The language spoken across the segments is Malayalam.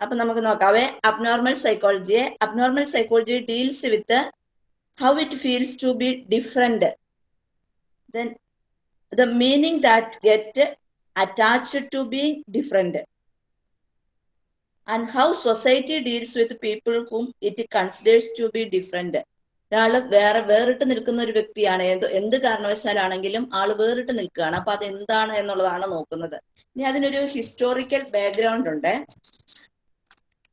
അപ്പൊ നമുക്ക് നോക്കാവേ. Abnormal സൈക്കോളജിയെ abnormal psychology deals with how it feels to be different then the meaning that get attached to be different and how society deals with people hmm it considers to be different ഒരാൾ വേറെ വേറിട്ട് നിൽക്കുന്ന ഒരു വ്യക്തിയാണ്. എന്ത് എന്ത് കാരണവശാലാണെങ്കിലും ആൾ വേറിട്ട് നിൽക്കുകയാണ്. അപ്പൊ അത് എന്താണ് എന്നുള്ളതാണ് നോക്കുന്നത്. ഇനി അതിനൊരു ഹിസ്റ്റോറിക്കൽ ബാക്ക്ഗ്രൗണ്ട് ഉണ്ട്.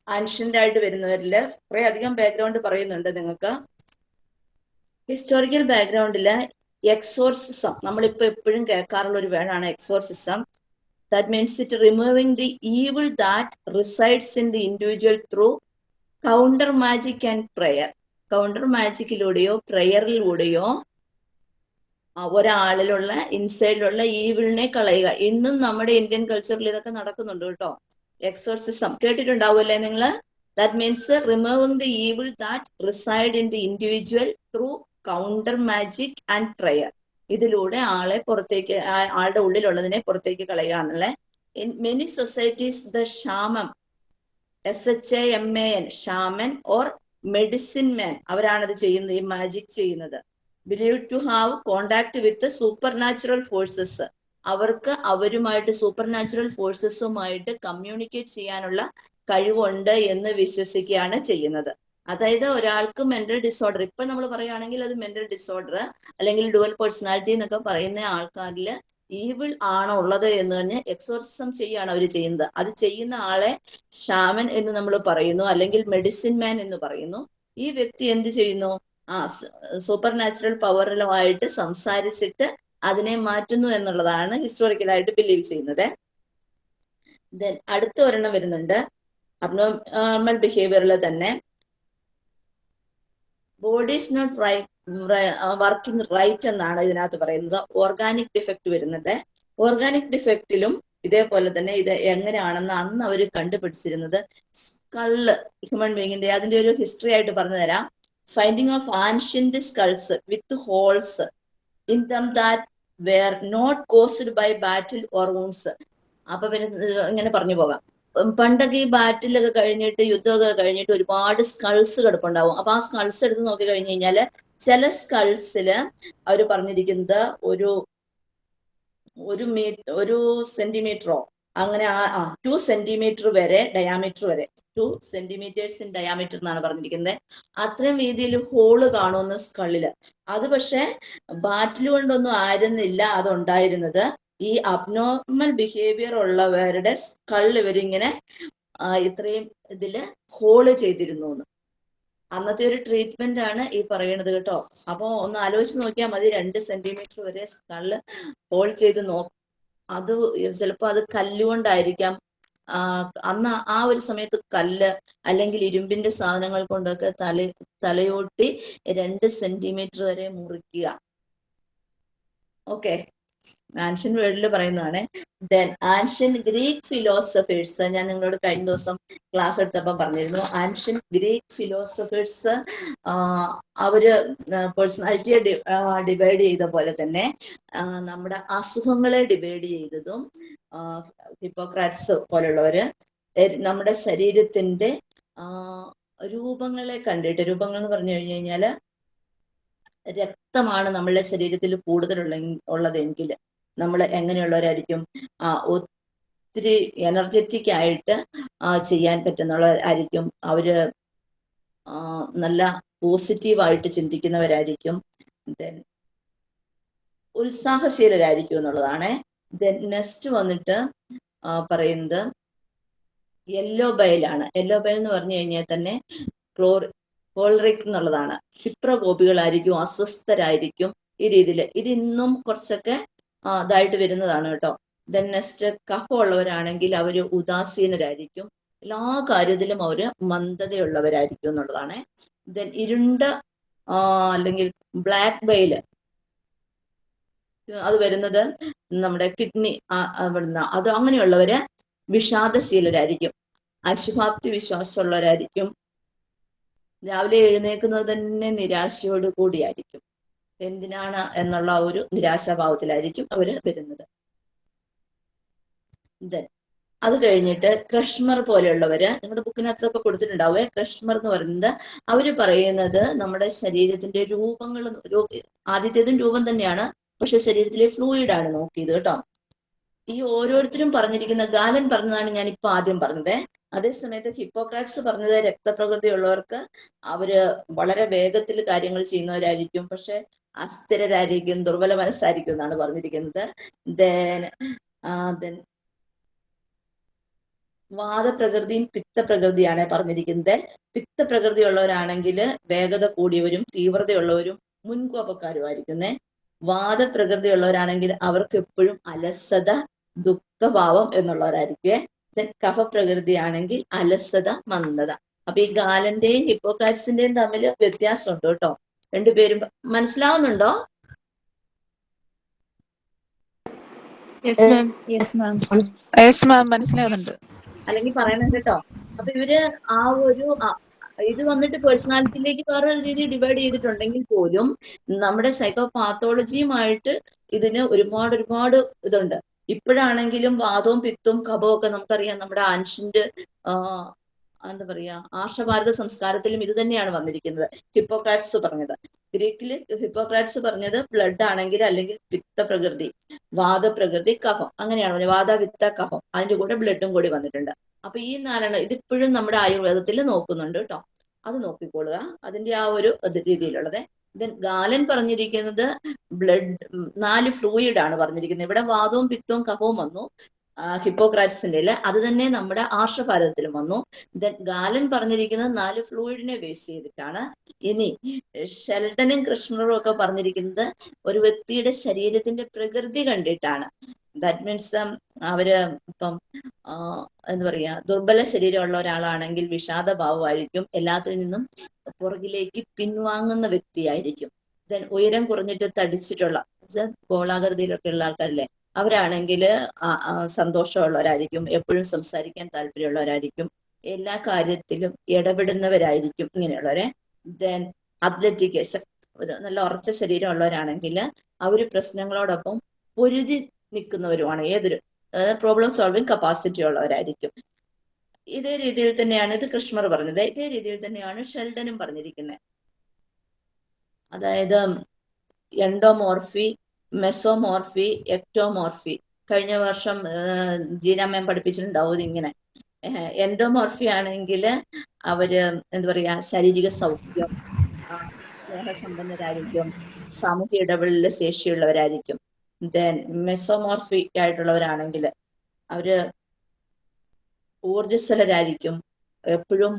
ആൻഷ്യന്റ് ആയിട്ട് വരുന്നവരിൽ കുറെ അധികം ബാക്ക്ഗ്രൗണ്ട് പറയുന്നുണ്ട് നിങ്ങൾക്ക്. ഹിസ്റ്റോറിക്കൽ ബാക്ക്ഗ്രൗണ്ടിൽ എക്സോർസിസം നമ്മളിപ്പോ എപ്പോഴും കേൾക്കാറുള്ള ഒരു വേർഡാണ് exorcism that means it removing the evil that resides in the individual through counter magic and prayer counter മാജിക്കിലൂടെയോ പ്രയറിലൂടെയോ ഒരാളിലുള്ള ഇൻസൈഡിലുള്ള ഈവിളിനെ കളയുക. ഇന്നും നമ്മുടെ ഇന്ത്യൻ കൾച്ചറിൽ ഇതൊക്കെ നടക്കുന്നുണ്ട് കേട്ടോ. എക്സോർസിസം കേട്ടിട്ടുണ്ടാവുമല്ലേ നിങ്ങൾ that means removing the evil that reside in the individual through counter magic and prayer ഇതിലൂടെ ആളെ പുറത്തേക്ക് ആളുടെ ഉള്ളിലുള്ളതിനെ പുറത്തേക്ക് കളയുക in many societies the shaman S H A M A N shaman or medicine man അവരാണത് ചെയ്യുന്നത് ഈ മാജിക് ചെയ്യുന്നത്. Believe to have contact with supernatural forces അവർക്ക് അവരുമായിട്ട് സൂപ്പർ നാച്ചുറൽ ഫോഴ്സസുമായിട്ട് കമ്മ്യൂണിക്കേറ്റ് ചെയ്യാനുള്ള കഴിവുണ്ട് എന്ന് വിശ്വസിക്കുകയാണ് ചെയ്യുന്നത്. അതായത് ഒരാൾക്ക് മെന്റൽ ഡിസോർഡർ ഇപ്പൊ നമ്മൾ പറയുകയാണെങ്കിൽ അത് മെന്റൽ ഡിസോർഡർ അല്ലെങ്കിൽ ഡുവൽ പേഴ്സണാലിറ്റി എന്നൊക്കെ പറയുന്ന ആൾക്കാരിൽ ഈവിൾ ആണോ ഉള്ളത് എന്ന് പറഞ്ഞ് എക്സോർസിസം ചെയ്യാണ് അവർ ചെയ്യുന്നത്. അത് ചെയ്യുന്ന ആളെ ഷാമൻ എന്ന് നമ്മൾ പറയുന്നു അല്ലെങ്കിൽ മെഡിസിൻ മാൻ എന്ന് പറയുന്നു. ഈ വ്യക്തി എന്ത് ചെയ്യുന്നു? ആ സൂപ്പർ നാച്ചുറൽ പവറിലുമായിട്ട് സംസാരിച്ചിട്ട് അതിനെ മാറ്റുന്നു എന്നുള്ളതാണ് ഹിസ്റ്റോറിക്കലായിട്ട് ബിലീവ് ചെയ്യുന്നത്. ദെൻ അടുത്ത ഒരെണ്ണം വരുന്നുണ്ട്. അബ്നോർമൽ ബിഹേവിയറിൽ തന്നെ. Body is not right working right എന്നാണ് ഇതിനകത്ത് പറയുന്നത്. ഓർഗാനിക് ഡിഫക്റ്റ് വരുന്നത്. ഓർഗാനിക് ഡിഫക്റ്റിലും ഇതേപോലെ തന്നെ ഇത് എങ്ങനെയാണെന്ന് അന്ന് അവർ കണ്ടുപിടിച്ചിരുന്നത്. സ്കൾ ഹ്യൂമൻ ബീങ്ങിന്റെ അതിന്റെ ഒരു ഹിസ്റ്ററി ആയിട്ട് പറഞ്ഞു തരാം. Finding of ancient skulls with holes in them that were not caused by battle or wounds അപ്പൊ പിന്നെ ഇങ്ങനെ പറഞ്ഞു പോകാം. പണ്ടൊക്കെ ഈ ബാറ്റിലൊക്കെ കഴിഞ്ഞിട്ട് യുദ്ധമൊക്കെ കഴിഞ്ഞിട്ട് ഒരുപാട് സ്കൾസ് കിടപ്പുണ്ടാവും. അപ്പൊ ആ സ്കൾസ് എടുത്ത് നോക്കി കഴിഞ്ഞു കഴിഞ്ഞാൽ ചില സ്കൾസിൽ അവർ പറഞ്ഞിരിക്കുന്നത് ഒരു ഒരു മീ ഒരു സെന്റിമീറ്ററോ അങ്ങനെ ആ ടു സെന്റിമീറ്റർ വരെ ഡയാമീറ്റർ വരെ ടു സെന്റിമീറ്റേഴ്സ് ഇൻ ഡയാമീറ്റർ എന്നാണ് പറഞ്ഞിരിക്കുന്നത്. അത്രയും വീതിയിൽ ഹോൾ കാണുമെന്ന് സ്കളിൽ അത് പക്ഷെ ബാറ്റിൽ കൊണ്ടൊന്നും ആയിരുന്നില്ല അതുണ്ടായിരുന്നത്. ഈ അബ്നോർമൽ ബിഹേവിയർ ഉള്ളവരുടെ സ്കൾ ഇവരിങ്ങനെ ഇത്രയും ഇതിൽ ഹോൾ ചെയ്തിരുന്നു അന്നത്തെ ഒരു ട്രീറ്റ്മെന്റ് ആണ് ഈ പറയണത് കേട്ടോ. അപ്പൊ ഒന്ന് ആലോചിച്ച് നോക്കിയാൽ മതി രണ്ട് സെന്റിമീറ്റർ വരെ സ്കൾ ഹോൾ ചെയ്ത് നോ അത് ചിലപ്പോ അത് കല്ലുകൊണ്ടായിരിക്കാം അന്ന് ആ ഒരു സമയത്ത് കല്ല് അല്ലെങ്കിൽ ഇരുമ്പിന്റെ സാധനങ്ങൾ കൊണ്ടൊക്കെ തല തലയോട്ടി രണ്ട് സെന്റിമീറ്റർ വരെ മുറിക്കുക. ഓക്കെ ആൻഷ്യൻ വേൾഡിൽ പറയുന്നതാണ് ദെൻ ആൻഷ്യൻ ഗ്രീക്ക് ഫിലോസഫേഴ്സ് ഞാൻ നിങ്ങളോട് കഴിഞ്ഞ ദിവസം ക്ലാസ് എടുത്തപ്പോൾ പറഞ്ഞിരുന്നു ആൻഷ്യൻ ഗ്രീക്ക് ഫിലോസഫേഴ്സ് അവർ പേഴ്സണാലിറ്റിയെ ഡിവൈഡ് ചെയ്ത പോലെ തന്നെ നമ്മുടെ അസുഖങ്ങളെ ഡിവൈഡ് ചെയ്തതും ഹിപ്പോക്രാറ്റ്സ് പോലുള്ളവര് നമ്മുടെ ശരീരത്തിന്റെ രൂപങ്ങളെ കണ്ടിട്ട് രൂപങ്ങൾ എന്ന് പറഞ്ഞു കഴിഞ്ഞു കഴിഞ്ഞാൽ രക്തമാണ് നമ്മളുടെ ശരീരത്തിൽ കൂടുതലുള്ള ഉള്ളതെങ്കിൽ നമ്മൾ എങ്ങനെയുള്ളവരായിരിക്കും? ആ ഒത്തിരി എനർജറ്റിക് ആയിട്ട് ചെയ്യാൻ പറ്റുന്നവരായിരിക്കും. അവർ നല്ല പോസിറ്റീവായിട്ട് ചിന്തിക്കുന്നവരായിരിക്കും. ദെൻ ഉത്സാഹശീലരായിരിക്കും എന്നുള്ളതാണ്. ദെൻ നെക്സ്റ്റ് വന്നിട്ട് പറയുന്നത് യെല്ലോ ബയലാണ് യെല്ലോ ബയൽ എന്ന് പറഞ്ഞു കഴിഞ്ഞാൽ തന്നെ ക്ലോർ കോൾറിക് എന്നുള്ളതാണ്. ക്ഷിപ്രകോപികളായിരിക്കും അസ്വസ്ഥരായിരിക്കും ഈ രീതിയിൽ ഇതിന്നും കുറച്ചൊക്കെ ഇതായിട്ട് വരുന്നതാണ് കേട്ടോ. ദെൻ നെക്സ്റ്റ് കഫമുള്ളവരാണെങ്കിൽ അവർ ഉദാസീനരായിരിക്കും. എല്ലാ കാര്യത്തിലും അവർ മന്ദതയുള്ളവരായിരിക്കും എന്നുള്ളതാണ്. ദെൻ ഇരുണ്ട അല്ലെങ്കിൽ ബ്ലാക്ക് ബെയിൽ അത് വരുന്നത് നമ്മുടെ കിഡ്നി അത് അങ്ങനെയുള്ളവര് വിഷാദശീലരായിരിക്കും. അശുഭാപ്തി വിശ്വാസമുള്ളവരായിരിക്കും രാവിലെ എഴുന്നേക്കുന്നത് തന്നെ നിരാശയോട് കൂടിയായിരിക്കും. എന്തിനാണ് എന്നുള്ള ഒരു നിരാശാഭാവത്തിലായിരിക്കും അവർ വരുന്നത്. അത് കഴിഞ്ഞിട്ട് ക്രഷ്മർ പോലെയുള്ളവര് നിങ്ങളുടെ ബുക്കിനകത്തൊക്കെ കൊടുത്തിട്ടുണ്ടാവേ ക്രഷ്മർ എന്ന് പറയുന്നത് അവർ പറയുന്നത് നമ്മുടെ ശരീരത്തിന്റെ രൂപങ്ങൾ ആദ്യത്തേതും രൂപം തന്നെയാണ് പക്ഷെ ശരീരത്തിലെ ഫ്ലൂയിഡ് ആണ് നോക്കിയത് കേട്ടോ. ഈ ഓരോരുത്തരും പറഞ്ഞിരിക്കുന്ന ഗാലൻ പറഞ്ഞതാണ് ഞാൻ ഇപ്പൊ ആദ്യം പറഞ്ഞത്. അതേസമയത്ത് ഹിപ്പോക്രാറ്റ്സ് പറഞ്ഞത് രക്തപ്രകൃതി ഉള്ളവർക്ക് അവർ വളരെ വേഗത്തിൽ കാര്യങ്ങൾ ചെയ്യുന്നവരായിരിക്കും. പക്ഷെ അസ്ഥിരരായിരിക്കും ദുർബല മനസ്സായിരിക്കും എന്നാണ് പറഞ്ഞിരിക്കുന്നത്. ദെൻ ദെൻ വാദപ്രകൃതിയും പിത്തപ്രകൃതിയാണ് പറഞ്ഞിരിക്കുന്നത്. പിത്തപ്രകൃതിയുള്ളവരാണെങ്കിൽ വേഗത കൂടിയവരും തീവ്രതയുള്ളവരും മുൻകോപക്കാരുമായിരിക്കുന്നേ. വാദപ്രകൃതി വാദപ്രകൃതിയുള്ളവരാണെങ്കിൽ അവർക്ക് എപ്പോഴും അലസത ദുഃഖഭാവം എന്നുള്ളവരായിരിക്കും. കഫപ്രകൃതിയാണെങ്കിൽ കഫപ്രകൃതി അലസത മന്ദത. അപ്പൊ ഈ ഗാലന്റെയും ഹിപ്പോക്രാറ്റ്സിന്റെയും തമ്മിൽ വ്യത്യാസമുണ്ട് കേട്ടോ. രണ്ടുപേരും മനസ്സിലാവുന്നുണ്ടോ? മനസ്സിലാവുന്നുണ്ട് ma'am yes ma'am yes ma'am മനസ്സിലാകുന്നുണ്ട് അല്ലെങ്കിൽ പറയണം കേട്ടോ. അപ്പൊ ഇവർ ആ ഒരു ഇത് വന്നിട്ട് പേഴ്സണാലിറ്റിയിലേക്ക് വേറെ രീതി ഡിവൈഡ് ചെയ്തിട്ടുണ്ടെങ്കിൽ പോലും നമ്മുടെ സൈക്കോ പാത്തോളജിയുമായിട്ട് ഇതിന് ഒരുപാട് ഒരുപാട് ഇതുണ്ട്. ഇപ്പോഴാണെങ്കിലും വാദവും പിത്തും കപവും ഒക്കെ നമുക്കറിയാം നമ്മുടെ ആൻഷ്യന്റ് എന്താ പറയാ ആർഷഭാരത സംസ്കാരത്തിലും ഇത് തന്നെയാണ് വന്നിരിക്കുന്നത്. ഹിപ്പോക്രാറ്റ്സ് പറഞ്ഞത്. ഗ്രീക്കിൽ ഹിപ്പോക്രാറ്റ്സ് പറഞ്ഞത് ബ്ലഡ് ആണെങ്കിൽ അല്ലെങ്കിൽ പിത്തപ്രകൃതി വാദപ്രകൃതി കഫം. അങ്ങനെയാണ് പറഞ്ഞത്. വാദ വിത്ത കഫം. അതിന്റെ കൂടെ ബ്ലഡും കൂടി വന്നിട്ടുണ്ട്. അപ്പൊ ഈ നാലെണ്ണം ഇതിപ്പോഴും നമ്മുടെ ആയുർവേദത്തിൽ നോക്കുന്നുണ്ട് കേട്ടോ. അത് നോക്കിക്കൊള്ളുക അതിന്റെ ആ ഒരു രീതിയിലുള്ളത്. ദെൻ ഗാലൻ പറഞ്ഞിരിക്കുന്നത് ബ്ലഡ് നാല് ഫ്ലൂയിഡ് ആണ് പറഞ്ഞിരിക്കുന്നത്. ഇവിടെ വാദവും പിത്തവും കഫവും വന്നു. ഹിപ്പോക്രാറ്റ്സിന്റെ അത് തന്നെ നമ്മുടെ ആർഷഭാരതത്തിലും വന്നു. ദെൻ ഗാലൻ പറഞ്ഞിരിക്കുന്നത് നാല് ഫ്ലൂയിഡിനെ ബേസ് ചെയ്തിട്ടാണ്. ഇനി ഷെൽട്ടനും കൃഷ്ണറും ഒക്കെ പറഞ്ഞിരിക്കുന്നത് ഒരു വ്യക്തിയുടെ ശരീരത്തിന്റെ പ്രകൃതി കണ്ടിട്ടാണ്. ദാറ്റ് മീൻസ് അവർ ഇപ്പം എന്താ പറയാ ദുർബല ശരീരമുള്ള ഒരാളാണെങ്കിൽ വിഷാദഭാവമായിരിക്കും എല്ലാത്തിൽ നിന്നും പുറകിലേക്ക് പിൻവാങ്ങുന്ന വ്യക്തിയായിരിക്കും. ദെൻ ഉയരം കുറഞ്ഞിട്ട് തടിച്ചിട്ടുള്ള ഗോളാകൃതിയിലൊക്കെ ഉള്ള ആൾക്കാരില്ലേ അവരാണെങ്കിൽ സന്തോഷമുള്ളവരായിരിക്കും. എപ്പോഴും സംസാരിക്കാൻ താല്പര്യമുള്ളവരായിരിക്കും. എല്ലാ കാര്യത്തിലും ഇടപെടുന്നവരായിരിക്കും ഇങ്ങനെയുള്ളവരെ. ദെൻ അത്ലറ്റിക് ഒരു നല്ല ഉറച്ച ശരീരമുള്ളവരാണെങ്കിൽ അവർ പ്രശ്നങ്ങളോടൊപ്പം പൊരുതി നിൽക്കുന്നവരുമാണ്. ഏതൊരു പ്രോബ്ലം സോൾവിങ് കപ്പാസിറ്റി ഉള്ളവരായിരിക്കും. ഇതേ രീതിയിൽ തന്നെയാണ് ഇത് കൃഷ്ണർ പറഞ്ഞത് ഇതേ രീതിയിൽ തന്നെയാണ് ഷെൽഡനും പറഞ്ഞിരിക്കുന്നത്. അതായത് എൻഡോമോർഫി മെസോമോർഫി എക്ടോമോർഫി. കഴിഞ്ഞ വർഷം ജീനാമയം പഠിപ്പിച്ചിട്ടുണ്ടാവും ഇങ്ങനെ എൻഡോമോർഫി ആണെങ്കിൽ അവർ എന്താ പറയാ ശാരീരിക സൗഖ്യം സ്നേഹസമ്പന്നരായിരിക്കും സാമൂഹ്യ ഇടപെടലിലെ ശേഷിയുള്ളവരായിരിക്കും. ദെൻ മെസോമോർഫി ആയിട്ടുള്ളവരാണെങ്കിൽ അവർ ഊർജസ്വലരായിരിക്കും എപ്പോഴും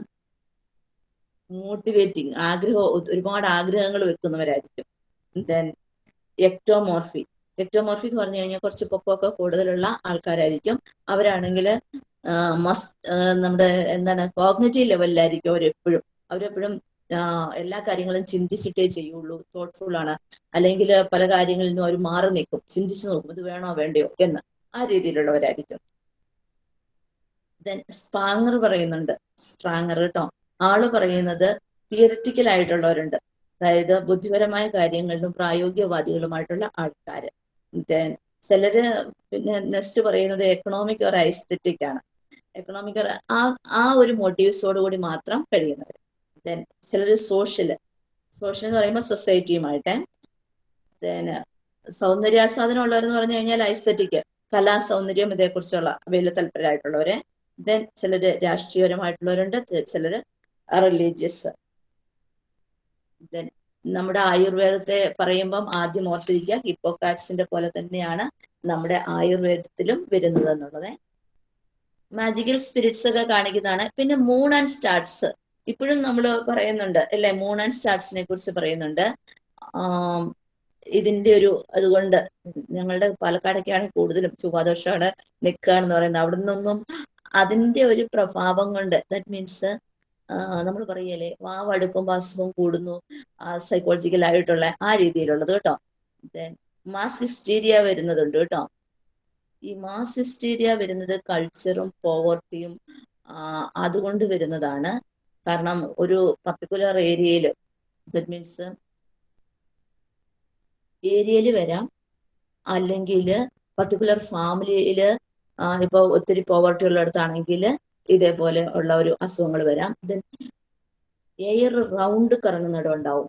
മോട്ടിവേറ്റിംഗ് ആഗ്രഹം ഒരുപാട് ആഗ്രഹങ്ങൾ വെക്കുന്നവരായിരിക്കും. ദെൻ എക്ടോമോർഫി എക്ടോമോർഫി എന്ന് പറഞ്ഞു കഴിഞ്ഞാൽ കുറച്ച് പൊക്കമൊക്കെ കൂടുതലുള്ള ആൾക്കാരായിരിക്കും. അവരാണെങ്കിൽ മസ് നമ്മുടെ എന്താണ് കോഗ്നറ്റീവ് ലെവലിലായിരിക്കും അവരെപ്പോഴും. അവരെപ്പോഴും എല്ലാ കാര്യങ്ങളും ചിന്തിച്ചിട്ടേ ചെയ്യുള്ളൂ. തോട്ട്ഫുൾ ആണ്. അല്ലെങ്കിൽ പല കാര്യങ്ങളിൽ നിന്നും അവർ മാറി നിൽക്കും. ചിന്തിച്ചു നോക്കും ഇത് വേണോ വേണ്ടയോ എന്ന്. ആ രീതിയിലുള്ളവരായിരിക്കും. ദെൻ സ്പാങ്ങർ പറയുന്നുണ്ട്. സ്ട്രാങ്ങർ കേട്ടോ ആൾ പറയുന്നത് തിയററ്റിക്കൽ ആയിട്ടുള്ളവരുണ്ട്. അതായത് ബുദ്ധിപരമായ കാര്യങ്ങളിലും പ്രായോഗികവാദികളുമായിട്ടുള്ള ആൾക്കാര്. ദെൻ ചിലര് പിന്നെ നെക്സ്റ്റ് പറയുന്നത് എക്കണോമിക് ഓർ ഐസ്തെറ്റിക് ആണ്. എക്കണോമിക് ആ ആ ഒരു മോട്ടീവ്സോട് കൂടി മാത്രം കഴിയുന്നവർ ദെൻ ചിലർ സോഷ്യൽ സോഷ്യൽ എന്ന് പറയുമ്പോൾ സൊസൈറ്റിയുമായിട്ട് ദെൻ സൗന്ദര്യാസ്വാദനം ഉള്ളവരെന്ന് പറഞ്ഞു കഴിഞ്ഞാൽ ഐസ്തറ്റിക് കലാ സൗന്ദര്യം ഇതേക്കുറിച്ചുള്ള വലിയ തൽപരരായിട്ടുള്ളവര് ദെൻ ചിലര് രാഷ്ട്രീയപരമായിട്ടുള്ളവരുണ്ട് ചിലര് റിലീജിയസ് ദെൻ നമ്മുടെ ആയുർവേദത്തെ പറയുമ്പം ആദ്യം ഓർത്തിരിക്കുക ഹിപ്പോക്രാറ്റ്സിന്റെ പോലെ തന്നെയാണ് നമ്മുടെ ആയുർവേദത്തിലും വരുന്നത് എന്നുള്ളത്. മാജിക്കൽ സ്പിരിറ്റ്സ് ഒക്കെ കാണിക്കുന്നതാണ്. പിന്നെ മൂൺ ആൻഡ് സ്റ്റാർട്സ് ഇപ്പോഴും നമ്മൾ പറയുന്നുണ്ട് അല്ലെ? മൂൺ ആൻഡ് സ്റ്റാർസിനെ കുറിച്ച് പറയുന്നുണ്ട്. ഇതിന്റെ ഒരു അതുകൊണ്ട് ഞങ്ങളുടെ പാലക്കാടൊക്കെയാണ് കൂടുതലും ചൊവ്വാദോഷമാണ് എന്ന് പറയുന്നത്. അവിടെ നിന്നൊന്നും അതിന്റെ ഒരു പ്രഭാവം കൊണ്ട് ദാറ്റ് മീൻസ് നമ്മൾ പറയല്ലേ വാവ് അടുക്കുമ്പോൾ അസുഖം കൂടുന്നു സൈക്കോളജിക്കൽ ആയിട്ടുള്ള ആ രീതിയിലുള്ളത് കേട്ടോ. ദെൻ മാസ് ഹിസ്റ്റീരിയ വരുന്നതുണ്ട് കേട്ടോ. ഈ മാസ് ഹിസ്റ്റീരിയ വരുന്നത് കൾച്ചറും പോവർട്ടിയും അതുകൊണ്ട് വരുന്നതാണ്. കാരണം ഒരു പർട്ടിക്കുലർ ഏരിയയിൽ ദറ്റ് മീൻസ് ഏരിയയിൽ വരാം. അല്ലെങ്കിൽ പർട്ടിക്കുലർ ഫാമിലിയിൽ ഇപ്പോൾ ഒത്തിരി പോവർട്ടി ഉള്ളിടത്താണെങ്കിൽ ഇതേപോലെ ഉള്ള ഒരു അസുഖങ്ങൾ വരാം. ദെൻ എയർ റൗണ്ട് കറങ്ങുന്നിടം ഉണ്ടാവും.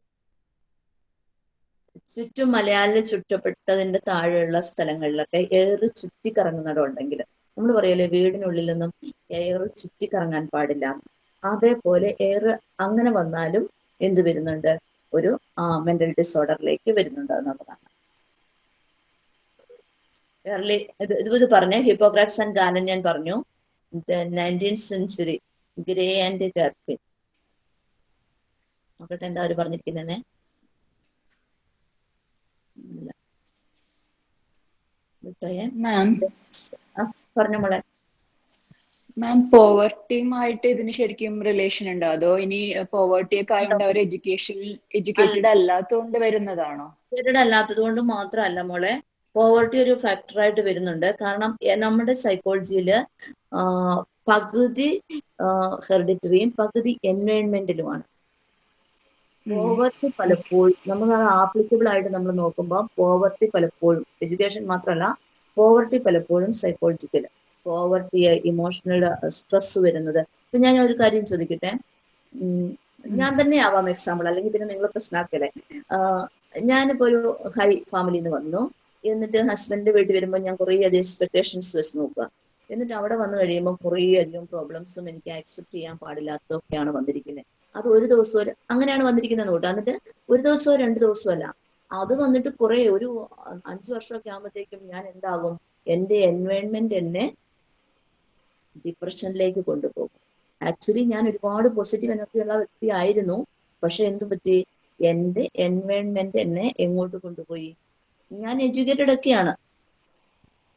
ചുറ്റും മലയാളിൽ ചുറ്റപ്പെട്ടതിന്റെ താഴെയുള്ള സ്ഥലങ്ങളിലൊക്കെ എയർ ചുറ്റി കറങ്ങുന്നിടം ഉണ്ടെങ്കിൽ നമ്മൾ പറയല്ലേ വീടിനുള്ളിലൊന്നും എയർ ചുറ്റി കറങ്ങാൻ പാടില്ല. അതേപോലെ ഏറെ അങ്ങനെ വന്നാലും എന്ത് വരുന്നുണ്ട്? ഒരു മെന്റൽ ഡിസോർഡറിലേക്ക് വരുന്നുണ്ട് എന്നുള്ളതാണ്. ഏർലി ഇത് ഇത് പറഞ്ഞു ഹിപ്പോക്രാറ്റ്സ് ആൻഡ് ഗാലൻ ഞാൻ പറഞ്ഞു. നയന്റീൻ സെഞ്ചുറി ഗ്രേ ആൻഡ് ഗർപ്പിൻ നോക്കട്ടെ എന്താ അവർ പറഞ്ഞിരിക്കുന്നേ പറഞ്ഞ മോളെ. മാം പോവർട്ടിയുമായിട്ട് ഇതിന് ശരിക്കും റിലേഷൻ ഉണ്ടോ? അതോ ഇനി പോവർട്ടി ഒക്കെ ആയതുകൊണ്ട് അവർ എഡ്യൂക്കേഷൻ എഡ്യൂക്കേറ്റഡ് അല്ലാത്തതുകൊണ്ട് വരുന്നതാണോ? എഡ്യൂക്കേറ്റഡ് അല്ലാത്തത് കൊണ്ട് മാത്രമല്ല മോളെ. പോവർട്ടി ഒരു ഫാക്ടറായിട്ട് വരുന്നുണ്ട്. കാരണം നമ്മുടെ സൈക്കോളജിയിൽ പകുതി ഹെറിഡിറ്ററിയും പകുതി എൻവയോൺമെന്റിലുമാണ് പോവർട്ടി പലപ്പോഴും നമ്മൾ അത് ആപ്ലിക്കബിൾ ആയിട്ട് നമ്മൾ നോക്കുമ്പോൾ പോവർട്ടി പലപ്പോഴും എഡ്യൂക്കേഷൻ മാത്രമല്ല പോവർട്ടി പലപ്പോഴും സൈക്കോളജിക്കൽ പോവർട്ടി ഇമോഷണൽ സ്ട്രെസ് വരുന്നത്. ഇപ്പൊ ഞാൻ ഒരു കാര്യം ചോദിക്കട്ടെ? ഞാൻ തന്നെ ആവാം എക്സാമ്പിൾ അല്ലെങ്കിൽ പിന്നെ നിങ്ങൾ പ്രശ്നമാക്കല്ലേ ഞാനിപ്പോ ഒരു ഹൈ ഫാമിലിയിൽ നിന്ന് വന്നു. എന്നിട്ട് ഹസ്ബൻഡ് വീട്ടിൽ വരുമ്പോൾ ഞാൻ കുറേ അധികം എക്സ്പെക്ടേഷൻസ് വെച്ച് നോക്കുക. എന്നിട്ട് അവിടെ വന്നു കഴിയുമ്പോൾ കുറേ അധികം പ്രോബ്ലംസും എനിക്ക് ആക്സെപ്റ്റ് ചെയ്യാൻ പാടില്ലാത്തതൊക്കെയാണ് വന്നിരിക്കുന്നത് അത് ഒരു ദിവസം അങ്ങനെയാണ് വന്നിരിക്കുന്നത് നോട്ട് എന്നിട്ട് ഒരു ദിവസമോ രണ്ട് ദിവസമോ അല്ല. അത് വന്നിട്ട് കുറെ ഒരു അഞ്ചു വർഷമൊക്കെ ആകുമ്പോഴത്തേക്കും ഞാൻ എന്താകും? എന്റെ എൻവയോൺമെന്റ് എന്നെ ഡിപ്രഷനിലേക്ക് കൊണ്ടുപോകും. ആക്ച്വലി ഞാൻ ഒരുപാട് പോസിറ്റീവ് എനർജി ഉള്ള വ്യക്തി ആയിരുന്നു പക്ഷെ എന്ത് പറ്റി? എന്റെ എൻവയോൺമെന്റ് എന്നെ എങ്ങോട്ട് കൊണ്ടുപോയി? ഞാൻ എഡ്യൂക്കേറ്റഡ് ഒക്കെയാണ്.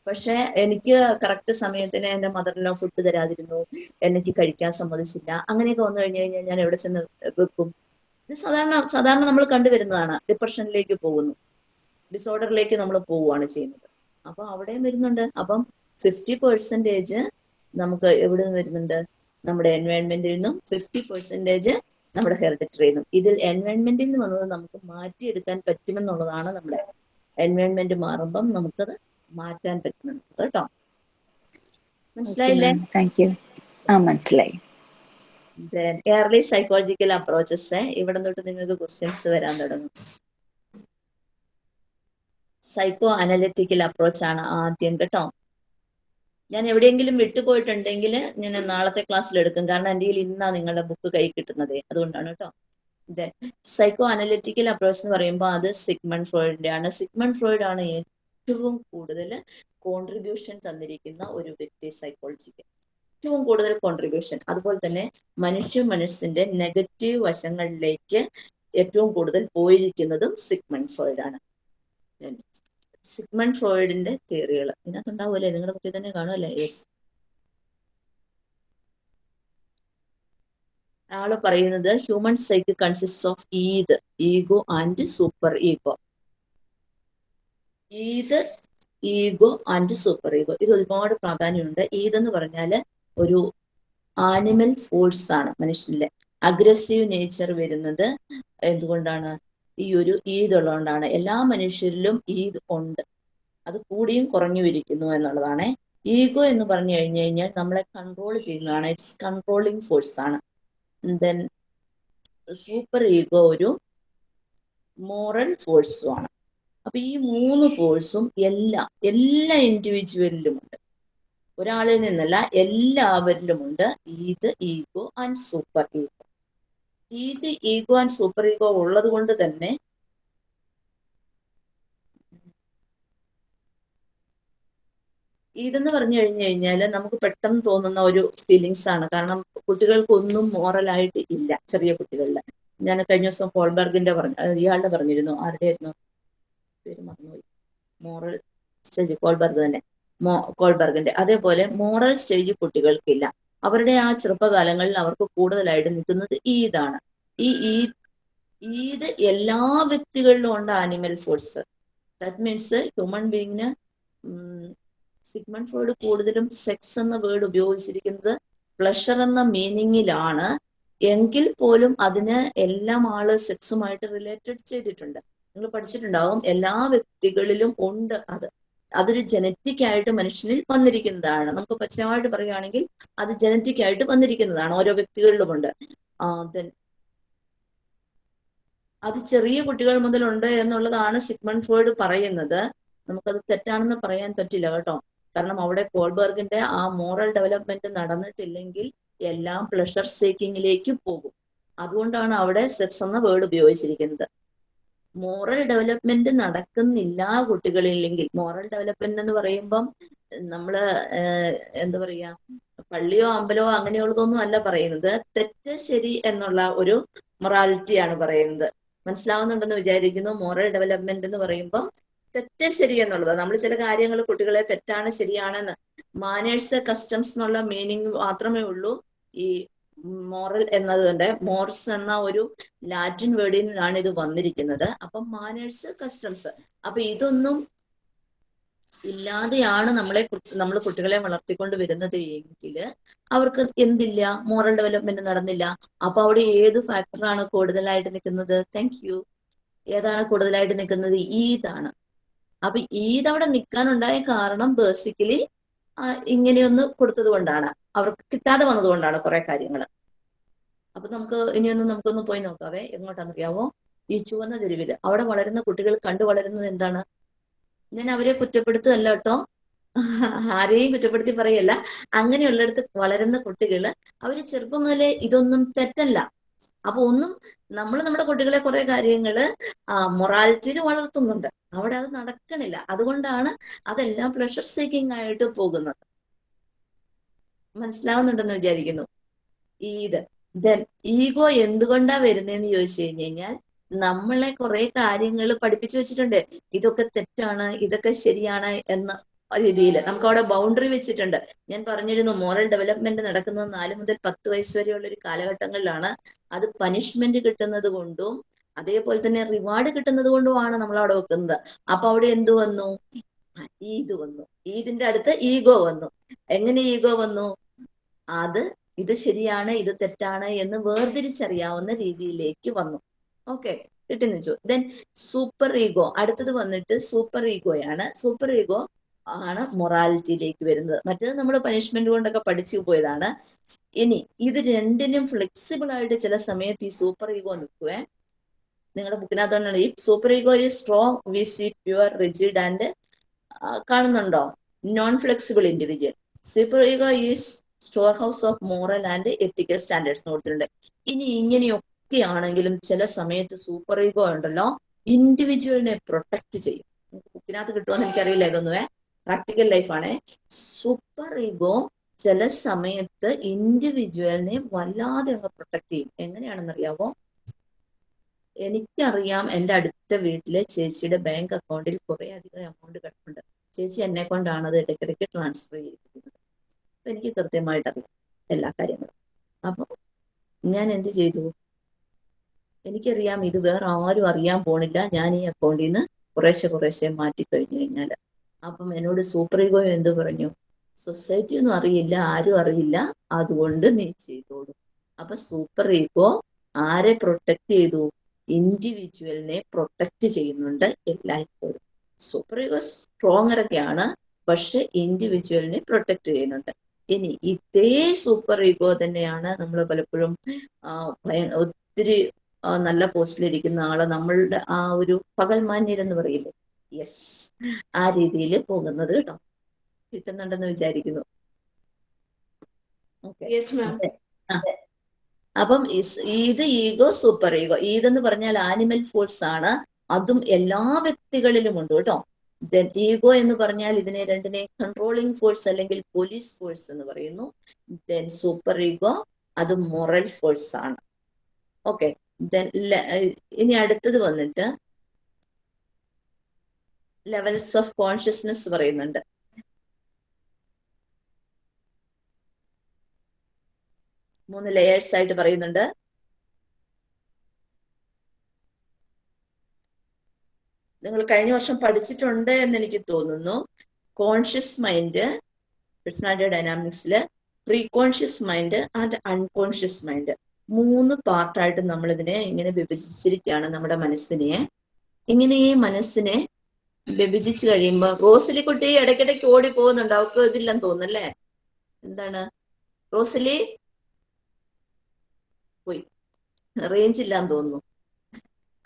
പക്ഷെ എനിക്ക് കറക്റ്റ് സമയത്തിന് എന്റെ മദറിനോ ഫുഡ് തരാതിരുന്നു. എനിക്ക് കഴിക്കാൻ സമ്മതിച്ചില്ല. അങ്ങനെയൊക്കെ വന്നു കഴിഞ്ഞു കഴിഞ്ഞാൽ ഞാൻ എവിടെ ചെന്ന് വെക്കും? ഇത് സാധാരണ സാധാരണ നമ്മൾ കണ്ടുവരുന്നതാണ് ഡിപ്രഷനിലേക്ക് പോകുന്നു. ഡിസോർഡറിലേക്ക് നമ്മൾ പോവുകയാണ് ചെയ്യുന്നത്. അപ്പൊ അവിടെയും വരുന്നുണ്ട്. അപ്പം ഫിഫ്റ്റി പെർസെന്റേജ് നമുക്ക് എവിടെ നിന്ന് വരുന്നുണ്ട്? നമ്മുടെ എൻവയോൺമെന്റിൽ നിന്നും ഫിഫ്റ്റി പെർസെന്റേജ് നമ്മുടെ ഹെറിഡിറ്ററിയിൽ നിന്നും. ഇതിൽ എൻവയോൺമെന്റിൽ നിന്ന് വന്നത് നമുക്ക് മാറ്റിയെടുക്കാൻ പറ്റുമെന്നുള്ളതാണ് നമ്മുടെ എൻവയോൺമെന്റ് മാറുമ്പം നമുക്കത് മാറ്റാൻ പറ്റുന്നുണ്ട് കേട്ടോ? മനസ്സിലായില്ലേ? താങ്ക് യു ആ മനസ്സിലായി. എയർലി സൈക്കോളജിക്കൽ അപ്രോച്ചസ് ഇവിടെ തൊട്ട് നിങ്ങൾക്ക് ക്വസ്റ്റ്യൻസ് വരാൻ തുടങ്ങും. സൈക്കോ അനലിറ്റിക്കൽ അപ്രോച്ച് ആണ് ആദ്യം കേട്ടോ? ഞാൻ എവിടെയെങ്കിലും വിട്ടുപോയിട്ടുണ്ടെങ്കിൽ ഞാൻ നാളത്തെ ക്ലാസ്സിൽ എടുക്കും. കാരണം എന്റെ കയ്യിൽ ഇന്നാ നിങ്ങളുടെ ബുക്ക് കൈ കിട്ടുന്നത്. അതുകൊണ്ടാണ് കേട്ടോ. ഇത് സൈക്കോ അനലിറ്റിക്കൽ അപ്രോച്ച് എന്ന് പറയുമ്പോൾ അത് സിഗ്മൺ ഫ്രോയിഡിന്റെ ആണ് സിഗ്മൺ ഫ്രോയിഡ് ആണ് ഏറ്റവും കൂടുതൽ കോൺട്രിബ്യൂഷൻ തന്നിരിക്കുന്ന ഒരു വ്യക്തി സൈക്കോളജിക്ക് ഏറ്റവും കൂടുതൽ കോൺട്രിബ്യൂഷൻ അതുപോലെ തന്നെ മനുഷ്യ മനസ്സിന്റെ നെഗറ്റീവ് വശങ്ങളിലേക്ക് ഏറ്റവും കൂടുതൽ പോയിരിക്കുന്നതും സിഗ്മൺ ഫ്രോയിഡ് ആണ് സിഗ്മൺ ഫ്രോയിഡിന്റെ തിയറികൾ. ഇതിനകത്തുണ്ടാവുമല്ലേ? നിങ്ങളുടെ കുട്ടി തന്നെ കാണുമല്ലേ? യെസ് ആൾ പറയുന്നത് human cycle consist of id ego and super ego id ego and super ego ഇത് ഒരുപാട് പ്രാധാന്യമുണ്ട്. ഈദ് എന്ന് പറഞ്ഞാൽ ഒരു ആനിമൽ ഫോഴ്സ് ആണ് മനുഷ്യനിലെ. അഗ്രസീവ് നേച്ചർ വരുന്നത് എന്തുകൊണ്ടാണ്? ഈ ഒരു ഈദ് ഉള്ളതുകൊണ്ടാണ്. എല്ലാ മനുഷ്യരിലും ഈദ് ഉണ്ട്. അത് കൂടിയും കുറഞ്ഞു ഇരിക്കുന്നു എന്നുള്ളതാണ്. ഈഗോ എന്ന് പറഞ്ഞു കഴിഞ്ഞു കഴിഞ്ഞാൽ നമ്മളെ കൺട്രോൾ ചെയ്യുന്നതാണ്. ഇറ്റ്സ് കൺട്രോളിങ് ഫോഴ്സ് ആണ്. ദെൻ സൂപ്പർ ഈഗോ ഒരു മോറൽ ഫോഴ്സും ആണ്. അപ്പൊ ഈ മൂന്ന് ഫോഴ്സും എല്ലാ എല്ലാ ഇൻഡിവിജ്വലിലും ഉണ്ട്. ഒരാളിൽ നിന്നല്ല എല്ലാവരിലുമുണ്ട് id ego and super ego id ego and super ego ഉള്ളത് കൊണ്ട് തന്നെ ഇതെന്ന് പറഞ്ഞു കഴിഞ്ഞു കഴിഞ്ഞാൽ നമുക്ക് പെട്ടെന്ന് തോന്നുന്ന ഒരു ഫീലിങ്സ് ആണ്. കാരണം കുട്ടികൾക്കൊന്നും മോറലായിട്ട് ഇല്ല ചെറിയ കുട്ടികളിൽ ഞാൻ കഴിഞ്ഞ ദിവസം ഹോൾബർഗിന്റെ പറഞ്ഞു ഇയാളുടെ പറഞ്ഞിരുന്നു. ആരുടെ ആയിരുന്നു പേര് മറന്നുപോയി. മോറൽ സ്റ്റേജ് കോൾബർഗ് തന്നെ. മോ കോൾബർഗിന്റെ അതേപോലെ മോറൽ സ്റ്റേജ് കുട്ടികൾക്കില്ല. അവരുടെ ആ ചെറുപ്പകാലങ്ങളിൽ അവർക്ക് കൂടുതലായിട്ട് നിൽക്കുന്നത് ഈദാണ്. ഈ ഈദ് ഈദ് എല്ലാ വ്യക്തികളിലും ഉണ്ട് animal force that means human ബീങ്ങിന് Sigmund Freud കൂടുതലും സെക്സ് എന്ന വേർഡ് ഉപയോഗിച്ചിരിക്കുന്നത് പ്ലഷർ എന്ന മീനിങ്ങിലാണ് എങ്കിൽ പോലും അതിന് എല്ലാം ആൾ സെക്സുമായിട്ട് റിലേറ്റഡ് ചെയ്തിട്ടുണ്ട്. നിങ്ങൾ പഠിച്ചിട്ടുണ്ടാവും എല്ലാ വ്യക്തികളിലും ഉണ്ട് അത്. അതൊരു ജനറ്റിക് ആയിട്ട് മനുഷ്യനിൽ വന്നിരിക്കുന്നതാണ്. നമുക്ക് പച്ചമായിട്ട് പറയുകയാണെങ്കിൽ അത് ജനറ്റിക് ആയിട്ട് വന്നിരിക്കുന്നതാണ് ഓരോ വ്യക്തികളിലുമുണ്ട്. then അത് ചെറിയ കുട്ടികൾ മുതലുണ്ട് എന്നുള്ളതാണ് സിഗ്മൺ ഫ്രോയിഡ് പറയുന്നത്. നമുക്കത് തെറ്റാണെന്ന് പറയാൻ പറ്റില്ല കേട്ടോ. കാരണം അവിടെ കോൾബർഗിന്റെ ആ മോറൽ ഡെവലപ്മെന്റ് നടന്നിട്ടില്ലെങ്കിൽ എല്ലാം പ്ലഷർ സേക്കിങ്ങിലേക്ക് പോകും. അതുകൊണ്ടാണ് അവിടെ സെക്സ് എന്ന വേർഡ് ഉപയോഗിച്ചിരിക്കുന്നത്. മോറൽ ഡെവലപ്മെന്റ് നടക്കുന്നില്ല കുട്ടികളില്ലെങ്കിൽ. മോറൽ ഡെവലപ്മെന്റ് എന്ന് പറയുമ്പം നമ്മൾ എന്താ പറയാ പള്ളിയോ അമ്പലമോ അങ്ങനെയുള്ളതൊന്നും അല്ല പറയുന്നത്. തെറ്റ് ശരി എന്നുള്ള ഒരു മൊറാലിറ്റിയാണ് പറയുന്നത്. മനസ്സിലാവുന്നുണ്ടെന്ന് വിചാരിക്കുന്നു. മോറൽ ഡെവലപ്മെന്റ് എന്ന് പറയുമ്പോൾ തെറ്റ് ശരി എന്നുള്ളത്. നമ്മൾ ചില കാര്യങ്ങൾ കുട്ടികളെ തെറ്റാണ് ശരിയാണെന്ന്. മാനേഴ്സ് കസ്റ്റംസ് എന്നുള്ള മീനിങ് മാത്രമേ ഉള്ളൂ. ഈ മോറൽ എന്നതുകൊണ്ട് മോർസ് എന്ന ഒരു ലാറ്റിൻ വേർഡിൽ നിന്നാണ് ഇത് വന്നിരിക്കുന്നത്. അപ്പം മാനേഴ്സ് കസ്റ്റംസ്. അപ്പൊ ഇതൊന്നും ഇല്ലാതെയാണ് നമ്മളെ നമ്മൾ കുട്ടികളെ വളർത്തിക്കൊണ്ട് വരുന്നത് എങ്കിൽ അവർക്ക് എന്തില്ല? മോറൽ ഡെവലപ്മെന്റ് നടന്നില്ല. അപ്പൊ അവിടെ ഏത് ഫാക്ടറാണ് കൂടുതലായിട്ട് നിൽക്കുന്നത്? താങ്ക് യു ഏതാണ് കൂടുതലായിട്ട് നിൽക്കുന്നത്? ഈദാണ് അപ്പൊ ഈദ് അവിടെ നിൽക്കാനുണ്ടായ കാരണം ബേസിക്കലി ഇങ്ങനെയൊന്ന് കൊടുത്തത് കൊണ്ടാണ്. അവർക്ക് കിട്ടാതെ വന്നത് കൊണ്ടാണ് കുറെ കാര്യങ്ങൾ അപ്പൊ നമുക്ക് ഇനിയൊന്ന് നമുക്കൊന്ന് പോയി നോക്കാവേ. എങ്ങോട്ടാണെന്നറിയാവോ? ഈ ചുവന്ന തെരുവിൽ അവിടെ വളരുന്ന കുട്ടികൾ കണ്ടു വളരുന്നത് എന്താണ്? ഞാൻ അവരെ കുറ്റപ്പെടുത്തുകയല്ല കേട്ടോ. ആരെയും കുറ്റപ്പെടുത്തി പറയല്ല. അങ്ങനെയുള്ളിടത്ത് വളരുന്ന കുട്ടികൾ അവർ ചെറുപ്പം മുതലേ ഇതൊന്നും തെറ്റല്ല. അപ്പൊ ഒന്നും നമ്മൾ നമ്മുടെ കുട്ടികളെ കുറെ കാര്യങ്ങൾ മൊറാലിറ്റിയിൽ വളർത്തുന്നുണ്ട്. അവിടെ അത് നടക്കണില്ല. അതുകൊണ്ടാണ് അതെല്ലാം പ്ലഷർ സീക്കിംഗ് ആയിട്ട് പോകുന്നത്. മനസ്സിലാവുന്നുണ്ടെന്ന് വിചാരിക്കുന്നു. ഈത് ദെൻ ഈഗോ എന്തുകൊണ്ടാ വരുന്നതെന്ന് ചോദിച്ചു കഴിഞ്ഞു കഴിഞ്ഞാൽ നമ്മളെ കുറെ കാര്യങ്ങൾ പഠിപ്പിച്ചു വെച്ചിട്ടുണ്ട്. ഇതൊക്കെ തെറ്റാണ് ഇതൊക്കെ ശരിയാണ് എന്ന രീതിയിൽ നമുക്ക് അവിടെ ബൗണ്ടറി വെച്ചിട്ടുണ്ട്. ഞാൻ പറഞ്ഞിരുന്നു മോറൽ ഡെവലപ്മെന്റ് നടക്കുന്നത് നാല് മുതൽ പത്ത് വയസ്സ് വരെയുള്ള ഒരു കാലഘട്ടങ്ങളിലാണ്. അത് പനിഷ്മെന്റ് കിട്ടുന്നത് കൊണ്ടും അതേപോലെ തന്നെ റിവാർഡ് കിട്ടുന്നത് കൊണ്ടുമാണ് നമ്മൾ അവിടെ വെക്കുന്നത്. അപ്പൊ അവിടെ എന്ത് വന്നു? ഈദ് വന്നു. ഈദിന്റെ അടുത്ത് ഈഗോ വന്നു. എങ്ങനെ ഈഗോ വന്നു? അത് ഇത് ശരിയാണ് ഇത് തെറ്റാണ് എന്ന് വേർതിരിച്ചറിയാവുന്ന രീതിയിലേക്ക് വന്നു. ഓക്കെ കിട്ടുന്നു ദെൻ സൂപ്പർ ഈഗോ അടുത്തത് വന്നിട്ട് സൂപ്പർ ഈഗോയാണ് സൂപ്പർ ഈഗോ ആണ് മൊറാലിറ്റിയിലേക്ക് വരുന്നത്. മറ്റേത് നമ്മൾ പനിഷ്മെന്റ് കൊണ്ടൊക്കെ പഠിച്ചു പോയതാണ്. ഇനി ഇത് രണ്ടിനും ഫ്ലെക്സിബിൾ ആയിട്ട് ചില സമയത്ത് ഈ സൂപ്പർ ഈഗോ നിൽക്കുവേ. നിങ്ങളുടെ ബുക്കിനകത്തോണ്ടാണ് ഈ സൂപ്പർ ഈഗോ ഈ strong we see pure rigid and കാണുന്നുണ്ടോ? Non flexible individual super ego is store house of moral and ethical standards കൊടുത്തിട്ടുണ്ട്. ഇനി ഇങ്ങനെയൊക്കെ ആണെങ്കിലും ചില സമയത്ത് സൂപ്പർ ഈഗോ ഉണ്ടല്ലോ ഇൻഡിവിജ്വലിനെ പ്രൊട്ടക്ട് ചെയ്യും. ബുക്കിനകത്ത് കിട്ടുമെന്ന് എനിക്കറിയില്ല ഇതൊന്നുവേ. പ്രാക്ടിക്കൽ ലൈഫാണേ സൂപ്പർ ഈഗോ ചില സമയത്ത് ഇൻഡിവിജ്വലിനെ വല്ലാതെ അങ്ങ് പ്രൊട്ടക്ട് ചെയ്യും. എങ്ങനെയാണെന്നറിയാവോ? എനിക്കറിയാം എന്റെ അടുത്ത വീട്ടിലെ ചേച്ചിയുടെ ബാങ്ക് അക്കൗണ്ടിൽ കുറെ അധികം എമൗണ്ട് കിടപ്പുണ്ട്. ചേച്ചി എന്നെ കൊണ്ടാണ് അത് ഇടയ്ക്കിടയ്ക്ക് ട്രാൻസ്ഫർ ചെയ്തിരിക്കുന്നത്. അപ്പൊ എനിക്ക് കൃത്യമായിട്ട് അറിയാം എല്ലാ കാര്യങ്ങളും. അപ്പൊ ഞാൻ എന്ത് ചെയ്തു? എനിക്കറിയാം ഇത് വേറെ ആരും അറിയാൻ പോണില്ല. ഞാൻ ഈ അക്കൗണ്ടിൽ നിന്ന് കുറേശ്ശെ കുറേശ്ശെ മാറ്റി കഴിഞ്ഞു കഴിഞ്ഞാൽ അപ്പം എന്നോട് സൂപ്പർ ഈഗോ എന്ത് പറഞ്ഞു? സൊസൈറ്റി ഒന്നും അറിയില്ല ആരും അറിയില്ല. അതുകൊണ്ട് നീ ചെയ്തോളൂ. അപ്പൊ സൂപ്പർ ഈഗോ ആരെ പ്രൊട്ടക്ട് ചെയ്തു? ഇൻഡിവിജ്വലിനെ പ്രൊട്ടക്ട് ചെയ്യുന്നുണ്ട് എല്ലായ്പ്പോഴും. സൂപ്പർ ഈഗോ സ്ട്രോങ്ങർ ഒക്കെയാണ് പക്ഷെ ഇൻഡിവിജ്വലിനെ പ്രൊട്ടക്ട് ചെയ്യുന്നുണ്ട്. ഇനി ഇതേ സൂപ്പർ ഈഗോ തന്നെയാണ് നമ്മൾ പലപ്പോഴും ഒത്തിരി നല്ല പോസ്റ്റിലിരിക്കുന്ന ആൾ. നമ്മളുടെ ആ ഒരു പകൽമാന്യരെന്ന് പറയില്ലേ? യെസ് ആ രീതിയിൽ പോകുന്നത് കേട്ടോ. കിട്ടുന്നുണ്ടെന്ന് വിചാരിക്കുന്നു. അപ്പം ഇത് ഈഗോ സൂപ്പർ ഈഗോ. ഈതെന്ന് പറഞ്ഞാൽ ആനിമൽ ഫോഴ്സ് ആണ്. അതും എല്ലാ വ്യക്തികളിലും ഉണ്ട് കേട്ടോ. ദെൻ ഈഗോ എന്ന് പറഞ്ഞാൽ ഇതിനെ രണ്ടിനെ കൺട്രോളിങ് ഫോഴ്സ് അല്ലെങ്കിൽ പോലീസ് ഫോഴ്സ് എന്ന് പറയുന്നു. ദെൻ സൂപ്പർ ഈഗോ അത് മൊറൽ ഫോഴ്സ് ആണ്. ഓക്കെ ദെൻ ഇനി അടുത്തത് വന്നിട്ട് ലെവൽസ് ഓഫ് കോൺഷ്യസ്നെസ് പറയുന്നുണ്ട്. മൂന്ന് ലെയേഴ്സ് ആയിട്ട് പറയുന്നുണ്ട്. നിങ്ങൾ കഴിഞ്ഞ വർഷം പഠിച്ചിട്ടുണ്ട് എന്ന് എനിക്ക് തോന്നുന്നു. Conscious mind personality ഡൈനാമിക്സിൽ pre conscious mind and unconscious mind മൂന്ന് പാർട്ടായിട്ട് നമ്മൾ ഇതിനെ ഇങ്ങനെ വിഭജിച്ചിരിക്കുകയാണ് നമ്മുടെ മനസ്സിനെ. ഇങ്ങനെ ഈ മനസ്സിനെ വിഭജിച്ച് കഴിയുമ്പോ റോസലിക്കുട്ടി ഇടയ്ക്കിടയ്ക്ക് ഓടി പോകുന്നുണ്ട് അവക്ക് ഇതില്ലെന്ന് തോന്നുന്നല്ലേ എന്താണ്? റോസലി? പോയി. റേഞ്ച് ഇല്ലാന്ന് തോന്നുന്നു.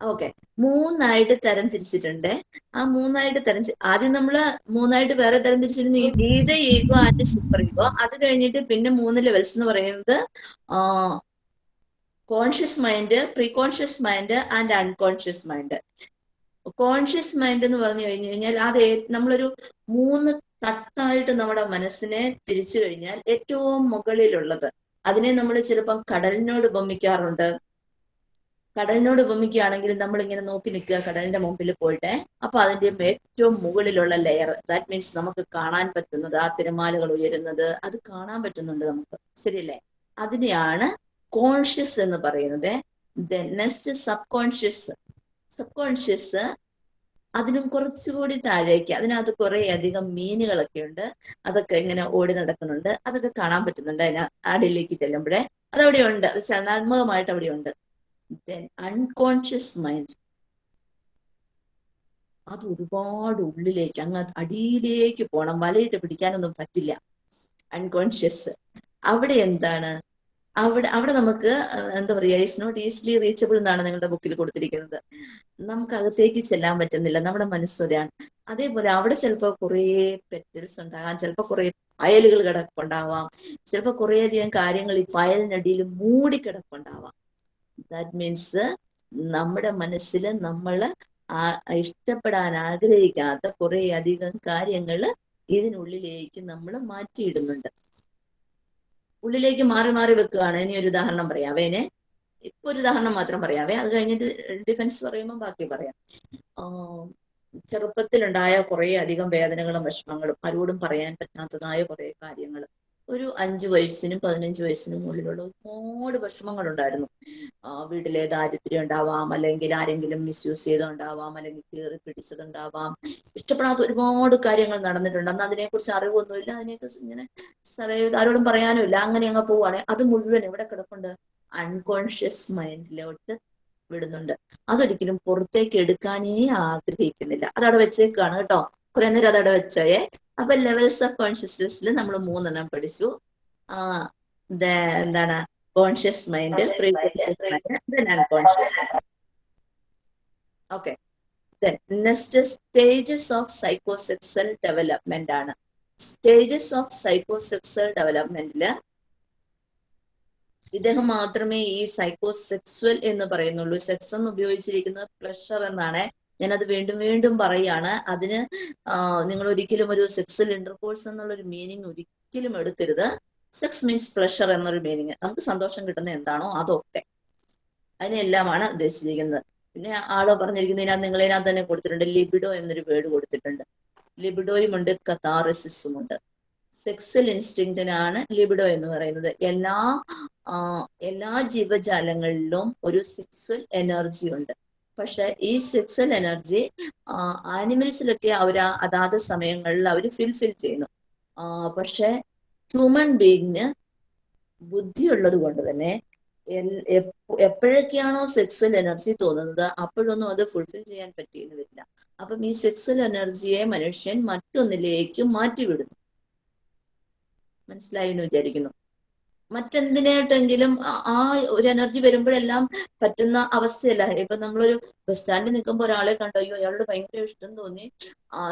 ഓക്കെ മൂന്നായിട്ട് തരം തിരിച്ചിട്ടുണ്ട്. ആ മൂന്നായിട്ട് തരം ആദ്യം നമ്മൾ മൂന്നായിട്ട് വേറെ തരം തിരിച്ചിരുന്നു. ഈ ഗീത ഈഗോ ആൻഡ് സൂപ്പർ ഈഗോ അത് കഴിഞ്ഞിട്ട് പിന്നെ മൂന്ന് ലെവൽസ് എന്ന് പറയുന്നത് conscious mind pre conscious mind and unconscious mind conscious mind എന്ന് പറഞ്ഞു കഴിഞ്ഞു കഴിഞ്ഞാൽ അത് നമ്മളൊരു മൂന്ന് തട്ടായിട്ട് നമ്മുടെ മനസ്സിനെ തിരിച്ചു കഴിഞ്ഞാൽ ഏറ്റവും മുകളിലുള്ളത്. അതിനെ നമ്മൾ ചിലപ്പം കടലിനോട് ഉപമിക്കാറുണ്ട്. കടലിനോട് ഉപമിക്കുകയാണെങ്കിൽ നമ്മൾ ഇങ്ങനെ നോക്കി നിൽക്കുക കടലിന്റെ മുമ്പിൽ പോയിട്ട്. അപ്പൊ അതിന്റെ ഏറ്റവും മുകളിലുള്ള ലെയർ ദാറ്റ് മീൻസ് നമുക്ക് കാണാൻ പറ്റുന്നത് ആ തിരമാലകൾ ഉയരുന്നത് അത് കാണാൻ പറ്റുന്നുണ്ട് നമുക്ക്. ശരിയല്ലേ? അതിനെയാണ് കോൺഷ്യസ് എന്ന് പറയുന്നത്. Next sub conscious sub conscious അതിനും കുറച്ചുകൂടി താഴേക്ക് അതിനകത്ത് കുറെ അധികം മീനുകളൊക്കെ ഉണ്ട്. അതൊക്കെ ഇങ്ങനെ ഓടി നടക്കുന്നുണ്ട്. അതൊക്കെ കാണാൻ പറ്റുന്നുണ്ട് അതിന് അടിയിലേക്ക് ചെല്ലുമ്പോഴേ. അതവിടെ ഉണ്ട്. അത് ചലനാത്മകമായിട്ട് അവിടെ ഉണ്ട്. ദെൻ അൺകോൺഷ്യസ് മൈൻഡ് അത് ഒരുപാട് ഉള്ളിലേക്ക് അങ്ങ് അടിയിലേക്ക് പോണം. വലയിട്ട് പിടിക്കാനൊന്നും പറ്റില്ല. അൺകോൺഷ്യസ് അവിടെ എന്താണ്? അവിടെ അവിടെ നമുക്ക് എന്താ പറയുക ഇറ്റ്സ് നോട്ട് ഈസിലി റീച്ചബിൾ എന്നാണ് നിങ്ങളുടെ ബുക്കിൽ കൊടുത്തിരിക്കുന്നത്. നമുക്ക് അകത്തേക്ക് ചെല്ലാൻ പറ്റുന്നില്ല. നമ്മുടെ മനസ്സൊരാണ് അതേപോലെ അവിടെ ചിലപ്പോൾ കുറേ പെറ്റൽസ് ഉണ്ടാകാം. ചിലപ്പോൾ കുറേ അയലുകൾ കിടപ്പുണ്ടാവാം. ചിലപ്പോൾ കുറേയധികം കാര്യങ്ങൾ ഈ പായലിനടിയിൽ മൂടി കിടപ്പുണ്ടാവാം. ദാറ്റ് മീൻസ് നമ്മുടെ മനസ്സിൽ നമ്മൾ ഇഷ്ടപ്പെടാൻ ആഗ്രഹിക്കാത്ത കുറേ അധികം കാര്യങ്ങൾ ഇതിനുള്ളിലേക്ക് നമ്മൾ മാറ്റിയിടുന്നുണ്ട്. ഉള്ളിലേക്ക് മാറി മാറി വെക്കുകയാണ്. ഇനി ഒരു ഉദാഹരണം പറയാവേ ഇനി ഇപ്പൊ ഒരു ഉദാഹരണം മാത്രം പറയാവേ അത് കഴിഞ്ഞിട്ട് ഡിഫൻസ് പറയുമ്പോൾ ബാക്കി പറയാം. ചെറുപ്പത്തിലുണ്ടായ കുറേ അധികം വേദനകളും വിഷമങ്ങളും ആരോടും പറയാൻ പറ്റാത്തതായ കുറേ കാര്യങ്ങൾ ഒരു അഞ്ചു വയസ്സിനും പതിനഞ്ച് വയസ്സിനും മുകളിലുള്ള ഒരുപാട് വിഷമങ്ങളുണ്ടായിരുന്നു. വീട്ടിലെ ദാരിദ്ര്യം ഉണ്ടാവാം അല്ലെങ്കിൽ ആരെങ്കിലും മിസ്യൂസ് ചെയ്തുണ്ടാവാം അല്ലെങ്കിൽ കീറി പിടിച്ചതുണ്ടാവാം. ഇഷ്ടപ്പെടാത്ത ഒരുപാട് കാര്യങ്ങൾ നടന്നിട്ടുണ്ട്. അന്ന് അതിനെക്കുറിച്ച് അറിവൊന്നുമില്ല. അതിനെയൊക്കെ ഇങ്ങനെ സാറേ ആരോടും പറയാനുമില്ല അങ്ങനെ അങ്ങ് പോവാണ്. അത് മുഴുവൻ എവിടെ കിടപ്പുണ്ട്? അൺകോൺഷ്യസ് മൈൻഡിലോട്ട് വിടുന്നുണ്ട്. അതൊരിക്കലും പുറത്തേക്ക് എടുക്കാനേ ആഗ്രഹിക്കുന്നില്ല. അതവിടെ വെച്ചേക്കാണ് കേട്ടോ. കുറെ നേരം അതവിടെ വെച്ചേ. അപ്പൊ ലെവൽസ് ഓഫ് കോൺഷ്യസ്നെസ്സിൽ നമ്മൾ മൂന്നെണ്ണം പഠിച്ചു. ആ എന്താണ്? Conscious mind unconscious okay next stages of psychosexual development ആണ്. സ്റ്റേജസ് ഓഫ് സൈക്കോസെക്സൽ ഡെവലപ്മെന്റിൽ ഇദ്ദേഹം മാത്രമേ ഈ സൈക്കോസെക്സ്വൽ എന്ന് പറയുന്നുള്ളൂ. സെക്സ് എന്ന് ഉപയോഗിച്ചിരിക്കുന്നത് പ്ലഷർ എന്നാണ്. ഞാനത് വീണ്ടും വീണ്ടും പറയാണ്. അതിന് നിങ്ങൾ ഒരിക്കലും ഒരു സെക്സൽ ഇന്റർകോഴ്സ് എന്നുള്ള ഒരു മീനിങ് ഒരിക്കലും എടുക്കരുത്. സെക്സ് മീൻസ് പ്ലഷർ എന്നൊരു മീനിങ് നമുക്ക് സന്തോഷം കിട്ടുന്ന എന്താണോ അതൊക്കെ. അതിനെല്ലാമാണ് ഉദ്ദേശിച്ചിരിക്കുന്നത്. പിന്നെ ആൾ പറഞ്ഞിരിക്കുന്നതിനകത്ത് നിങ്ങൾ ഇതിനകത്ത് തന്നെ കൊടുത്തിട്ടുണ്ട്. ലിബിഡോ എന്നൊരു വേർഡ് കൊടുത്തിട്ടുണ്ട്. ലിബിഡോയും ഉണ്ട് കഥാറസിസും ഉണ്ട് സെക്സൽ ഇൻസ്റ്റിങ്റ്റിനാണ് ലിബിഡോ എന്ന് പറയുന്നത്. എല്ലാ എല്ലാ ജീവജാലങ്ങളിലും ഒരു സെക്സ്വൽ എനർജി ഉണ്ട്. പക്ഷെ ഈ സെക്സ്വൽ എനർജി ആനിമൽസിലൊക്കെ അവർ അതാത് സമയങ്ങളിൽ അവർ ഫിൽഫിൽ ചെയ്യുന്നു. പക്ഷെ ഹ്യൂമൻ ബീയിങ്ങിന് ബുദ്ധിയുള്ളത് കൊണ്ട് തന്നെ എപ്പോഴൊക്കെയാണോ സെക്സ്വൽ എനർജി തോന്നുന്നത് അപ്പോഴൊന്നും അത് ഫുൾഫിൽ ചെയ്യാൻ പറ്റിയെന്ന് വരില്ല. അപ്പം ഈ സെക്സ്വൽ എനർജിയെ മനുഷ്യൻ മറ്റൊന്നിലേക്ക് മാറ്റിവിടുന്നു. മനസ്സിലായി എന്ന് വിചാരിക്കുന്നു. മറ്റെന്തിനായിട്ടെങ്കിലും ആ- ആ ഒരു എനർജി വരുമ്പോഴെല്ലാം പറ്റുന്ന അവസ്ഥയല്ല. ഇപ്പൊ നമ്മളൊരു ബസ് സ്റ്റാൻഡിൽ നിൽക്കുമ്പോൾ ഒരാളെ കണ്ടു അയ്യോ അയാളോട് ഭയങ്കര ഇഷ്ടം തോന്നി.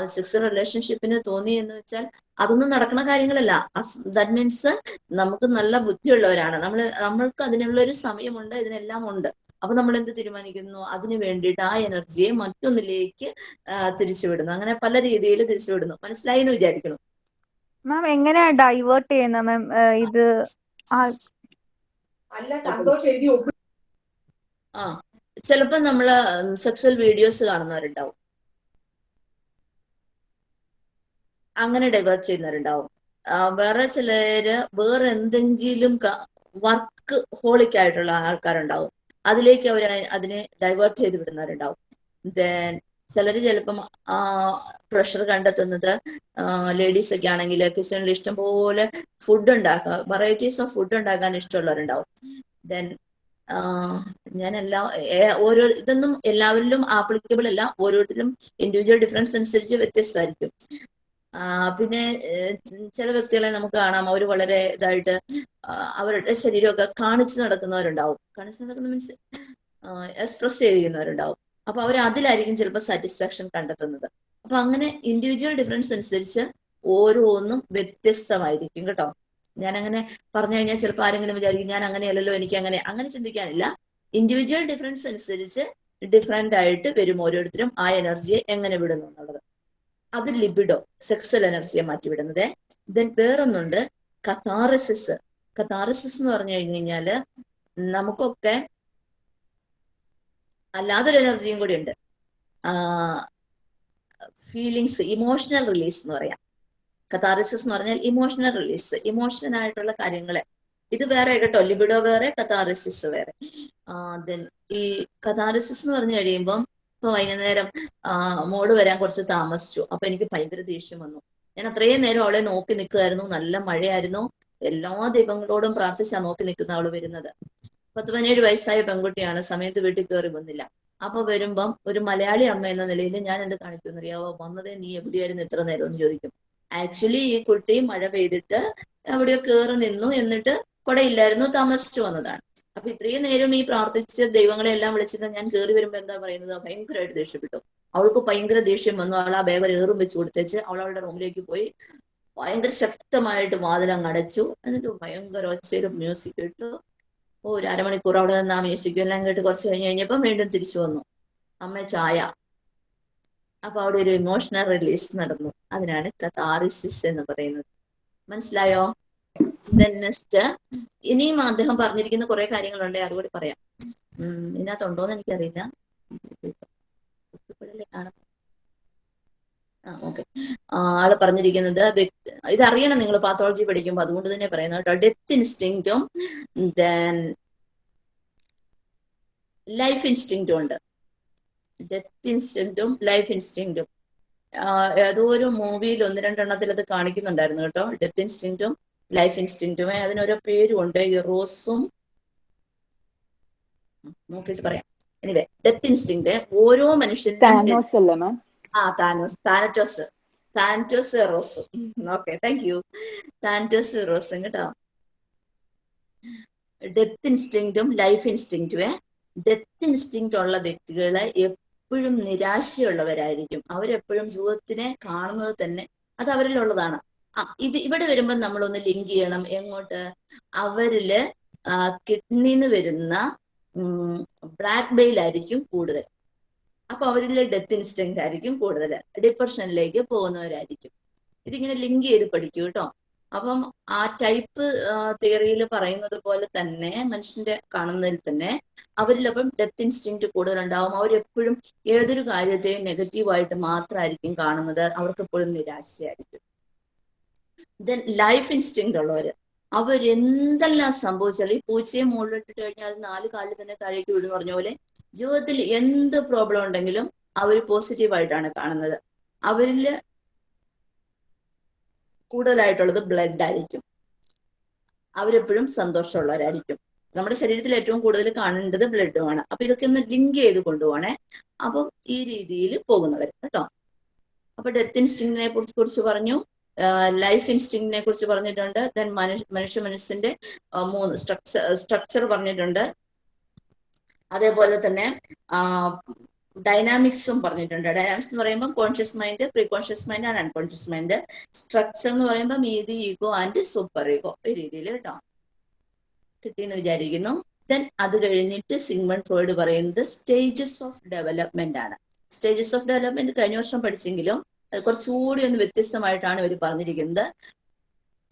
സെക്സ് റിലേഷൻഷിപ്പിന് തോന്നി എന്ന് വെച്ചാൽ അതൊന്നും നടക്കുന്ന കാര്യങ്ങളല്ല. ദാറ്റ് മീൻസ് നമുക്ക് നല്ല ബുദ്ധിയുള്ളവരാണ്. നമ്മൾ നമ്മൾക്ക് അതിനുള്ള ഒരു സമയമുണ്ട് ഇതിനെല്ലാം ഉണ്ട് അപ്പൊ നമ്മൾ എന്ത് തീരുമാനിക്കുന്നു? അതിന് വേണ്ടിയിട്ട് ആ എനർജിയെ മറ്റൊന്നിലേക്ക് ആ, തിരിച്ചുവിടുന്നു. അങ്ങനെ പല രീതിയിൽ തിരിച്ചുവിടുന്നു. മനസ്സിലായി എന്ന് വിചാരിക്കണം മാം എങ്ങനെയാ ഡൈവേർട്ട് ചെയ്യുന്ന മാം ഇത് ആ അല്ല സന്തോഷം എഴുതി ഒപ്പ് ആ ചിലപ്പോൾ നമ്മൾ സെക്സ്വൽ വീഡിയോസ് കാണുന്നവരുണ്ടാവും. അങ്ങനെ ഡൈവേർട്ട് ചെയ്യുന്നവരുണ്ടാവും. വേറെ ചിലര് വേറെ എന്തെങ്കിലും വർക്ക് ഹോളിക് ആയിട്ടുള്ള ആൾക്കാരുണ്ടാവും. അതിലേക്ക് അവർ അതിനെ ഡൈവേർട്ട് ചെയ്ത് വിടുന്നവരുണ്ടാവും. ദെൻ ചിലർ ചിലപ്പം പ്രഷർ കണ്ടെത്തുന്നത് ലേഡീസ് ഒക്കെ ആണെങ്കിൽ കിച്ചണിൽ ഇഷ്ടംപോലെ ഫുഡ് ഉണ്ടാക്കുക വെറൈറ്റീസ് ഓഫ് ഫുഡ് ഉണ്ടാക്കാൻ ഇഷ്ടമുള്ളവരുണ്ടാവും. ദെൻ ഞാൻ എല്ലാ ഓരോ ഇതൊന്നും എല്ലാവരിലും ആപ്ലിക്കബിൾ അല്ല. ഓരോരുത്തരും ഇൻഡിവിജ്വൽ ഡിഫറൻസ് അനുസരിച്ച് വ്യത്യസ്തമായിരിക്കും. പിന്നെ ചില വ്യക്തികളെ നമുക്ക് കാണാം. അവർ വളരെ ഇതായിട്ട് അവരുടെ ശരീരമൊക്കെ കാണിച്ചു നടക്കുന്നവരുണ്ടാവും. കാണിച്ചു നടക്കുന്ന മീൻസ് എക്സ്പ്രസ് ചെയ്തിരിക്കുന്നവരുണ്ടാവും. അപ്പൊ അവർ അതിലായിരിക്കും ചിലപ്പോൾ സാറ്റിസ്ഫാക്ഷൻ കണ്ടെത്തുന്നത്. അപ്പൊ അങ്ങനെ ഇൻഡിവിജ്വൽ ഡിഫറൻസ് അനുസരിച്ച് ഓരോന്നും വ്യത്യസ്തമായിരിക്കും കേട്ടോ. ഞാൻ അങ്ങനെ പറഞ്ഞു കഴിഞ്ഞാൽ ചിലപ്പോൾ ആരെങ്കിലും വിചാരിക്കും ഞാൻ അങ്ങനെയല്ലല്ലോ എനിക്ക് അങ്ങനെ അങ്ങനെ ചിന്തിക്കാനില്ല. ഇൻഡിവിജ്വൽ ഡിഫറൻസ് അനുസരിച്ച് ഡിഫറെന്റ് ആയിട്ട് വരും ഓരോരുത്തരും ആ എനർജിയെ എങ്ങനെ വിടുന്നു എന്നുള്ളത്. അത് ലിബിഡോ സെക്സൽ എനർജിയെ മാറ്റി വിടുന്നത്. ദെൻ വേറൊന്നുണ്ട് കഥാറിസിസ് കഥാറിസിസ് എന്ന് പറഞ്ഞു കഴിഞ്ഞു കഴിഞ്ഞാൽ നമുക്കൊക്കെ അല്ലാതൊരു എനർജിയും കൂടി ഉണ്ട്. ഫീലിങ്സ് ഇമോഷണൽ റിലീസ് എന്ന് പറയാം. കത്താറിസിസ് എന്ന് പറഞ്ഞാൽ ഇമോഷണൽ റിലീസ് ഇമോഷണൽ ആയിട്ടുള്ള കാര്യങ്ങളെ. ഇത് വേറെ കേട്ടോ ലിബിഡോ വേറെ കഥാറിസിസ് വേറെ. ദെൻ ഈ കത്താറിസിസ് എന്ന് പറഞ്ഞു കഴിയുമ്പം ഇപ്പൊ വൈകുന്നേരം മോൾ വരാൻ കുറച്ച് താമസിച്ചു. അപ്പൊ എനിക്ക് ഭയങ്കര ദേഷ്യം വന്നു. ഞാൻ അത്രയും നേരം അവളെ നോക്കി നിൽക്കുമായിരുന്നു നല്ല മഴയായിരുന്നു. എല്ലാ ദൈവങ്ങളോടും പ്രാർത്ഥിച്ചാ നോക്കി നിൽക്കുന്ന അവൾ വരുന്നത്. പത്ത് പതിനേഴ് വയസ്സായ പെൺകുട്ടിയാണ്. സമയത്ത് വീട്ടിൽ കയറി വന്നില്ല. അപ്പൊ വരുമ്പം ഒരു മലയാളി അമ്മ എന്ന നിലയിൽ ഞാൻ എന്ത് കാണിക്കും അറിയാവോ വന്നതേ നീ എവിടെയായിരുന്നു? ഇത്ര നേരം എന്ന് ചോദിക്കും. ആക്ച്വലി ഈ കുട്ടി മഴ പെയ്തിട്ട് എവിടെയോ കയറി നിന്നു എന്നിട്ട് കുടയില്ലായിരുന്നു താമസിച്ചു വന്നതാണ്. അപ്പൊ ഇത്രയും നേരം ഈ പ്രാർത്ഥിച്ച് ദൈവങ്ങളെ എല്ലാം വിളിച്ചത് ഞാൻ കയറി വരുമ്പോ എന്താ പറയുന്നത്? ഭയങ്കരമായിട്ട് ദേഷ്യപ്പെട്ടു. അവൾക്ക് ഭയങ്കര ദേഷ്യം വന്നു. അവൾ ആ ബാഗ് ഏറും വെച്ച് കൊടുത്തേച്ച് അവൾ അവളുടെ റൂമിലേക്ക് പോയി. ഭയങ്കര ശക്തമായിട്ട് വാതിലങ്ങ് അടച്ചു. എന്നിട്ട് ഭയങ്കര ഒച്ചയിലും മ്യൂസിക് ഇട്ടു. ഒരു അരമണിക്കൂർ അവിടെ നിന്ന് ആ മ്യൂസിക്കും എല്ലാം കേട്ട് കുറച്ച് കഴിഞ്ഞ് കഴിഞ്ഞപ്പം വീണ്ടും തിരിച്ചു വന്നു. അമ്മ ചായ. അപ്പൊ അവിടെ ഒരു ഇമോഷണൽ റിലീസ് നടന്നു. അതിനാണ് കഥാറിസിസ് എന്ന് പറയുന്നത്. മനസ്സിലായോ? നെക്സ്റ്റ് ഇനിയും അദ്ദേഹം പറഞ്ഞിരിക്കുന്ന കുറെ കാര്യങ്ങളുണ്ട് അതുകൂടി പറയാം. ഇതിനകത്തുണ്ടോന്ന് എനിക്കറിയില്ല. ആ ആൾ പറഞ്ഞിരിക്കുന്നത് ഇതറിയണം നിങ്ങൾ പാത്തോളജി പഠിക്കുമ്പോൾ അതുകൊണ്ട് തന്നെ പറയുന്നത് കേട്ടോ. ഡെത്ത് ഇൻസ്റ്റിങ്റ്റും ദെൻ ലൈഫ് ഇൻസ്റ്റിങ്റ്റും ഉണ്ട്. ഡെത്ത് ഇൻസ്റ്റിങ്റ്റും ലൈഫ് ഇൻസ്റ്റിങ്റ്റും ഏതോ ഒരു മൂവിയിൽ ഒന്ന് രണ്ടെണ്ണത്തിൽ അത് കാണിക്കുന്നുണ്ടായിരുന്നു കേട്ടോ. ഡെത്ത് ഇൻസ്റ്റിങ്റ്റും ലൈഫ് ഇൻസ്റ്റിങ്റ്റും അതിനൊരു പേരും ഉണ്ട്. ഈ റോസും നോക്കിയിട്ട് പറയാം. എനിവേ ഡെത്ത് ഇൻസ്റ്റിങ്റ്റ് ഓരോ മനുഷ്യന്റെ ആ Thanos Thanatos. Thanatos Eros. Okay thank you Thanatos റോസും കേട്ടോ. ഡെത്ത് ഇൻസ്റ്റിങ്റ്റും ലൈഫ് ഇൻസ്റ്റിങ്റ്റും ഡെത്ത് ഇൻസ്റ്റിങ്റ്റ് ഉള്ള വ്യക്തികളെ എപ്പോഴും നിരാശയുള്ളവരായിരിക്കും. അവരെപ്പോഴും ജീവിതത്തിനെ കാണുന്നത് തന്നെ അത് അവരിലുള്ളതാണ്. ആ ഇത് ഇവിടെ വരുമ്പോൾ നമ്മളൊന്ന് ലിങ്ക് ചെയ്യണം. എങ്ങോട്ട്? അവരിൽ കിഡ്നിന്ന് വരുന്ന ബ്ലാക്ക് ബെയിൽ ആയിരിക്കും കൂടുതൽ. അപ്പൊ അവരിലെ ഡെത്ത് ഇൻസ്റ്റിങ് ആയിരിക്കും കൂടുതൽ. ഡിപ്രഷനിലേക്ക് പോകുന്നവരായിരിക്കും. ഇതിങ്ങനെ ലിങ്ക് ചെയ്ത് പഠിക്കും കേട്ടോ അപ്പം ആ ടൈപ്പ് തിയറിയിൽ പറയുന്നത് പോലെ തന്നെ മനുഷ്യന്റെ കാണുന്നതിൽ തന്നെ അവരിലപ്പം ഡെത്ത് ഇൻസ്റ്റിങ് കൂടുതലുണ്ടാവും. അവരെപ്പോഴും ഏതൊരു കാര്യത്തെയും നെഗറ്റീവായിട്ട് മാത്രമായിരിക്കും കാണുന്നത്. അവർക്ക് എപ്പോഴും നിരാശയായിരിക്കും. ദെൻ ലൈഫ് ഇൻസ്റ്റിങ് ഉള്ളവര് അവരെന്തെല്ലാം സംഭവിച്ചാലും ഈ പൂച്ചയെ മുകളിലിട്ടിട്ട് കഴിഞ്ഞാൽ അത് നാല് കാലിൽ തന്നെ താഴേക്ക് വിടുന്നു പറഞ്ഞ പോലെ ജീവിതത്തിൽ എന്ത് പ്രോബ്ലം ഉണ്ടെങ്കിലും അവർ പോസിറ്റീവായിട്ടാണ് കാണുന്നത്. അവരിൽ കൂടുതലായിട്ടുള്ളത് ബ്ലഡ് ആയിരിക്കും. അവരെപ്പോഴും സന്തോഷമുള്ളവരായിരിക്കും. നമ്മുടെ ശരീരത്തിൽ ഏറ്റവും കൂടുതൽ കാണേണ്ടത് ബ്ലഡുമാണ് അപ്പൊ ഇതൊക്കെ ഒന്ന് ലിങ്ക് ചെയ്ത് കൊണ്ടുപോകണേ അപ്പം ഈ രീതിയിൽ പോകുന്നവർ കേട്ടോ. അപ്പൊ ഡെത്ത് ഇൻസ്റ്റിങ്ങിനെ കുറിച്ച് പറഞ്ഞു. ലൈഫ് ഇൻസ്റ്റിങ്ങിനെ കുറിച്ച് പറഞ്ഞിട്ടുണ്ട്. ദെൻ മനുഷ്യ മനുഷ്യ മനസ്സിന്റെ മൂന്ന് സ്ട്രക്ചർ സ്ട്രക്ചർ പറഞ്ഞിട്ടുണ്ട്. അതേപോലെ തന്നെ ഡൈനാമിക്സും പറഞ്ഞിട്ടുണ്ട്. ഡൈനാമിക്സ് എന്ന് പറയുമ്പോൾ conscious mind pre conscious mind and unconscious mind structure എന്ന് പറയുമ്പോൾ മീതി ഈഗോ ആൻഡ് സൂപ്പർ ഈഗോ ഈ രീതിയിൽ കേട്ടോ. കിട്ടിയെന്ന് വിചാരിക്കുന്നു. ദെൻ അത് കഴിഞ്ഞിട്ട് സിഗ്മൺ ഫ്രോയിഡ് പറയുന്നത് സ്റ്റേജസ് ഓഫ് ഡെവലപ്മെന്റ് ആണ്. സ്റ്റേജസ് ഓഫ് ഡെവലപ്മെന്റ് കഴിഞ്ഞ വർഷം പഠിച്ചെങ്കിലും അത് കുറച്ചുകൂടി ഒന്ന് വ്യത്യസ്തമായിട്ടാണ് ഇവർ പറഞ്ഞിരിക്കുന്നത്.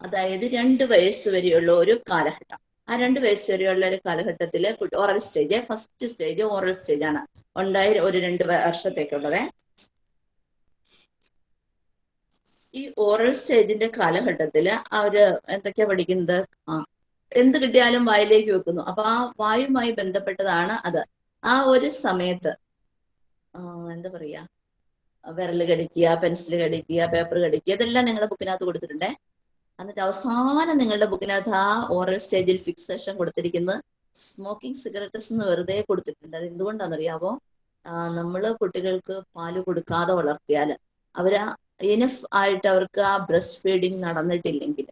അതായത് രണ്ട് വയസ്സ് വരെയുള്ള ഒരു കാലഘട്ടം. ആ രണ്ട് വയസ്സ് വരെയുള്ള ഒരു കാലഘട്ടത്തിൽ oral stage first stage oral stage ആണ് ഉണ്ടായി ഒരു രണ്ട് വർഷത്തേക്കുള്ളത്. ഈ ഓറൽ സ്റ്റേജിന്റെ കാലഘട്ടത്തിൽ അവർ എന്തൊക്കെയാ പഠിക്കുന്നത്? ആ എന്ത് കിട്ടിയാലും വായിലേക്ക് വെക്കുന്നു. അപ്പൊ ആ വായുമായി ബന്ധപ്പെട്ടതാണ് അത്. ആ ഒരു സമയത്ത് എന്താ പറയാ? വിരൽ കടിക്കുക പെൻസിൽ കടിക്കുക പേപ്പർ കടിക്കുക ഇതെല്ലാം നിങ്ങളുടെ ബുക്കിനകത്ത് കൊടുത്തിട്ടുണ്ടേ? എന്നിട്ട് അവസാനം നിങ്ങളുടെ ബുക്കിനകത്ത് ആ ഓറൽ സ്റ്റേജിൽ ഫിക്സേഷൻ കൊടുത്തിരിക്കുന്നത് സ്മോക്കിംഗ് സിഗരറ്റ്സ് എന്ന് വെറുതെ കൊടുത്തിട്ടുണ്ട്. അത് എന്തുകൊണ്ടാണെന്നറിയാവോ? നമ്മൾ കുട്ടികൾക്ക് പാൽ കൊടുക്കാതെ വളർത്തിയാൽ അവർ ഇനഫ് ആയിട്ട് അവർക്ക് ആ ബ്രസ്റ്റ് ഫീഡിങ് നടന്നിട്ടില്ലെങ്കിൽ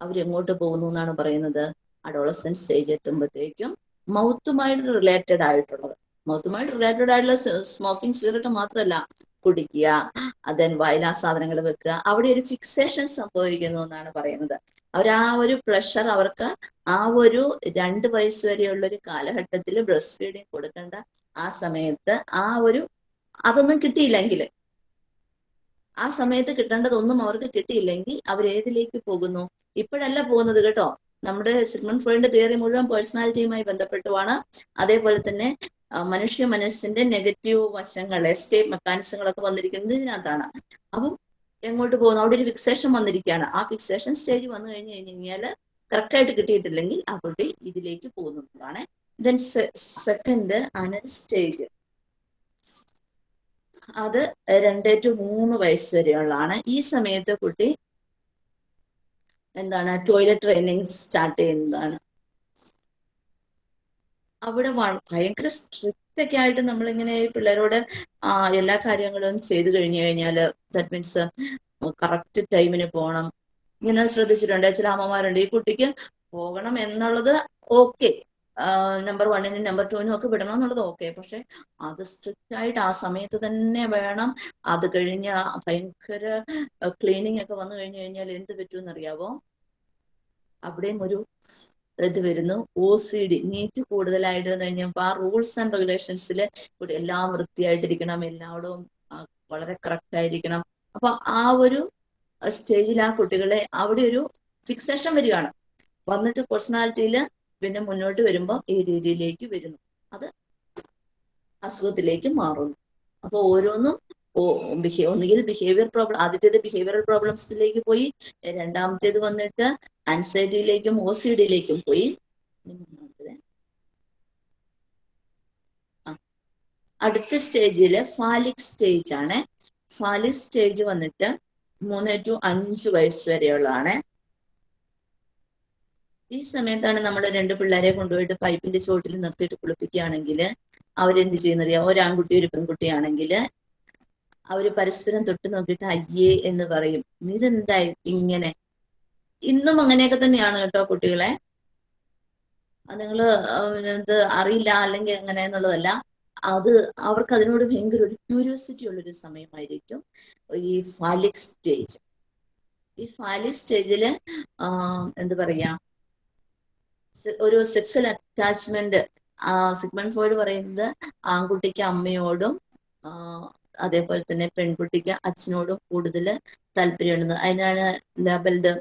അവരെങ്ങോട്ട് പോകുന്നു എന്നാണ് പറയുന്നത്? അഡോളസൻ സ്റ്റേജ് എത്തുമ്പോഴത്തേക്കും മൗത്തുമായിട്ട് റിലേറ്റഡ് ആയിട്ടുള്ളത്. മൗത്തുമായിട്ട് റിലേറ്റഡ് ആയിട്ടുള്ള സ്മോക്കിംഗ് സിഗരറ്റ് മാത്രമല്ല കുടിക്കുക അതൻ വായനാ സാധനങ്ങൾ വെക്കുക. അവിടെ ഒരു ഫിക്സേഷൻ സംഭവിക്കുന്നു എന്നാണ് പറയുന്നത്. അവർ ആ ഒരു പ്രഷർ അവർക്ക് ആ ഒരു രണ്ട് വയസ്സ് വരെയുള്ള ഒരു കാലഘട്ടത്തിൽ ബ്രസ്റ്റ് ഫീഡിങ് കൊടുക്കേണ്ട ആ സമയത്ത് ആ ഒരു അതൊന്നും കിട്ടിയില്ലെങ്കിൽ ആ സമയത്ത് കിട്ടേണ്ടതൊന്നും അവർക്ക് കിട്ടിയില്ലെങ്കിൽ അവർ ഏതിലേക്ക് പോകുന്നു? ഇപ്പോഴല്ല പോകുന്നത് കേട്ടോ. നമ്മുടെ സിഗ്മൺ ഫ്രോയിഡിന്റെ തിയറി മുഴുവൻ പേഴ്സണാലിറ്റിയുമായി ബന്ധപ്പെട്ടുമാണ്. അതേപോലെ തന്നെ മനുഷ്യ മനസ്സിന്റെ നെഗറ്റീവ് വശങ്ങൾ എസ്കേപ്പ് മെക്കാനിസങ്ങളൊക്കെ വന്നിരിക്കുന്നത് ഇതിനകത്താണ് അപ്പം എങ്ങോട്ട് പോകുന്നു? അവിടെ ഒരു ഫിക്സേഷൻ വന്നിരിക്കുകയാണ്. ആ ഫിക്സേഷൻ സ്റ്റേജ് വന്നു കഴിഞ്ഞ് കഴിഞ്ഞ് കഴിഞ്ഞാൽ കറക്റ്റായിട്ട് കിട്ടിയിട്ടില്ലെങ്കിൽ ആ കുട്ടി ഇതിലേക്ക് പോകുന്നതാണ്. ദെൻ സെക്കൻഡ് അനൽ സ്റ്റേജ് അത് രണ്ട് ടു മൂന്ന് വയസ്സ് വരെയുള്ളതാണ്. ഈ സമയത്ത് കുട്ടി എന്താണ്? ടോയ്ലറ്റ് ട്രെയിനിങ് സ്റ്റാർട്ട് ചെയ്യുന്നതാണ്. അവിടെ ഭയങ്കര സ്ട്രിക്റ്റ് ഒക്കെ ആയിട്ട് നമ്മളിങ്ങനെ പിള്ളേരോട് എല്ലാ കാര്യങ്ങളും ചെയ്തു കഴിഞ്ഞു കഴിഞ്ഞാൽ ദാറ്റ് മീൻസ് കറക്റ്റ് ടൈമിന് പോകണം ഇങ്ങനെ ശ്രദ്ധിച്ചിട്ടുണ്ട്. ചില അമ്മമാരുണ്ട്. ഈ കുട്ടിക്ക് പോകണം എന്നുള്ളത് ഓക്കെ നമ്പർ വണ്ണിനും നമ്പർ ടുവിനും ഒക്കെ വിടണം എന്നുള്ളത് ഓക്കെ പക്ഷെ അത് സ്ട്രിക്റ്റ് ആയിട്ട് ആ സമയത്ത് തന്നെ വേണം. അത് കഴിഞ്ഞ ഭയങ്കര ക്ലീനിങ് ഒക്കെ വന്നു കഴിഞ്ഞു കഴിഞ്ഞാൽ എന്ത് പറ്റുമെന്ന് അറിയാവോ അവിടെയും ഒരു ഇത് വരുന്നു. ഒ സി ഡി നീറ്റ് കൂടുതലായിട്ട് കഴിഞ്ഞപ്പോൾ ആ റൂൾസ് ആൻഡ് റെഗുലേഷൻസിൽ എല്ലാം വൃത്തിയായിട്ടിരിക്കണം. എല്ലായിടവും ആ, വളരെ കറക്റ്റ് ആയിരിക്കണം. അപ്പൊ ആ ഒരു സ്റ്റേജിൽ ആ കുട്ടികളെ അവിടെ ഒരു ഫിക്സേഷൻ വരികയാണ്. വന്നിട്ട് പേഴ്സണാലിറ്റിയിൽ പിന്നെ മുന്നോട്ട് വരുമ്പോൾ ഈ രീതിയിലേക്ക് വരുന്നു. അത് അസുഖത്തിലേക്ക് മാറുന്നു. അപ്പൊ ഓരോന്നും ഒന്നുകിൽ ബിഹേവിയർ പ്രോബ്ലം ആദ്യത്തേത് ബിഹേവിയറൽ പ്രോബ്ലംസിലേക്ക് പോയി രണ്ടാമത്തേത് വന്നിട്ട് ആൻസൈറ്റിയിലേക്കും ഓസിഡിലേക്കും പോയി. അടുത്ത സ്റ്റേജിൽ ഫാലിക് സ്റ്റേജ് ആണ് ഫാലിക് സ്റ്റേജ് വന്നിട്ട് മൂന്ന് ടു അഞ്ച് വയസ്സ് വരെയുള്ളതാണ്. ഈ സമയത്താണ് നമ്മൾ രണ്ട് പിള്ളേരെ കൊണ്ടുപോയിട്ട് പൈപ്പിന്റെ ചോട്ടിൽ നിർത്തിയിട്ട് കുളിപ്പിക്കുകയാണെങ്കിൽ അവരെന്ത് ചെയ്യുന്നറിയാം? ഒരാൺകുട്ടി ഒരു പെൺകുട്ടിയാണെങ്കിൽ അവർ പരസ്പരം തൊട്ട് നോക്കിയിട്ട് അയ്യേ എന്ന് പറയും. ഇതെന്തായി ഇങ്ങനെ ഇന്നും അങ്ങനെയൊക്കെ തന്നെയാണ് കേട്ടോ കുട്ടികളെ. എന്ത് ഇത് അറിയില്ല അല്ലെങ്കിൽ അങ്ങനെ എന്നുള്ളതല്ല. അത് അവർക്ക് അതിനോട് ഭയങ്കര ഒരു ക്യൂരിയോസിറ്റി ഉള്ളൊരു സമയമായിരിക്കും. ഈ ഫാലിക് സ്റ്റേജ് ഈ ഫാലിക് സ്റ്റേജിൽ എന്ത് പറയാ? ഒരു സെക്സൽ അറ്റാച്ച്മെന്റ് സിഗ്മൺ ഫോയിഡ് പറയുന്നത് ആൺകുട്ടിക്ക് അമ്മയോടും അതേപോലെ തന്നെ പെൺകുട്ടിക്ക് അച്ഛനോടും കൂടുതൽ താല്പര്യമുണ്ടെന്ന്. അതിനാണ് ലേബൽഡ്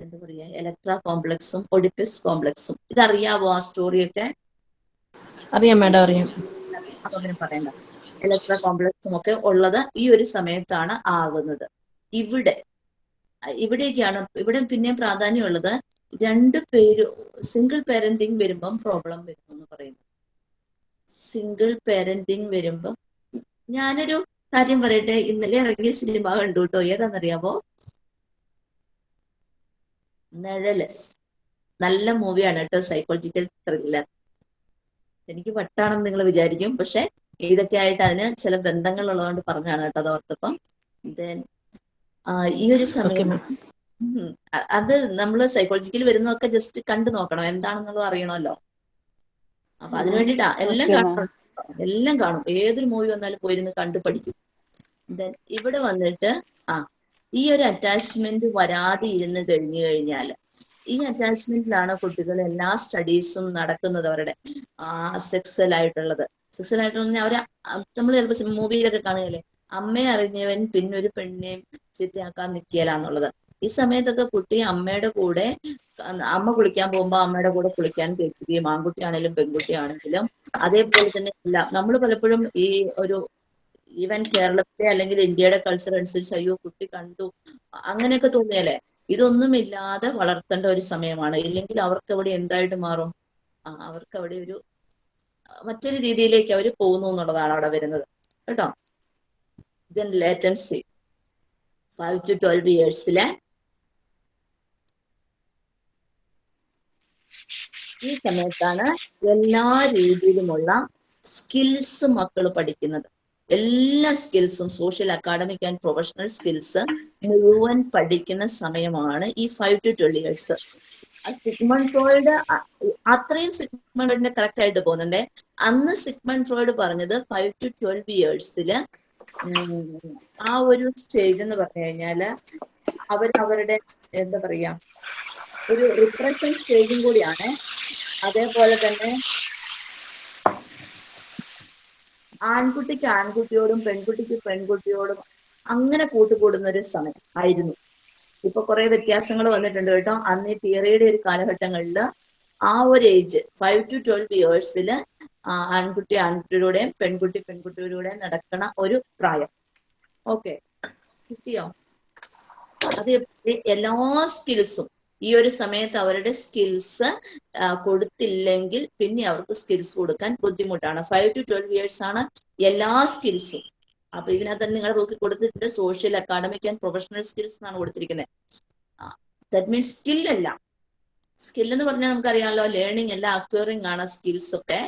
എന്താ പറയാ ഇലക്ട്ര കോംപ്ലക്സും ഒഡിപ്പിസ് കോംപ്ലക്സും ഇതറിയാവോ ആ സ്റ്റോറിയൊക്കെ അറിയാം മാഡം അറിയാം. അങ്ങനെ പറയണ്ട. ഇലക്ട്ര കോംപ്ലക്സും ഒക്കെ ഉള്ളത് ഈ ഒരു സമയത്താണ് ആകുന്നത്. ഇവിടെ ഇവിടേക്കാണ് ഇവിടെ പിന്നെ പ്രാധാന്യമുള്ളത് രണ്ട് പേര് സിംഗിൾ പേരന്റിങ് വരുമ്പം പ്രോബ്ലം വരും എന്ന് പറയുന്നു സിംഗിൾ പേരന്റിങ് വരുമ്പം ഞാനൊരു കാര്യം പറയട്ടെ ഇന്നലെ ഇറങ്ങിയ സിനിമ കണ്ടു കേട്ടോ ഏതാണെന്നറിയാമോ നിഴൽ. നല്ല മൂവിയാണ് കേട്ടോ സൈക്കോളജിക്കൽ ത്രില്ലർ എനിക്ക് വട്ടാണെന്ന് നിങ്ങൾ വിചാരിക്കും പക്ഷെ ഇതൊക്കെ ആയിട്ട് അതിന് ചില ബന്ധങ്ങൾ ഉള്ളതുകൊണ്ട് പറഞ്ഞാണ് കേട്ടോ അത് ഓർത്തപ്പം. ദെൻ ഈ ഒരു സമയം അത് നമ്മൾ സൈക്കോളജിക്കൽ വരുന്നതൊക്കെ ജസ്റ്റ് കണ്ടു നോക്കണം എന്താണെന്നുള്ളത് അറിയണമല്ലോ. അപ്പൊ അതിനു വേണ്ടിട്ടാ എല്ലാം കാണണം. കാണും എല്ലാം കാണും. ഏതൊരു മൂവി വന്നാലും പോയിരുന്ന് കണ്ടു പഠിക്കും. ദെൻ ഇവിടെ വന്നിട്ട് ആ ഈ ഒരു അറ്റാച്ച്മെന്റ് വരാതെ ഇരുന്ന് കഴിഞ്ഞു കഴിഞ്ഞാൽ ഈ അറ്റാച്ച്മെന്റിലാണ് കുട്ടികൾ എല്ലാ സ്റ്റഡീസും നടക്കുന്നത് അവരുടെ സെക്സൽ ആയിട്ടുള്ളത്. സെക്സൽ ആയിട്ടുള്ള അവരെ നമ്മൾ ചിലപ്പോൾ മൂവിയിലൊക്കെ കാണുകയല്ലേ? അമ്മയെ അറിഞ്ഞവൻ പിന്നെ ഒരു പെണ്ണിനെയും ചിത്തയാക്കാൻ നിൽക്കിയാലാന്നുള്ളത് ഈ സമയത്തൊക്കെ കുട്ടി അമ്മയുടെ കൂടെ അമ്മ കുളിക്കാൻ പോകുമ്പോ അമ്മയുടെ കൂടെ കുളിക്കാൻ കേൾക്കുകയും ആൺകുട്ടിയാണെങ്കിലും പെൺകുട്ടിയാണെങ്കിലും അതേപോലെ തന്നെ എല്ലാം. നമ്മൾ പലപ്പോഴും ഈ ഒരു ഈവൻ കേരളത്തിലെ അല്ലെങ്കിൽ ഇന്ത്യയുടെ കൾച്ചർ അനുസരിച്ച് അയ്യോ കുട്ടി കണ്ടു. അങ്ങനെയൊക്കെ തോന്നിയാലേ ഇതൊന്നും ഇല്ലാതെ വളർത്തേണ്ട ഒരു സമയമാണ്. ഇല്ലെങ്കിൽ അവർക്ക് അവിടെ എന്തായിട്ട് മാറും? അവർക്ക് അവിടെ ഒരു മറ്റൊരു രീതിയിലേക്ക് അവർ പോകുന്നു എന്നുള്ളതാണ് അവിടെ വരുന്നത്. കേട്ടോ? Then latency five to twelve ഇയേഴ്സിലെ ഈ സമയത്താണ് എല്ലാ രീതിയിലുമുള്ള സ്കിൽസ് മക്കൾ പഠിക്കുന്നത്. എല്ലാ സ്കിൽസും social academic and professional skills മുഴുവൻ പഠിക്കുന്ന സമയമാണ് ഈ five to twelve years Sigmund Freud അത്രയും സിഗ്മൺ ഫ്രോയിഡിന്റെ കറക്റ്റ് ആയിട്ട് പോകുന്നുണ്ട്. അന്ന് സിഗ്മൺ ഫ്രോയിഡ് പറഞ്ഞത് ഫൈവ് ടു ട്വൽവ് ഇയേഴ്സിൽ ആ ഒരു സ്റ്റേജ് എന്ന് പറഞ്ഞു കഴിഞ്ഞാൽ അവർ അവരുടെ എന്താ പറയാ ഒരു റിപ്രഷൻ സ്റ്റേജും കൂടിയാണ്. അതേപോലെ തന്നെ ആൺകുട്ടിക്ക് ആൺകുട്ടിയോടും പെൺകുട്ടിക്ക് പെൺകുട്ടിയോടും അങ്ങനെ കൂട്ടുകൂടുന്ന ഒരു സമയം ആയിരുന്നു. ഇപ്പൊ കുറെ വ്യത്യാസങ്ങൾ വന്നിട്ടുണ്ട് കേട്ടോ. അന്ന് ഈ തിയറിയുടെ ഒരു കാലഘട്ടങ്ങളിൽ ആ ഒരു ഏജ് ഫൈവ് ടു ട്വൽവ് ഇയേഴ്സിൽ ആൺകുട്ടി ആൺകുട്ടിയിലൂടെയും പെൺകുട്ടി പെൺകുട്ടിയിലൂടെയും നടക്കണ ഒരു പ്രായം. ഓക്കെ കിട്ടിയോ? അത് എല്ലാ സ്കിൽസും ഈ ഒരു സമയത്ത് അവരുടെ സ്കിൽസ് കൊടുത്തില്ലെങ്കിൽ പിന്നെ അവർക്ക് സ്കിൽസ് കൊടുക്കാൻ ബുദ്ധിമുട്ടാണ്. ഫൈവ് ടു ട്വൽവ് ഇയേഴ്സ് ആണ് എല്ലാ സ്കിൽസും അപ്പൊ ഇതിനകത്ത് നിങ്ങൾ നോക്കി കൊടുത്തിട്ടുണ്ട് social academic and professional skills എന്നാണ് കൊടുത്തിരിക്കുന്നത് ദാറ്റ് മീൻസ് സ്കിൽ അല്ല. സ്കിൽ എന്ന് പറഞ്ഞാൽ നമുക്കറിയാമല്ലോ ലേണിംഗ് അല്ല അക്വയറിംഗ് ആണ് സ്കിൽസ് ഒക്കെ.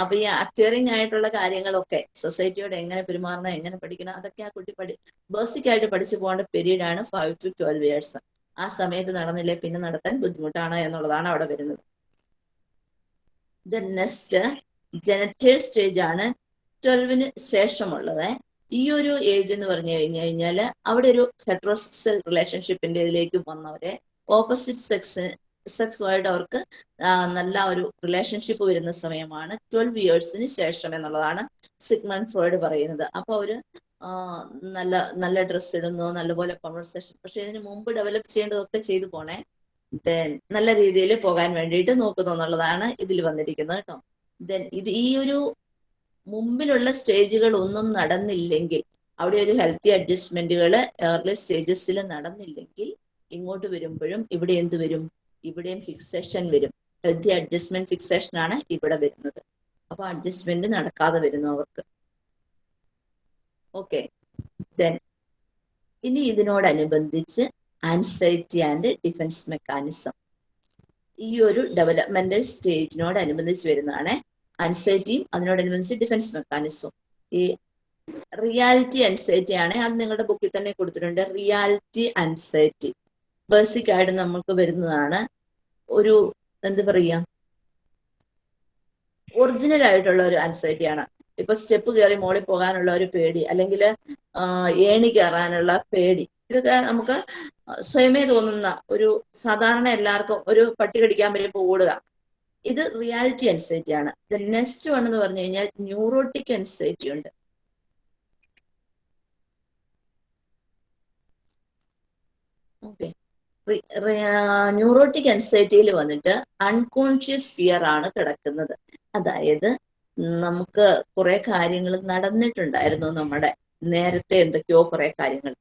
അപ്പൊ ഈ അക്വയറിംഗ് ആയിട്ടുള്ള കാര്യങ്ങളൊക്കെ സൊസൈറ്റിയോട് എങ്ങനെ പെരുമാറണം എങ്ങനെ പഠിക്കണം അതൊക്കെ ആ കുട്ടി പഠി ബേസിക് ആയിട്ട് പഠിച്ചു പോകേണ്ട പീരീഡ് ആണ് ഫൈവ് ടു ട്വൽവ് ഇയേഴ്സ് ആ സമയത്ത് നടന്നില്ലേ? പിന്നെ നടത്താൻ ബുദ്ധിമുട്ടാണ് എന്നുള്ളതാണ് അവിടെ വരുന്നത്. ദ നെക്സ്റ്റ് ജനറ്റേൽ സ്റ്റേജ് ആണ് ട്വൽവിന് ശേഷമുള്ളത്. ഈ ഒരു ഏജ് എന്ന് പറഞ്ഞു കഴിഞ്ഞു കഴിഞ്ഞാൽ അവിടെ ഒരു ഹെട്രോസെക്സൽ റിലേഷൻഷിപ്പിന്റെ ഇതിലേക്ക് വന്നവരെ ഓപ്പോസിറ്റ് സെക്സ് സെക്സുമായിട്ട് അവർക്ക് നല്ല ഒരു റിലേഷൻഷിപ്പ് വരുന്ന സമയമാണ് ട്വൽവ് ഇയേഴ്സിന് ശേഷം എന്നുള്ളതാണ് സിഗ്മൺ ഫ്രോയിഡ് പറയുന്നത്. അപ്പൊ അവർ ആ, നല്ല നല്ല ഡ്രസ്സ് ഇടുന്നു നല്ലപോലെ കോൺവെർസേഷൻ പക്ഷെ ഇതിന് മുമ്പ് ഡെവലപ്പ് ചെയ്യേണ്ടതൊക്കെ ചെയ്തു പോണേ. ദെൻ നല്ല രീതിയിൽ പോകാൻ വേണ്ടിയിട്ട് നോക്കുന്നു എന്നുള്ളതാണ് ഇതിൽ വന്നിരിക്കുന്നത് കേട്ടോ. ദെൻ ഇത് ഈ ഒരു മുമ്പിലുള്ള സ്റ്റേജുകൾ ഒന്നും നടന്നില്ലെങ്കിൽ അവിടെ ഒരു ഹെൽത്തി അഡ്ജസ്റ്റ്മെന്റുകൾ ഏർലി സ്റ്റേജസിൽ നടന്നില്ലെങ്കിൽ ഇങ്ങോട്ട് വരുമ്പോഴും ഇവിടെ എന്ത് വരും? ഇവിടെയും ഫിക്സേഷൻ വരും. ഹെൽത്തി അഡ്ജസ്റ്റ്മെന്റ് ഫിക്സേഷൻ ആണ് ഇവിടെ വരുന്നത്. അപ്പൊ അഡ്ജസ്റ്റ്മെന്റ് നടക്കാതെ വരുന്നു അവർക്ക്. ഓക്കെ ദെൻ ഇനി ഇതിനോടനുബന്ധിച്ച് ആൻസൈറ്റി ആൻഡ് ഡിഫൻസ് മെക്കാനിസം ഈ ഒരു ഡെവലപ്മെന്റൽ സ്റ്റേജിനോടനുബന്ധിച്ച് വരുന്നതാണ് ആൻസൈറ്റിയും അതിനോടനുബന്ധിച്ച് ഡിഫൻസ് മെക്കാനിസവും ഈ റിയാലിറ്റി ആൻസൈറ്റി ആണ്. അത് നിങ്ങളുടെ ബുക്കിൽ തന്നെ കൊടുത്തിട്ടുണ്ട്. റിയാലിറ്റി ആൻസൈറ്റി ബേസിക് ആയിട്ട് നമുക്ക് വരുന്നതാണ് ഒരു എന്ത് പറയാ? ഒറിജിനൽ ആയിട്ടുള്ള ഒരു ആൻസൈറ്റി ആണ്. ഇപ്പൊ സ്റ്റെപ്പ് കയറി മോളിൽ പോകാനുള്ള ഒരു പേടി അല്ലെങ്കിൽ ഏണി കയറാനുള്ള പേടി. ഇതൊക്കെ നമുക്ക് സ്വയമേ തോന്നുന്ന ഒരു സാധാരണ എല്ലാവർക്കും ഒരു പട്ടി കടിക്കാൻ വരുമ്പോൾ ഓടുക. ഇത് റിയാലിറ്റി അൻസൈറ്റി ആണ്. നെക്സ്റ്റ് വൺ എന്ന് പറഞ്ഞു കഴിഞ്ഞാൽ ന്യൂറോട്ടിക് അൻസൈറ്റി ഉണ്ട്. ഓക്കെ ന്യൂറോട്ടിക് അൻസൈറ്റിയിൽ വന്നിട്ട് അൺകോൺഷ്യസ് ഫിയർ ആണ് കിടക്കുന്നത്. അതായത് നമുക്ക് കുറെ കാര്യങ്ങൾ നടന്നിട്ടുണ്ടായിരുന്നു നമ്മുടെ നേരത്തെ എന്തൊക്കെയോ കുറെ കാര്യങ്ങൾ.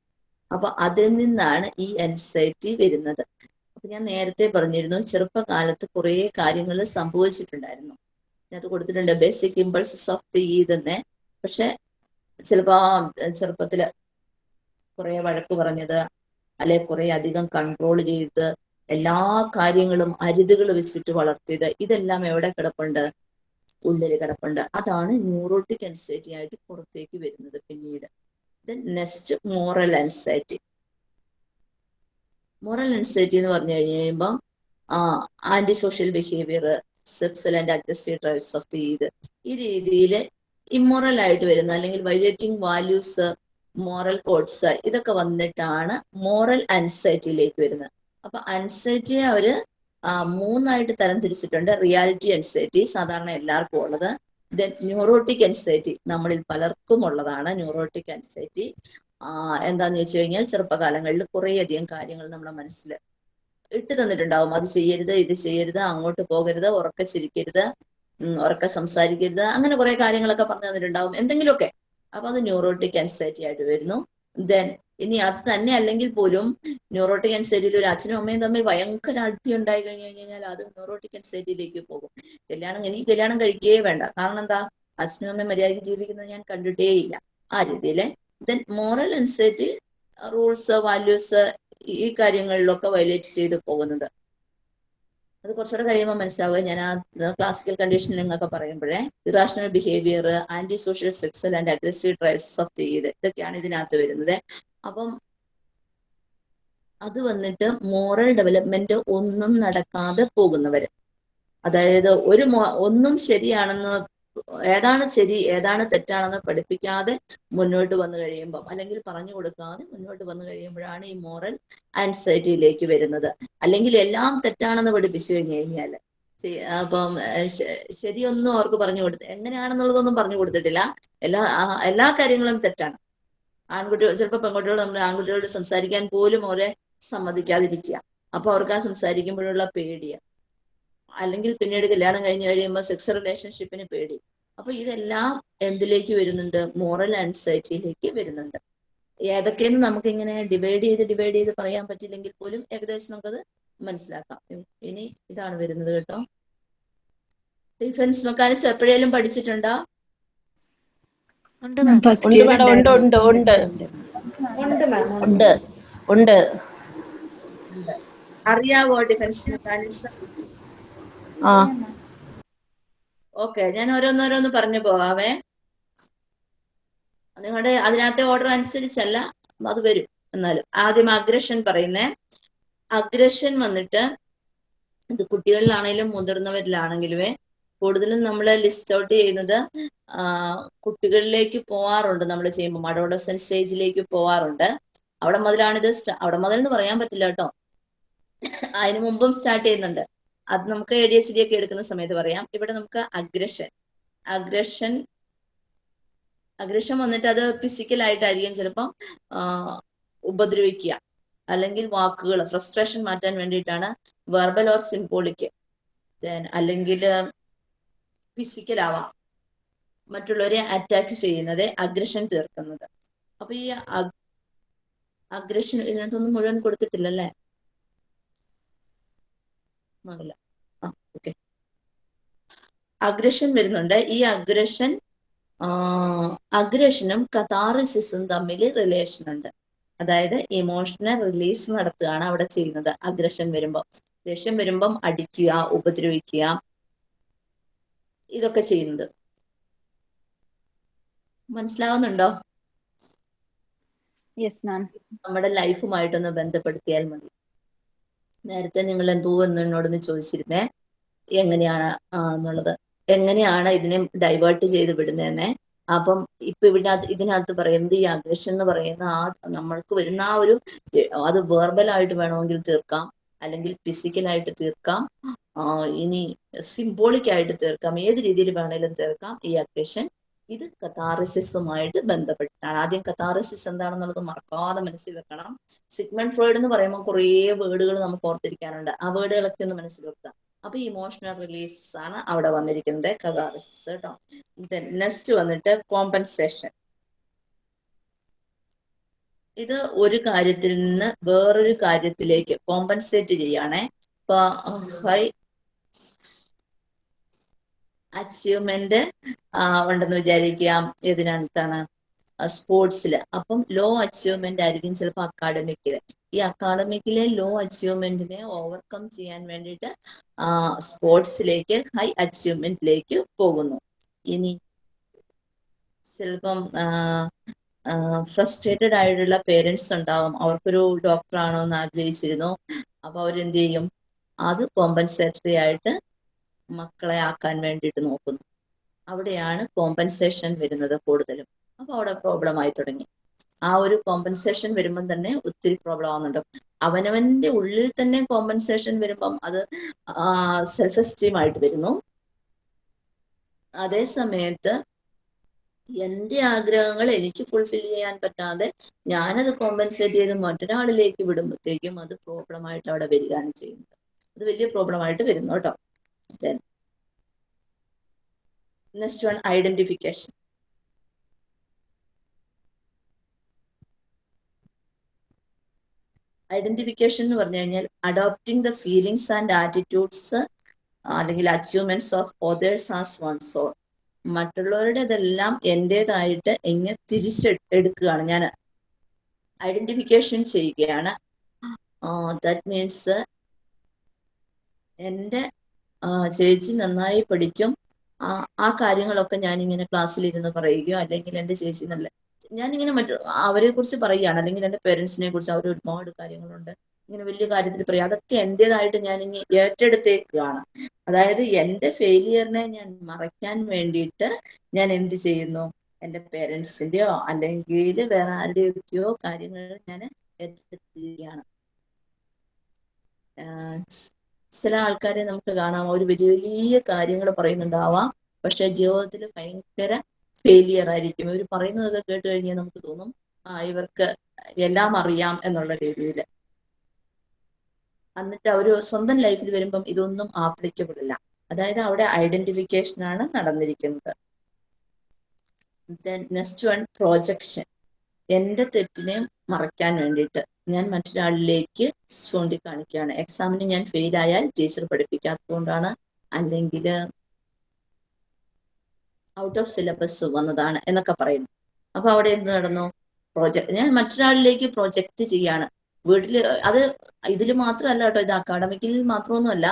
അപ്പൊ അതിൽ നിന്നാണ് ഈ അൻസൈറ്റി വരുന്നത്. അപ്പൊ ഞാൻ നേരത്തെ പറഞ്ഞിരുന്നു ചെറുപ്പകാലത്ത് കുറെ കാര്യങ്ങൾ സംഭവിച്ചിട്ടുണ്ടായിരുന്നു. അത് കൊടുത്തിട്ടുണ്ട്. ബേസിക് ഇമ്പൾസസ് ഓഫ് ദി ഈ തന്നെ പക്ഷെ ചിലപ്പോ ചെറുപ്പത്തിൽ കുറെ വഴക്ക് പറഞ്ഞത് അല്ലെ കുറെ അധികം കൺട്രോൾ ചെയ്ത് എല്ലാ കാര്യങ്ങളും അരുതുകൾ വെച്ചിട്ട് വളർത്തിയത് ഇതെല്ലാം എവിടെ കിടപ്പുണ്ട്? ഉള്ളിൽ കിടപ്പുണ്ട്. അതാണ് ന്യൂറോട്ടിക് അൻസൈറ്റി ആയിട്ട് പുറത്തേക്ക് വരുന്നത് പിന്നീട്. Next moral anxiety moral anxiety എന്ന് പറഞ്ഞു കഴിയുമ്പോൾ anti social behaviour sexual and aggressive drives of the ഇത് ഈ രീതിയിൽ ഇമ്മോറൽ ആയിട്ട് വരുന്ന അല്ലെങ്കിൽ വൈലേറ്റിംഗ് വാല്യൂസ് മോറൽ കോഡ്സ് ഇതൊക്കെ വന്നിട്ടാണ് മോറൽ അൻസൈറ്റിയിലേക്ക് വരുന്നത്. അപ്പൊ അൻസൈറ്റിയെ അവർ മൂന്നായിട്ട് തരം തിരിച്ചിട്ടുണ്ട്. റിയാലിറ്റി അൻസൈറ്റി സാധാരണ എല്ലാവർക്കും ഉള്ളത്. ദെൻ ന്യൂറോട്ടിക് അൻസൈറ്റി നമ്മളിൽ പലർക്കും ഉള്ളതാണ് ന്യൂറോട്ടിക് അൻസൈറ്റി എന്താന്ന് വെച്ച് കഴിഞ്ഞാൽ ചെറുപ്പകാലങ്ങളിൽ കുറേയധികം കാര്യങ്ങൾ നമ്മുടെ മനസ്സിൽ ഇട്ട് തന്നിട്ടുണ്ടാവും. അത് ചെയ്യരുത് ഇത് ചെയ്യരുത് അങ്ങോട്ട് പോകരുത് ഉറക്കെ ചിരിക്കരുത് ഉറക്കെ സംസാരിക്കരുത് അങ്ങനെ കുറെ കാര്യങ്ങളൊക്കെ പറഞ്ഞു തന്നിട്ടുണ്ടാവും. എന്തെങ്കിലുമൊക്കെ. അപ്പൊ അത് ന്യൂറോട്ടിക് അൻസൈറ്റി ആയിട്ട് വരുന്നു. ദെൻ ഇനി അത് തന്നെ അല്ലെങ്കിൽ പോലും ന്യൂറോട്ടിക് അൻസൈറ്റിയിൽ ഒരു അച്ഛനും അമ്മയും തമ്മിൽ ഭയങ്കര അടുത്തി ഉണ്ടായി കഴിഞ്ഞു കഴിഞ്ഞാൽ അത് ന്യൂറോട്ടിക് അൻസൈറ്റിയിലേക്ക് പോകും. കല്യാണം എനിക്ക് കല്യാണം കഴിക്കുകയേ വേണ്ട. കാരണം എന്താ? അച്ഛനും അമ്മയും മര്യാദയ്ക്ക് ജീവിക്കുന്നത് ഞാൻ കണ്ടിട്ടേ ഇല്ല. ആ രീതിയിൽ then moral anxiety rules values ഈ കാര്യങ്ങളിലൊക്കെ വയലേറ്റ് ചെയ്ത് പോകുന്നത്. അത് കുറച്ചുകൂടെ കഴിയുമ്പോൾ മനസ്സിലാവുക. ഞാൻ ആ ക്ലാസിക്കൽ കണ്ടീഷനിങ് ഒക്കെ പറയുമ്പോഴേ irrational behaviour anti social sexual and aggressive drives of ചെയ്ത് ഇതൊക്കെയാണ് ഇതിനകത്ത് വരുന്നത്. അപ്പം അത് വന്നിട്ട് മോറൽ ഡെവലപ്മെന്റ് ഒന്നും നടക്കാതെ പോകുന്നവര്. അതായത് ഒരു ഒന്നും ശരിയാണെന്ന് ഏതാണ് ശരി ഏതാണ് തെറ്റാണെന്ന് പഠിപ്പിക്കാതെ മുന്നോട്ട് വന്നു കഴിയുമ്പം അല്ലെങ്കിൽ പറഞ്ഞു കൊടുക്കാതെ മുന്നോട്ട് വന്നു കഴിയുമ്പോഴാണ് ഈ മോറൽ ആൻസൈറ്റിയിലേക്ക് വരുന്നത്. അല്ലെങ്കിൽ എല്ലാം തെറ്റാണെന്ന് പഠിപ്പിച്ചു കഴിഞ്ഞു കഴിഞ്ഞാൽ അപ്പം ശരിയൊന്നും അവർക്ക് പറഞ്ഞു കൊടുത്ത് എങ്ങനെയാണെന്നുള്ളതൊന്നും പറഞ്ഞു കൊടുത്തിട്ടില്ല. എല്ലാ എല്ലാ കാര്യങ്ങളും തെറ്റാണ്. ആൺകുട്ടികൾ ചിലപ്പോൾ പെൺകുട്ടികൾ നമ്മൾ ആൺകുട്ടികളോട് സംസാരിക്കാൻ പോലും അവരെ സമ്മതിക്കാതിരിക്കുക. അപ്പൊ അവർക്ക് ആ സംസാരിക്കുമ്പോഴുള്ള പേടിയ. അല്ലെങ്കിൽ പിന്നീട് കല്യാണം കഴിഞ്ഞ് കഴിയുമ്പോൾ സെക്സ് റിലേഷൻഷിപ്പിന് പേടി. അപ്പൊ ഇതെല്ലാം എന്തിലേക്ക് വരുന്നുണ്ട്? മോറൽ ആൻസൈറ്റിയിലേക്ക് വരുന്നുണ്ട്. ഏതൊക്കെയെന്ന് നമുക്ക് ഇങ്ങനെ ഡിവൈഡ് ചെയ്ത് ഡിവൈഡ് ചെയ്ത് പറയാൻ പറ്റില്ലെങ്കിൽ പോലും ഏകദേശം നമുക്കത് മനസ്സിലാക്കാം. ഇനി ഇതാണ് വരുന്നത് കേട്ടോ. ഡിഫൻസ് മെക്കാനിസം എപ്പോഴേലും പഠിച്ചിട്ടുണ്ടോ? ഉണ്ട് മാം ഫസ്റ്റ് ഉണ്ട് ഇയർ മാഡം ഉണ്ട് ഉണ്ട് ഉണ്ട്. ഉണ്ട് ഉണ്ട്. ഉണ്ട് അറിയാവോ ഡിഫൻസ് മെക്കാനിസം ആ. ഓക്കെ ഞാൻ ഓരോന്നോരോന്ന് പറഞ്ഞു പോകാമേ നിങ്ങളുടെ അതിനകത്തെ ഓർഡർ അനുസരിച്ചല്ല അത് വരും എന്നാലും. ആദ്യം അഗ്രഷൻ പറയുന്നേ. അഗ്രഷൻ വന്നിട്ട് ഇത് കുട്ടികളിലാണെങ്കിലും മുതിർന്നവരിലാണെങ്കിലുമേ കൂടുതലും നമ്മൾ ലിസ്റ്റ് ഔട്ട് ചെയ്യുന്നത് കുട്ടികളിലേക്ക് പോവാറുണ്ട്. നമ്മൾ ചെയ്യുമ്പോൾ അഡോളസൻ സ്റ്റേജിലേക്ക് പോവാറുണ്ട്. അവിടെ മുതലാണിത് അവിടെ മുതൽ എന്ന് പറയാൻ പറ്റില്ല കേട്ടോ. അതിന് മുമ്പും സ്റ്റാർട്ട് ചെയ്യുന്നുണ്ട്. അത് നമുക്ക് എ ഡി എച്ച് ഡി ഒക്കെ എടുക്കുന്ന സമയത്ത് പറയാം. ഇവിടെ നമുക്ക് അഗ്രഷൻ അഗ്രഷൻ അഗ്രഷൻ വന്നിട്ട് അത് ഫിസിക്കൽ ആയിട്ടായിരിക്കും ചിലപ്പം ഉപദ്രവിക്കുക. അല്ലെങ്കിൽ വാക്കുകൾ ഫ്രസ്ട്രേഷൻ മാറ്റാൻ വേണ്ടിയിട്ടാണ് വെർബൽ ഓർ സിംബോളിക് അല്ലെങ്കിൽ ഫിസിക്കൽ ആവാം. മറ്റുള്ളവരെ അറ്റാക്ക് ചെയ്യുന്നത് അഗ്രഷൻ തീർക്കുന്നത്. അപ്പൊ ഈ അഗ്രഷൻ ഇതിനകത്തൊന്നും മുഴുവൻ കൊടുത്തിട്ടില്ലല്ലേ? ആ ഓക്കെ അഗ്രഷൻ വരുന്നുണ്ട്. ഈ അഗ്രഷൻ അഗ്രഷനും കഥാറിസിസും തമ്മിൽ റിലേഷൻ ഉണ്ട്. അതായത് ഇമോഷണൽ റിലീസ് നടത്തുകയാണ് അവിടെ ചെയ്യുന്നത്. അഗ്രഷൻ വരുമ്പോൾ ദേഷ്യം വരുമ്പം അടിക്കുക ഉപദ്രവിക്കുക ഇതൊക്കെ ചെയ്യുന്നത്. മനസ്സിലാവുന്നുണ്ടോ? നമ്മുടെ ലൈഫുമായിട്ടൊന്ന് ബന്ധപ്പെടുത്തിയാൽ മതി. നേരത്തെ നിങ്ങൾ എന്തോ എന്ന് എന്നോടൊന്ന് ചോദിച്ചിരുന്നേ എങ്ങനെയാണ് എന്നുള്ളത്. എങ്ങനെയാണ് ഇതിനെ ഡൈവേർട്ട് ചെയ്ത് വിടുന്നതെന്നെ. അപ്പം ഇപ്പൊ ഇവിടെ ഇതിനകത്ത് പറയുന്നത് ഈ അഗ്രഷൻ എന്ന് പറയുന്ന ആ നമ്മൾക്ക് വരുന്ന ആ ഒരു അത് വേർബലായിട്ട് വേണമെങ്കിൽ തീർക്കാം. അല്ലെങ്കിൽ ഫിസിക്കലായിട്ട് തീർക്കാം. ഇനി സിംബോളിക് ആയിട്ട് തീർക്കാം. ഏത് രീതിയിൽ വേണേലും തീർക്കാം ഈ അക്വേഷൻ ഇത് കത്താറിസിസുമായിട്ട് ബന്ധപ്പെട്ടിട്ടാണ്. ആദ്യം കത്താറിസിസ് എന്താണെന്നുള്ളത് മറക്കാതെ മനസ്സിൽ വെക്കണം. സിഗ്മണ്ട് ഫ്രോയിഡ് എന്ന് പറയുമ്പോൾ കുറേ വേർഡുകൾ നമുക്ക് ഓർത്തിരിക്കാനുണ്ട്. ആ വേർഡുകളൊക്കെ ഒന്ന് മനസ്സിൽ വെക്കുക. അപ്പൊ ഇമോഷണൽ റിലീസ് ആണ് അവിടെ വന്നിരിക്കുന്നത് കഥാറിസിസ് കേട്ടോ നെക്സ്റ്റ് വന്നിട്ട് കോമ്പൻസേഷൻ ഇത് ഒരു കാര്യത്തിൽ നിന്ന് വേറൊരു കാര്യത്തിലേക്ക് കോമ്പൻസേറ്റ് ചെയ്യാണേ ഹൈ അച്ചീവ്മെന്റ് ഉണ്ടെന്ന് വിചാരിക്കാം. ഇതിനടുത്താണ് സ്പോർട്സിൽ അപ്പം ലോ അച്ചീവ്മെന്റ് ആയിരിക്കും ചിലപ്പോൾ അക്കാഡമിക്കിൽ ഈ അക്കാഡമിക്കിലെ ലോ അച്ചീവ്മെന്റിനെ ഓവർകം ചെയ്യാൻ വേണ്ടിയിട്ട് സ്പോർട്സിലേക്ക് ഹൈ അച്ചീവ്മെന്റിലേക്ക് പോകുന്നു. ഇനി ചിലപ്പം ഫ്രസ്ട്രേറ്റഡ് ആയിട്ടുള്ള പേരൻസ് ഉണ്ടാവും. അവർക്കൊരു ഡോക്ടർ ആണോ എന്ന് ആഗ്രഹിച്ചിരുന്നു. അപ്പൊ അവരെന്ത് ചെയ്യും? അത് കോമ്പൻസേറ്ററി ആയിട്ട് മക്കളെ ആക്കാൻ വേണ്ടിയിട്ട് നോക്കുന്നു. അവിടെയാണ് കോമ്പൻസേഷൻ വരുന്നത് കൂടുതലും. അപ്പൊ അവിടെ പ്രോബ്ലം ആയി തുടങ്ങി. ആ ഒരു കോമ്പൻസേഷൻ വരുമ്പം തന്നെ ഒത്തിരി പ്രോബ്ലം ആവുന്നുണ്ട്. അവനവന്റെ ഉള്ളിൽ തന്നെ കോമ്പൻസേഷൻ വരുമ്പം അത് സെൽഫ് എസ്റ്റീം ആയിട്ട് വരുന്നു. അതേ സമയത്ത് എന്റെ ആഗ്രഹങ്ങൾ എനിക്ക് ഫുൾഫിൽ ചെയ്യാൻ പറ്റാതെ ഞാനത് കോമ്പൻസേറ്റ് ചെയ്ത് മറ്റൊരാളിലേക്ക് വിടുമ്പോഴത്തേക്കും അത് പ്രോബ്ലം ആയിട്ട് അവിടെ വരികയാണ് ചെയ്യുന്നത്. അത് വലിയ പ്രോബ്ലം ആയിട്ട് വരുന്നു കേട്ടോ. നെക്സ്റ്റ് വൺ ഐഡന്റിഫിക്കേഷൻ ഐഡന്റിഫിക്കേഷൻ എന്ന് പറഞ്ഞു കഴിഞ്ഞാൽ adopting the feelings and attitudes അല്ലെങ്കിൽ achievements of others as one's own മറ്റുള്ളവരുടേതെല്ലാം എന്റെതായിട്ട് എങ്ങനെ തിരിച്ചെടുക്കുകയാണ് ഞാൻ ഐഡന്റിഫിക്കേഷൻ ചെയ്യുകയാണ്. ദാറ്റ് മീൻസ് എന്റെ ചേച്ചി നന്നായി പഠിക്കും. ആ കാര്യങ്ങളൊക്കെ ഞാൻ ഇങ്ങനെ ക്ലാസ്സിൽ ക്ലാസ്സിലിരുന്ന് പറയുകയോ അല്ലെങ്കിൽ എന്റെ ചേച്ചി നല്ല ഞാനിങ്ങനെ മറ്റു അവരെ കുറിച്ച് പറയുകയാണ്. അല്ലെങ്കിൽ എന്റെ പേരൻസിനെ കുറിച്ച് അവർ ഒരുപാട് കാര്യങ്ങളുണ്ട്. ഇങ്ങനെ വലിയ കാര്യത്തിൽ പറയും. അതൊക്കെ എന്റെതായിട്ട് ഞാൻ ഇനി ഏറ്റെടുത്തേക്കാണ്. അതായത് എന്റെ ഫെയിലിയറിനെ ഞാൻ മറയ്ക്കാൻ വേണ്ടിയിട്ട് ഞാൻ എന്ത് ചെയ്യുന്നു? എന്റെ പേരൻസിന്റെയോ അല്ലെങ്കിൽ വേറെ ആരുടെയൊക്കെയോ കാര്യങ്ങൾ ഞാൻ ഏറ്റെടുത്തിരിക്കുകയാണ്. ചില ആൾക്കാരെ നമുക്ക് കാണാം. ഒരു വലിയ വലിയ കാര്യങ്ങൾ പറയുന്നുണ്ടാവാം. പക്ഷെ ജീവിതത്തിൽ ഭയങ്കര ഫെയിലിയർ ആയിരിക്കും. ഇവർ പറയുന്നതൊക്കെ കേട്ട് കഴിഞ്ഞാൽ നമുക്ക് തോന്നും ആ ഇവർക്ക് എല്ലാം അറിയാം എന്നുള്ള രീതിയിൽ എന്നിട്ട് അവർ സ്വന്തം ലൈഫിൽ വരുമ്പം ഇതൊന്നും ആപ്ലിക്കബിൾ അല്ല അതായത് അവിടെ ഐഡന്റിഫിക്കേഷൻ ആണ് നടന്നിരിക്കുന്നത്. നെക്സ്റ്റ് വൺ പ്രോജക്ഷൻ എന്റെ തെറ്റിനെ മറയ്ക്കാൻ വേണ്ടിയിട്ട് ഞാൻ മറ്റൊരാളിലേക്ക് ചൂണ്ടിക്കാണിക്കുകയാണ്. എക്സാമിന് ഞാൻ ഫെയിൽ ആയാൽ ടീച്ചർ പഠിപ്പിക്കാത്തതുകൊണ്ടാണ് അല്ലെങ്കിൽ ഔട്ട് ഓഫ് സിലബസ് വന്നതാണ് എന്നൊക്കെ പറയുന്നു. അപ്പൊ അവിടെ എന്ത് നടന്നു? പ്രോജക്ട് ഞാൻ മറ്റൊരാളിലേക്ക് പ്രൊജക്ട് ചെയ്യാണ്. വീട്ടിൽ അത് ഇതിൽ മാത്രമല്ല കേട്ടോ ഇത് അക്കാഡമിക്കിൽ മാത്രമൊന്നുമല്ല.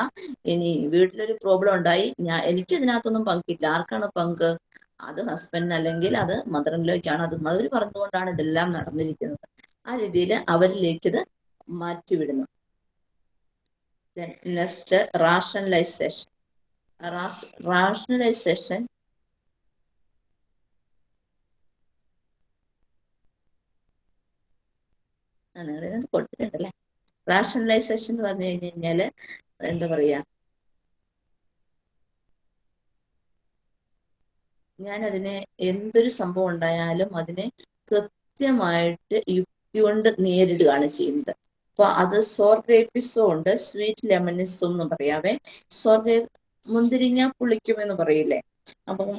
ഇനി വീട്ടിലൊരു പ്രോബ്ലം ഉണ്ടായി. ഞാൻ എനിക്ക് ഇതിനകത്തൊന്നും പങ്കില്ല ആർക്കാണ് പങ്ക്? അത് ഹസ്ബൻഡിന് അല്ലെങ്കിൽ അത് മദറിനിലേക്കാണ് അത് മദർ പറഞ്ഞുകൊണ്ടാണ് ഇതെല്ലാം നടന്നിരിക്കുന്നത്. ആ രീതിയിൽ അവരിലേക്ക് ഇത് മാറ്റിവിടുന്നു നെക്സ്റ്റ് റാഷണലൈസേഷൻ റാഷണലൈസേഷൻ ആ നിങ്ങളിതിനകത്ത് കൊടുത്തിട്ടുണ്ടല്ലേ? റാഷണലൈസേഷൻ എന്ന് പറഞ്ഞു കഴിഞ്ഞു കഴിഞ്ഞാൽ എന്താ ഞാൻ അതിനെ എന്തൊരു സംഭവം ഉണ്ടായാലും അതിനെ കൃത്യമായിട്ട് യുക്തി കൊണ്ട് നേരിടുകയാണ് ചെയ്യുന്നത്. അപ്പൊ അത് സോർഗ്രേപ്പിസോ ഉണ്ട് സ്വീറ്റ് ലെമണിസും എന്ന് പറയാവേ സോർഗ്രേ മുന്തിരിങ്ങ പുളിക്കും എന്ന് പറയില്ലേ? അപ്പം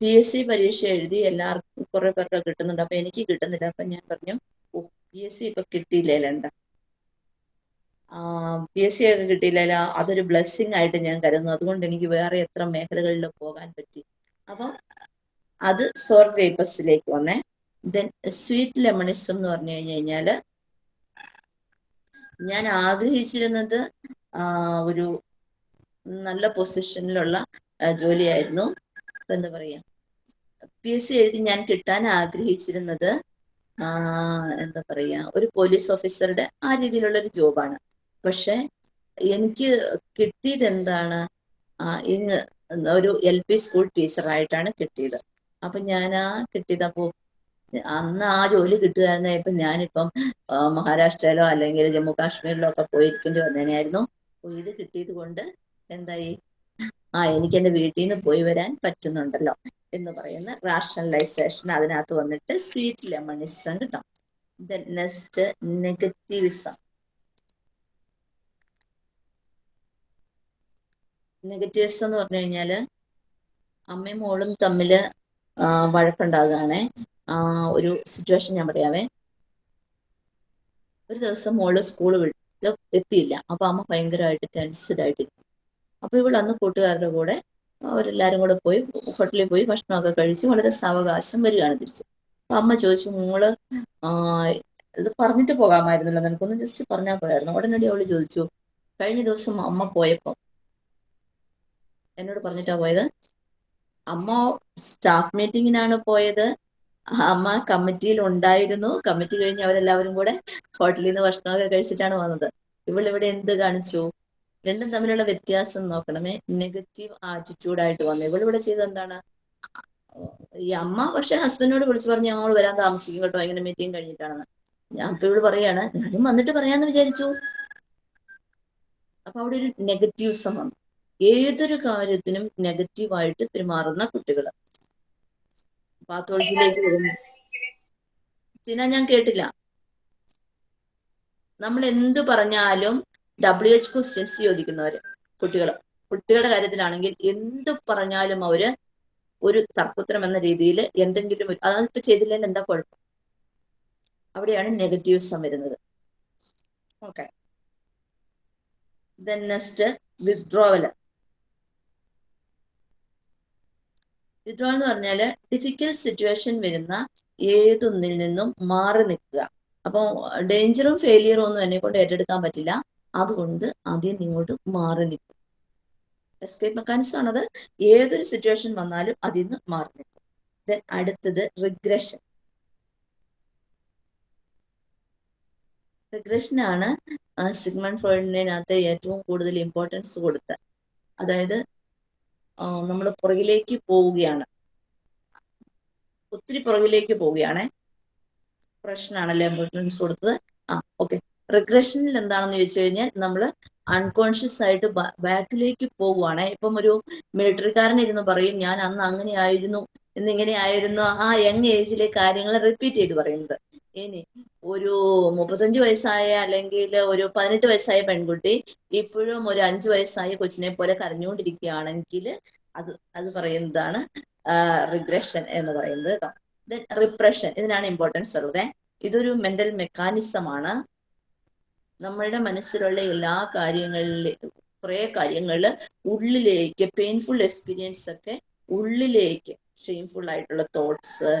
പി എസ് സി പരീക്ഷ എഴുതി എല്ലാവർക്കും കുറെ പേർക്ക് കിട്ടുന്നുണ്ട്. അപ്പൊ എനിക്ക് കിട്ടുന്നില്ല. അപ്പൊ ഞാൻ പറഞ്ഞു പി എസ് സി ഇപ്പൊ കിട്ടിയില്ലേണ്ട പി എസ് സി ഒക്കെ കിട്ടിയില്ല അതൊരു ബ്ലെസ്സിങ് ആയിട്ട് ഞാൻ കരുതുന്നു. അതുകൊണ്ട് എനിക്ക് വേറെ എത്ര മേഖലകളിൽ പോകാൻ പറ്റി? അപ്പം അത് സോർ ഗ്രേപ്പസിലേക്ക് വന്നേ. ദെൻ സ്വീറ്റ് ലെമണിസം എന്ന് പറഞ്ഞു കഴിഞ്ഞു കഴിഞ്ഞാൽ ഞാൻ ആഗ്രഹിച്ചിരുന്നത് ഒരു നല്ല പൊസിഷനിലുള്ള ജോലിയായിരുന്നു. എന്താ പറയാ? പി എസ് സി എഴുതി ഞാൻ കിട്ടാൻ ആഗ്രഹിച്ചിരുന്നത് എന്താ പറയാ ഒരു പോലീസ് ഓഫീസറുടെ ആ രീതിയിലുള്ള ഒരു ജോബാണ്. പക്ഷെ എനിക്ക് കിട്ടിയത് എന്താണ് ഇന്ന് ഒരു എൽ പി സ്കൂൾ ടീച്ചറായിട്ടാണ് കിട്ടിയത്. അപ്പൊ ഞാൻ ആ കിട്ടിയത് അപ്പോ അന്ന് ആ ജോലി കിട്ടുകയായിരുന്നെ ഇപ്പൊ ഞാനിപ്പം മഹാരാഷ്ട്രയിലോ അല്ലെങ്കിൽ ജമ്മു കാശ്മീരിലോ ഒക്കെ പോയിരിക്കേണ്ടി വന്നതിനായിരുന്നു ഇത് കിട്ടിയത് കൊണ്ട് എന്തായി? ആ എനിക്ക് എന്റെ വീട്ടിൽ നിന്ന് പോയി വരാൻ പറ്റുന്നുണ്ടല്ലോ എന്ന് പറയുന്ന റാഷണലൈസേഷൻ അതിനകത്ത് വന്നിട്ട് സ്വീറ്റ് ലെമണിസം കിട്ടും നെക്സ്റ്റ് നെഗറ്റീവിസം നെഗറ്റീവ്സ് എന്ന് പറഞ്ഞു കഴിഞ്ഞാൽ അമ്മയും മോളും തമ്മിൽ വഴക്കുണ്ടാകുകയാണേ. ഒരു സിറ്റുവേഷൻ ഞാൻ പറയാവേ. ഒരു ദിവസം മോൾ സ്കൂൾ എത്തിയില്ല. അപ്പൊ അമ്മ ഭയങ്കരമായിട്ട് ടെൻസ്ഡ് ആയിട്ടിരിക്കും അപ്പൊ ഇവൾ അന്ന് കൂട്ടുകാരുടെ കൂടെ അവരെല്ലാരും കൂടെ പോയി ഹോട്ടലിൽ പോയി ഭക്ഷണമൊക്കെ കഴിച്ച് വളരെ സാവകാശം വരികയാണ് തിരിച്ച്. അപ്പൊ അമ്മ ചോദിച്ചു മോൾ ഇത് പറഞ്ഞിട്ട് പോകാമായിരുന്നല്ലോ. നിനക്കൊന്ന് ജസ്റ്റ് പറഞ്ഞാൽ പോയായിരുന്നു ഉടനടി അവൾ ചോദിച്ചു കഴിഞ്ഞ ദിവസം അമ്മ പോയപ്പോ എന്നോട് പറഞ്ഞിട്ടാ പോയത്? അമ്മ സ്റ്റാഫ് മീറ്റിങ്ങിനാണ് പോയത്. അമ്മ കമ്മിറ്റിയിൽ ഉണ്ടായിരുന്നു. കമ്മിറ്റി കഴിഞ്ഞ് അവരെല്ലാവരും കൂടെ ഹോട്ടലിൽ നിന്ന് ഭക്ഷണമൊക്കെ കഴിച്ചിട്ടാണ് വന്നത്. ഇവളിവിടെ എന്ത് കാണിച്ചു? രണ്ടും തമ്മിലുള്ള വ്യത്യാസം നോക്കണമേ. നെഗറ്റീവ് ആറ്റിറ്റ്യൂഡ് ആയിട്ട് വന്നു. ഇവിടെ ചെയ്തത് എന്താണ്? ഈ അമ്മ പക്ഷെ ഹസ്ബൻഡിനോട് വിളിച്ചു പറഞ്ഞു ഞങ്ങൾ വരാൻ താമസിക്കും കേട്ടോ. ഇങ്ങനെ മീറ്റിംഗ് കഴിഞ്ഞിട്ടാണെന്ന്. ഞാൻ ഇപ്പൊ ഇവിടെ പറയാണ് ഞാനും വന്നിട്ട് പറയാന്ന് വിചാരിച്ചു. അപ്പൊ അവിടെ ഒരു നെഗറ്റീവ്സം വന്നു. ഏതൊരു കാര്യത്തിനും നെഗറ്റീവായിട്ട് പെരുമാറുന്ന കുട്ടികൾ പാത്തോളജിയിലേക്ക് വരുന്നു തിന ഞാൻ കേട്ടില്ല. നമ്മൾ എന്ത് പറഞ്ഞാലും ഡബ്ല്യു എച്ച് ക്വസ്റ്റ്യൻസ് ചോദിക്കുന്നവർ കുട്ടികൾ കുട്ടികളുടെ കാര്യത്തിലാണെങ്കിൽ എന്ത് പറഞ്ഞാലും അവർ ഒരു തർക്കുത്തരം എന്ന രീതിയിൽ എന്തെങ്കിലും അതിപ്പോ ചെയ്തില്ലെങ്കിൽ എന്താ കുഴപ്പം? അവിടെയാണ് നെഗറ്റീവ്സം വരുന്നത്. Okay. Then next withdrawal withdrawal എന്ന് പറഞ്ഞാൽ ഡിഫിക്കൽട്ട് സിറ്റുവേഷൻ വരുന്ന ഏതൊന്നിൽ നിന്നും മാറി നിൽക്കുക. അപ്പോൾ ഡേഞ്ചറും ഫെയിലിയറും ഒന്നും എന്നെ കൊണ്ട് ഏറ്റെടുക്കാൻ പറ്റില്ല. അതുകൊണ്ട് ആദ്യം നിങ്ങോട്ട് മാറി നിൽക്കും. എസ്കേപ്പ് മെക്കാനിസം ആണത്. ഏതൊരു സിറ്റുവേഷൻ വന്നാലും അതിൽ നിന്ന് മാറി നിൽക്കും. ദെൻ അടുത്തത് റിഗ്രഷൻ റിഗ്രഷൻ ആണ് സിഗ്മൺ ഫ്രോയിഡിനകത്ത് ഏറ്റവും കൂടുതൽ ഇമ്പോർട്ടൻസ് കൊടുത്ത. അതായത് നമ്മൾ പുറകിലേക്ക് പോവുകയാണ്. ഒത്തിരി പുറകിലേക്ക് പോവുകയാണ്. പ്രശ്നമാണല്ലേ ഇമ്പോർട്ടൻസ് കൊടുത്തത്? ആ ഓക്കെ റിഗ്രഷനിൽ എന്താണെന്ന് ചോദിച്ചു കഴിഞ്ഞാൽ നമ്മൾ അൺകോൺഷ്യസ് ആയിട്ട് ബാക്കിലേക്ക് പോവുകയാണ് ഇപ്പം ഒരു മിലിറ്ററിക്കാരൻ ഇരുന്ന് പറയും ഞാൻ അന്ന് അങ്ങനെ ആയിരുന്നു എന്നിങ്ങനെ ആയിരുന്നു ആ യങ് ഏജിലെ കാര്യങ്ങൾ റിപ്പീറ്റ് ചെയ്ത് പറയുന്നത്. ഇനി ഒരു മുപ്പത്തഞ്ച് വയസ്സായ അല്ലെങ്കിൽ ഒരു പതിനെട്ട് വയസ്സായ പെൺകുട്ടി ഇപ്പോഴും ഒരു അഞ്ചു വയസ്സായ കൊച്ചിനെ പോലെ കരഞ്ഞുകൊണ്ടിരിക്കുകയാണെങ്കിൽ അത് അത് പറയുന്നതാണ് റിഗ്രഷൻ എന്ന് പറയുന്നത് കേട്ടോ. ദെൻ റിപ്രഷൻ ഇതിനാണ് ഇമ്പോർട്ടൻസ് ഉള്ളത്. ഇതൊരു മെന്റൽ മെക്കാനിസമാണ് നമ്മളുടെ മനസ്സിലുള്ള എല്ലാ കാര്യങ്ങളിൽ കുറെ കാര്യങ്ങളിൽ ഉള്ളിലേക്ക് പെയിൻഫുൾ എക്സ്പീരിയൻസ് ഒക്കെ ഉള്ളിലേക്ക് ഷെയിംഫുൾ ആയിട്ടുള്ള തോട്ട്സ്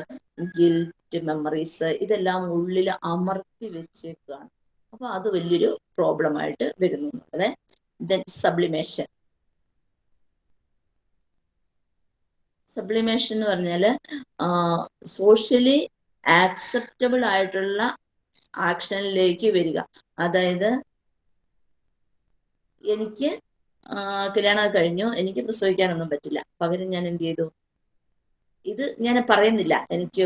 ഗിൽറ്റ് മെമ്മറീസ് ഇതെല്ലാം ഉള്ളിൽ അമർത്തി വെച്ചേക്കാണ്. അപ്പൊ അത് വലിയൊരു പ്രോബ്ലം ആയിട്ട് വരുന്നു എന്നുള്ളത്. ദെൻ സബ്ലിമേഷൻ സബ്ലിമേഷൻ എന്ന് പറഞ്ഞാൽ സോഷ്യലി ആക്സെപ്റ്റബിൾ ആയിട്ടുള്ള ആക്ഷനിലേക്ക് വരിക. അതായത് എനിക്ക് കല്യാണം കഴിഞ്ഞു. എനിക്ക് പ്രസവിക്കാനൊന്നും പറ്റില്ല. പകരം ഞാൻ എന്ത് ചെയ്തു? ഇത് ഞാൻ പറയുന്നില്ല. എനിക്ക്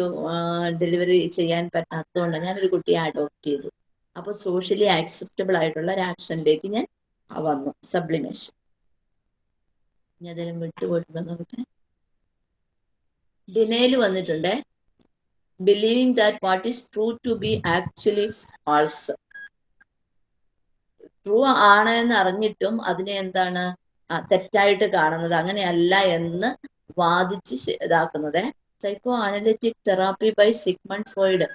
ഡെലിവറി ചെയ്യാൻ പറ്റാത്തതുകൊണ്ട് ഞാനൊരു കുട്ടിയെ അഡോപ്റ്റ് ചെയ്തു. അപ്പൊ സോഷ്യലി ആക്സെപ്റ്റബിൾ ആയിട്ടുള്ള ഒരു ആക്ഷനിലേക്ക് ഞാൻ വന്നു. സബ്ലിമേഷൻ ഞാൻ അതിലും വിട്ടുപോയിട്ടുണ്ടോ നോക്കട്ടെ ഡിനയിൽ വന്നിട്ടുണ്ട്. Believing that what is true to be actually false. True ആണ് എന്ന് അറിഞ്ഞിട്ടും അതിനെ എന്താണ് തെറ്റായിട്ട് കാണുന്നത് അങ്ങനെയല്ല എന്ന് വാദിച്ച് ഇതാക്കുന്നത്. Psycho analytic therapy by Sigmund Freud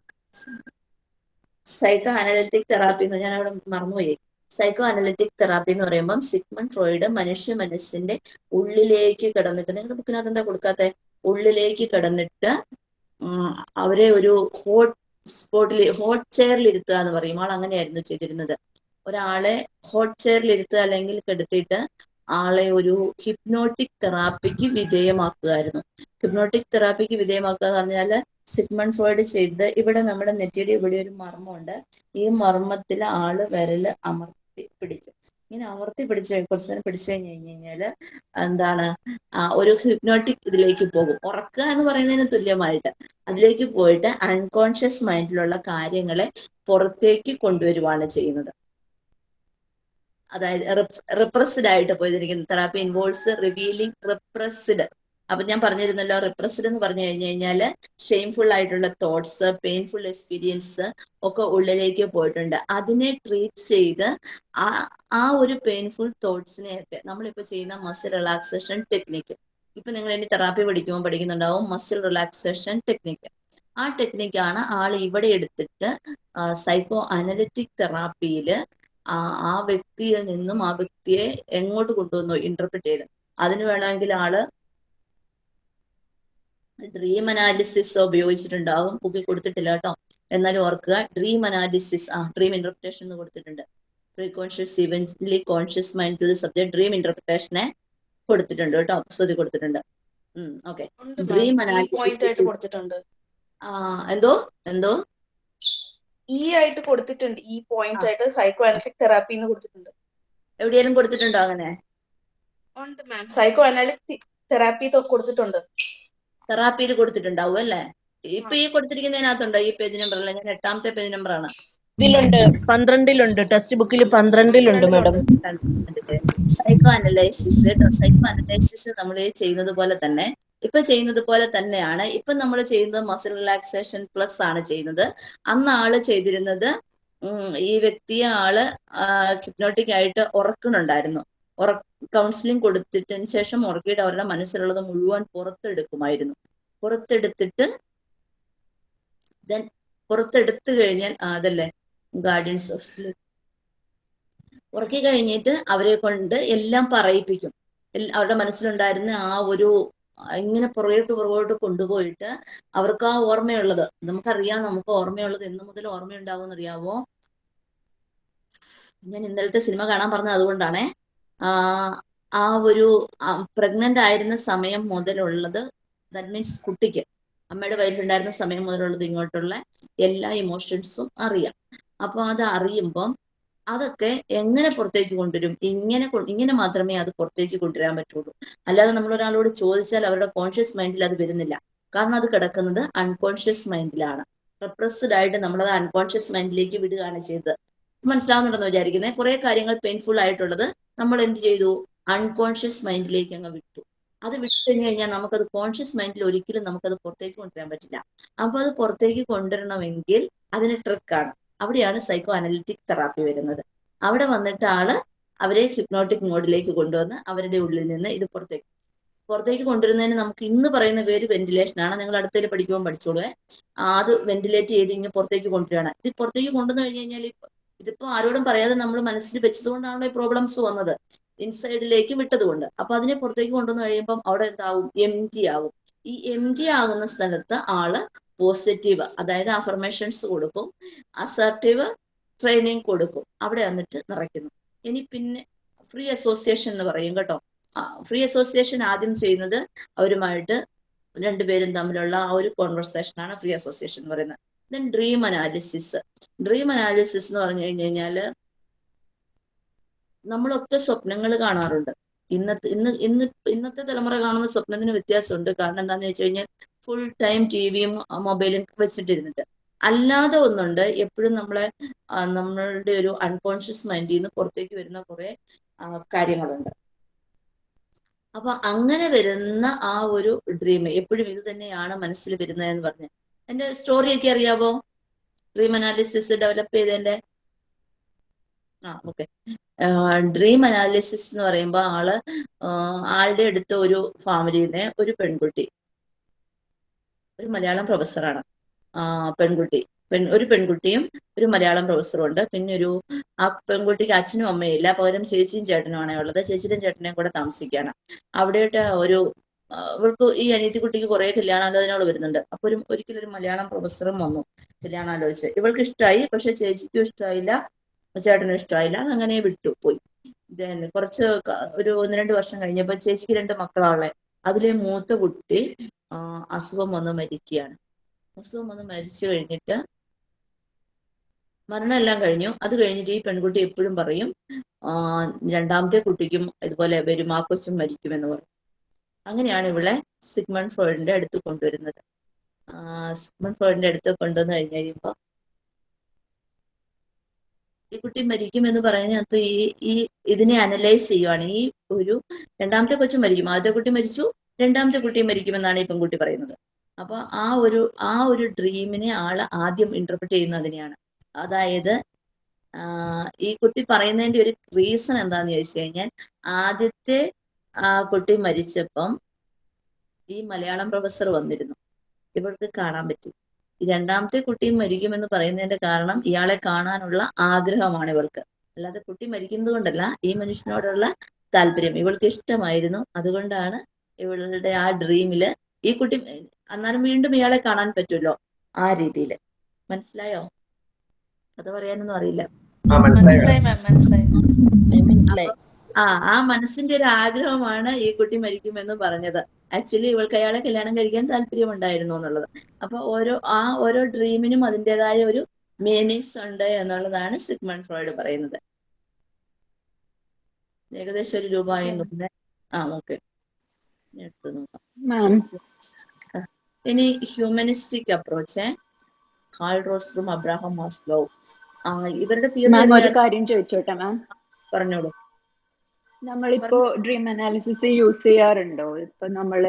psycho analytic therapy എന്ന് ഞാൻ അവിടെ മറന്നുപോയി. സൈക്കോ അനലിറ്റിക് തെറാപ്പി എന്ന് പറയുമ്പം സിഗ്മൺ ഫ്രോയിഡ് മനുഷ്യ മനസ്സിന്റെ ഉള്ളിലേക്ക് കിടന്നിട്ട് നിങ്ങളുടെ ബുക്കിനകത്ത് എന്താ കൊടുക്കാത്ത? ഉള്ളിലേക്ക് കിടന്നിട്ട് അവരെ ഒരു ഹോട്ട് സ്പോട്ടിൽ ഹോട്ട് ചെയറിൽ ഇരുത്തുക എന്ന് പറയും. ആൾ അങ്ങനെയായിരുന്നു ചെയ്തിരുന്നത്. ഒരാളെ ഹോട്ട് ചെയറിൽ ഇരുത്തുക അല്ലെങ്കിൽ കെടുത്തിയിട്ട് ആളെ ഒരു ഹിപ്നോട്ടിക് തെറാപ്പിക്ക് വിധേയമാക്കുകയായിരുന്നു. ഹിപ്നോട്ടിക് തെറാപ്പിക്ക് വിധേയമാക്കുക എന്ന് പറഞ്ഞാൽ സിഗ്മൺ ഫ്രോയിഡ് ചെയ്ത് ഇവിടെ നമ്മുടെ നെറ്റിയുടെ ഇവിടെ ഒരു മർമ്മമുണ്ട്. ഈ മർമ്മത്തിൽ ആൾ വിരൽ അമർത്തി പിടിക്കും. ഇങ്ങനെ അമർത്തി പിടിച്ച് കുറച്ച് നേരം പിടിച്ചു കഴിഞ്ഞ് കഴിഞ്ഞ് കഴിഞ്ഞാൽ എന്താണ് ഒരു ഹിപ്നോട്ടിക് ഇതിലേക്ക് പോകും. ഉറക്കുക എന്ന് പറയുന്നതിന് തുല്യമായിട്ട് അതിലേക്ക് പോയിട്ട് അൺകോൺഷ്യസ് മൈൻഡിലുള്ള കാര്യങ്ങളെ പുറത്തേക്ക് കൊണ്ടുവരുവാണ് ചെയ്യുന്നത്. അതായത് റിപ്രസ്ഡ് ആയിട്ട് പോയിരിക്കുന്ന തെറാപ്പി ഇൻവോൾസ് റിവീലിംഗ് റിപ്രസ്ഡ് അപ്പൊ ഞാൻ പറഞ്ഞിരുന്നല്ലോ റിപ്രസ്ഡ് എന്ന് പറഞ്ഞു കഴിഞ്ഞു കഴിഞ്ഞാൽ ഷെയിംഫുൾ ആയിട്ടുള്ള തോട്ട്സ് പെയിൻഫുൾ എക്സ്പീരിയൻസ് ഒക്കെ ഉള്ളിലേക്ക് പോയിട്ടുണ്ട്. അതിനെ ട്രീറ്റ് ചെയ്ത് ആ ആ ഒരു പെയിൻഫുൾ തോട്ട്സിനെയൊക്കെ നമ്മളിപ്പോൾ ചെയ്യുന്ന മസിൽ റിലാക്സേഷൻ ടെക്നിക്ക് ഇപ്പൊ നിങ്ങൾ ഇനി തെറാപ്പി പഠിക്കുമ്പോൾ പഠിക്കുന്നുണ്ടാവും മസിൽ റിലാക്സേഷൻ ടെക്നിക്ക് ആ ടെക്നിക്കാണ് ആൾ ഇവിടെ എടുത്തിട്ട് സൈക്കോ അനലിറ്റിക് തെറാപ്പിയിൽ ആ വ്യക്തിയിൽ നിന്നും ആ വ്യക്തിയെ എങ്ങോട്ട് കൊണ്ടുവന്നു ഇന്റർപ്രിറ്റ് ചെയ്ത്. അതിന് വേണമെങ്കിൽ ആൾ ഡ്രീം അനാലിസിസ് ഉപയോഗിച്ചിട്ടുണ്ടാവും. ബുക്കിൽ കൊടുത്തിട്ടില്ല കേട്ടോ. എന്നാലും ഓർക്കുക ഡ്രീം അനാലിസിസ് ആ ഡ്രീം ഇന്റർപ്രിറ്റേഷൻ എന്ന് കൊടുത്തിട്ടുണ്ട്. Pre conscious eventually conscious mind to the subject dream ഇന്റർപ്രിറ്റേഷനെ കൊടുത്തിട്ടുണ്ട് കേട്ടോ. അപ്സതി കൊടുത്തിട്ടുണ്ട്. ഓക്കെ ഡ്രീം അനാലിസിസ് കൊടുത്തിട്ടുണ്ട്. ആ എന്തോ? എന്തോ? ഈ ആയിട്ട് കൊടുത്തിട്ടുണ്ട്. ഈ പോയിന്റ് ആയിട്ട് സൈക്കോ അനലിറ്റിക് തെറാപ്പി എന്ന് കൊടുത്തിട്ടുണ്ട്. എവിടെയെങ്കിലും കൊടുത്തിട്ടുണ്ടോ അങ്ങനെ? ഉണ്ട് മാം സൈക്കോ അനലിറ്റിക് തെറാപ്പി കൊടുത്തിട്ടുണ്ട്. തെറാപ്പിയിൽ കൊടുത്തിട്ടുണ്ടാവും അല്ലേ? ഇപ്പൊ ഈ കൊടുത്തിരിക്കുന്നതിനകത്തുണ്ടോ? ഈ പേജ് നമ്പർ ഞാൻ എട്ടാമത്തെ പേജ് നമ്പർ ആണ്. ഇതിലുണ്ട്. പന്ത്രണ്ടിലുണ്ട്. ടെക്സ്റ്റ് ബുക്കിൽ പന്ത്രണ്ടിലുണ്ട് മാഡം സൈക്കോ അനലൈസിസ് കേട്ടോ. സൈക്കോ അനലൈസിസ് നമ്മൾ ചെയ്യുന്നത് പോലെ തന്നെ. ഇപ്പൊ ചെയ്യുന്നത് പോലെ തന്നെയാണ്. ഇപ്പൊ നമ്മൾ ചെയ്യുന്നത് മസിൽ റിലാക്സേഷൻ പ്ലസ് ആണ് ചെയ്യുന്നത്. അന്ന് ആൾ ചെയ്തിരുന്നത് ഈ വ്യക്തിയെ ആൾ ഹിപ്നോട്ടിക് ആയിട്ട് ഉറക്കണുണ്ടായിരുന്നു ഉറ കൗൺസിലിംഗ് കൊടുത്തിട്ടതിന് ശേഷം ഉറക്കിയിട്ട് അവരുടെ മനസ്സിലുള്ളത് മുഴുവൻ പുറത്തെടുക്കുമായിരുന്നു. പുറത്തെടുത്തിട്ട് ദെൻ പുറത്തെടുത്തു കഴിഞ്ഞാൽ അതല്ലേ ഗാർഡിയൻസ് ഓഫ് സ്ലീപ് ഉറക്കി കഴിഞ്ഞിട്ട് അവരെ കൊണ്ട് എല്ലാം പറയിപ്പിക്കും. അവരുടെ മനസ്സിലുണ്ടായിരുന്ന ആ ഒരു ഇങ്ങനെ പുറകോട്ട് പുറകോട്ട് കൊണ്ടുപോയിട്ട് അവർക്ക് ആ ഓർമ്മയുള്ളത്. നമുക്കറിയാം നമുക്ക് ഓർമ്മയുള്ളത് എന്ന് മുതൽ ഓർമ്മയുണ്ടാവും അറിയാവോ ഞാൻ ഇന്നലത്തെ സിനിമ കാണാൻ പറഞ്ഞത് അതുകൊണ്ടാണേ. ആ ഒരു പ്രഗ്നന്റ് ആയിരുന്ന സമയം മുതലുള്ളത് ദാറ്റ് മീൻസ് കുട്ടിക്ക് അമ്മയുടെ വയറ്റിലുണ്ടായിരുന്ന സമയം മുതലുള്ളത് ഇങ്ങോട്ടുള്ള എല്ലാ ഇമോഷൻസും അറിയാം. അപ്പോൾ അത് അറിയുമ്പം അതൊക്കെ എങ്ങനെ പുറത്തേക്ക് കൊണ്ടുവരും? ഇങ്ങനെ ഇങ്ങനെ മാത്രമേ അത് പുറത്തേക്ക് കൊണ്ടുവരാൻ പറ്റുള്ളൂ. അല്ലാതെ നമ്മൾ ഒരാളോട് ചോദിച്ചാൽ അവരുടെ കോൺഷ്യസ് മൈൻഡിൽ അത് വരുന്നില്ല. കാരണം അത് കിടക്കുന്നത് അൺകോൺഷ്യസ് മൈൻഡിലാണ് റിപ്രസ്ഡ് ആയിട്ട് നമ്മളത് അൺകോൺഷ്യസ് മൈൻഡിലേക്ക് വിടുകയാണ് ചെയ്തത്. മനസ്സിലാവുന്നുണ്ടെന്ന് വിചാരിക്കുന്നത് കുറെ കാര്യങ്ങൾ പെയിൻഫുൾ ആയിട്ടുള്ളത് നമ്മൾ എന്ത് ചെയ്തു? അൺകോൺഷ്യസ് മൈൻഡിലേക്ക് അങ്ങ് വിട്ടു. അത് വിട്ടു കഴിഞ്ഞു കഴിഞ്ഞാൽ നമുക്കത് കോൺഷ്യസ് മൈൻഡിൽ ഒരിക്കലും നമുക്കത് പുറത്തേക്ക് കൊണ്ടുവരാൻ പറ്റില്ല. അപ്പൊ അത് പുറത്തേക്ക് കൊണ്ടുവരണമെങ്കിൽ അതിന് ട്രിക്കാണ് അവിടെയാണ് സൈക്കോ അനലിറ്റിക് തെറാപ്പി വരുന്നത്. അവിടെ വന്നിട്ട് ആൾ അവരെ ഹിപ്നോട്ടിക് മോഡിലേക്ക് കൊണ്ടുവന്ന് അവരുടെ ഉള്ളിൽ നിന്ന് ഇത് പുറത്തേക്ക് പുറത്തേക്ക് കൊണ്ടുവരുന്നതിന് നമുക്ക് ഇന്ന് പറയുന്ന പേര് വെന്റിലേഷൻ ആണ്. നിങ്ങൾ അടുത്തേൽ പഠിക്കുമ്പോൾ പഠിച്ചോളൂ അത് വെന്റിലേറ്റ് ചെയ്ത് ഇങ്ങനെ പുറത്തേക്ക് കൊണ്ടുവരികയാണ്. ഇത് പുറത്തേക്ക് കൊണ്ടുവന്നു കഴിഞ്ഞു കഴിഞ്ഞാൽ ഇതിപ്പോ ആരോടും പറയാതെ നമ്മൾ മനസ്സിൽ വെച്ചതുകൊണ്ടാണല്ലോ ഈ പ്രോബ്ലംസ് വന്നത്. ഇൻസൈഡിലേക്ക് വിട്ടതുകൊണ്ട്. അപ്പൊ അതിനെ പുറത്തേക്ക് കൊണ്ടുവന്ന് കഴിയുമ്പം അവിടെ എന്താവും? എം ടി ആവും. ഈ എം ടി ആകുന്ന സ്ഥലത്ത് ആൾ പോസിറ്റീവ് അതായത് അഫർമേഷൻസ് കൊടുക്കും അസർട്ടീവ് ട്രെയിനിങ് കൊടുക്കും. അവിടെ വന്നിട്ട് നിറയ്ക്കുന്നു. ഇനി പിന്നെ ഫ്രീ അസോസിയേഷൻ എന്ന് പറയും കേട്ടോ. ഫ്രീ അസോസിയേഷൻ ആദ്യം ചെയ്യുന്നത് അവരുമായിട്ട് രണ്ടുപേരും തമ്മിലുള്ള ആ ഒരു കോൺവെർസേഷൻ ആണ് ഫ്രീ അസോസിയേഷൻ എന്ന് പറയുന്നത്. Then dream analysis dream analysis എന്ന് പറഞ്ഞു കഴിഞ്ഞു കഴിഞ്ഞാൽ നമ്മളൊക്കെ സ്വപ്നങ്ങൾ കാണാറുണ്ട്. ഇന്നത്തെ ഇന്ന് ഇന്ന് ഇന്നത്തെ തലമുറ കാണുന്ന സ്വപ്നത്തിന് വ്യത്യാസമുണ്ട്. കാരണം എന്താന്ന് വെച്ച് കഴിഞ്ഞാൽ ഫുൾ ടൈം ടി വിയും മൊബൈലും വെച്ചിട്ടിരുന്നിട്ട്. അല്ലാതെ ഒന്നുണ്ട്. എപ്പോഴും നമ്മളെ നമ്മളുടെ ഒരു അൺകോൺഷ്യസ് മൈൻഡിൽ നിന്ന് പുറത്തേക്ക് വരുന്ന കുറെ കാര്യങ്ങളുണ്ട്. അപ്പൊ അങ്ങനെ വരുന്ന ആ ഒരു ഡ്രീം എപ്പോഴും ഇത് തന്നെയാണ് മനസ്സിൽ വരുന്നതെന്ന് പറഞ്ഞ് എന്റെ സ്റ്റോറിയൊക്കെ അറിയാവോ? ഡ്രീം അനാലിസിസ് ഡെവലപ്പ് ചെയ്തതിന്റെ? ആ ഓക്കെ ഡ്രീം അനാലിസിസ് എന്ന് പറയുമ്പോൾ ആൾ ആളുടെ അടുത്ത ഒരു ഫാമിലിന്ന് ഒരു പെൺകുട്ടി ഒരു മലയാളം പ്രൊഫസറാണ് പെൺകുട്ടി. പെൺ ഒരു പെൺകുട്ടിയും ഒരു മലയാളം പ്രൊഫസറും ഉണ്ട്. പിന്നെ ഒരു ആ പെൺകുട്ടിക്ക് അച്ഛനും അമ്മയും ഇല്ല. പകരം ചേച്ചിയും ചേട്ടനുമാണേ ഉള്ളത്. ചേച്ചിയും ചേട്ടനെയും കൂടെ താമസിക്കുകയാണ്. അവിടെയിട്ട് ഒരു ആ, ഈ അനിയത്തിക്കുട്ടിക്ക് കുറെ കല്യാണാലോചനകൾ വരുന്നുണ്ട്. അപ്പൊ ഒരു ഒരിക്കലും ഒരു മലയാളം പ്രൊഫസറും വന്നു കല്യാണാലോചിച്ച്. ഇവൾക്ക് ഇഷ്ടമായി പക്ഷെ ചേച്ചിക്കും ഇഷ്ടമായില്ല ചേട്ടനും ഇഷ്ടമായില്ല അങ്ങനെ വിട്ടു പോയി. Then കുറച്ച് ഒരു ഒന്ന് രണ്ട് വർഷം കഴിഞ്ഞപ്പോൾ ചേച്ചിക്ക് രണ്ട് മക്കളാളെ അതിലെ മൂത്ത കുട്ടി അസുഖം വന്ന് മരിക്കുകയാണ്. അസുഖം വന്ന് മരിച്ചു കഴിഞ്ഞിട്ട് മരണമെല്ലാം കഴിഞ്ഞു. അത് കഴിഞ്ഞിട്ട് ഈ പെൺകുട്ടി എപ്പോഴും പറയും രണ്ടാമത്തെ കുട്ടിക്കും ഇതുപോലെ വരും ആ കൊച്ചും മരിക്കുമെന്ന് പറയും. അങ്ങനെയാണ് ഇവിടെ സിഗ്മൺ ഫ്രോയിഡിന്റെ അടുത്ത് കൊണ്ടുവരുന്നത്. സിഗ്മൺ ഫ്രോയിഡിന്റെ അടുത്ത് കൊണ്ടുവന്നു കഴിഞ്ഞ് കഴിയുമ്പോൾ ഈ കുട്ടി മരിക്കുമെന്ന് പറയുന്നത് അപ്പൊ ഈ ഈ ഇതിനെ അനലൈസ് ചെയ്യുവാണ്. ഈ ഒരു രണ്ടാമത്തെ കൊച്ചു മരിക്കും. ആദ്യത്തെ കുട്ടി മരിച്ചു രണ്ടാമത്തെ കുട്ടി മരിക്കുമെന്നാണ് ഈ പെൺകുട്ടി പറയുന്നത്. അപ്പൊ ആ ഒരു ആ ഒരു ഡ്രീമിനെ ആൾ ആദ്യം ഇന്റർപ്രറ്റ് ചെയ്യുന്നതിനെയാണ് അതായത് ഈ കുട്ടി പറയുന്നതിന്റെ ഒരു റീസൺ എന്താന്ന് ചോദിച്ചു കഴിഞ്ഞാൽ ആദ്യത്തെ ആ കുട്ടി മരിച്ചപ്പം ഈ മലയാളം പ്രൊഫസർ വന്നിരുന്നു. ഇവൾക്ക് കാണാൻ പറ്റി. രണ്ടാമത്തെ കുട്ടിയും മരിക്കുമെന്ന് പറയുന്നതിന്റെ കാരണം ഇയാളെ കാണാനുള്ള ആഗ്രഹമാണ് ഇവൾക്ക്. അല്ലാതെ കുട്ടി മരിക്കുന്നത് കൊണ്ടല്ല ഈ മനുഷ്യനോടുള്ള താല്പര്യം ഇവൾക്ക് ഇഷ്ടമായിരുന്നു. അതുകൊണ്ടാണ് ഇവളുടെ ആ ഡ്രീമിൽ ഈ കുട്ടി അന്നേരം വീണ്ടും ഇയാളെ കാണാൻ പറ്റുമല്ലോ ആ രീതിയിൽ മനസ്സിലായോ? അത് പറയാനൊന്നും അറിയില്ല. ആ മനസ്സിലായി. ആ ആ മനസ്സിന്റെ ഒരു ആഗ്രഹമാണ് ഈ കുട്ടി മരിക്കുമെന്ന് പറഞ്ഞത്. ആക്ച്വലി ഇവൾക്ക് അയാളെ കല്യാണം കഴിക്കാൻ താല്പര്യമുണ്ടായിരുന്നു എന്നുള്ളത്. അപ്പൊ ഓരോ ആ ഓരോ ഡ്രീമിനും അതിന്റെതായ ഒരു മീനിങ്സ് ഉണ്ട് എന്നുള്ളതാണ് സിഗ്മൺ ഫ്രോയിഡ് പറയുന്നത്. ഏകദേശം ഒരു രൂപമായി ആ ഓക്കെ. എടുത്ത് നോക്കാം. മാം ഇനി ഹ്യൂമനിസ്റ്റിക് അപ്രോച്ച് കാൾ റോസ്റ്ററും അബ്രാഹം മാസ്ലോ ആ ഇവരുടെ തീർച്ചയായും ഒരു കാര്യം ചോദിച്ചോട്ടെ മാം പറഞ്ഞോളൂ. നമ്മളിപ്പോ ഡ്രീം അനാലിസിസ് യൂസ് ചെയ്യാറുണ്ടോ? ഇപ്പൊ നമ്മൾ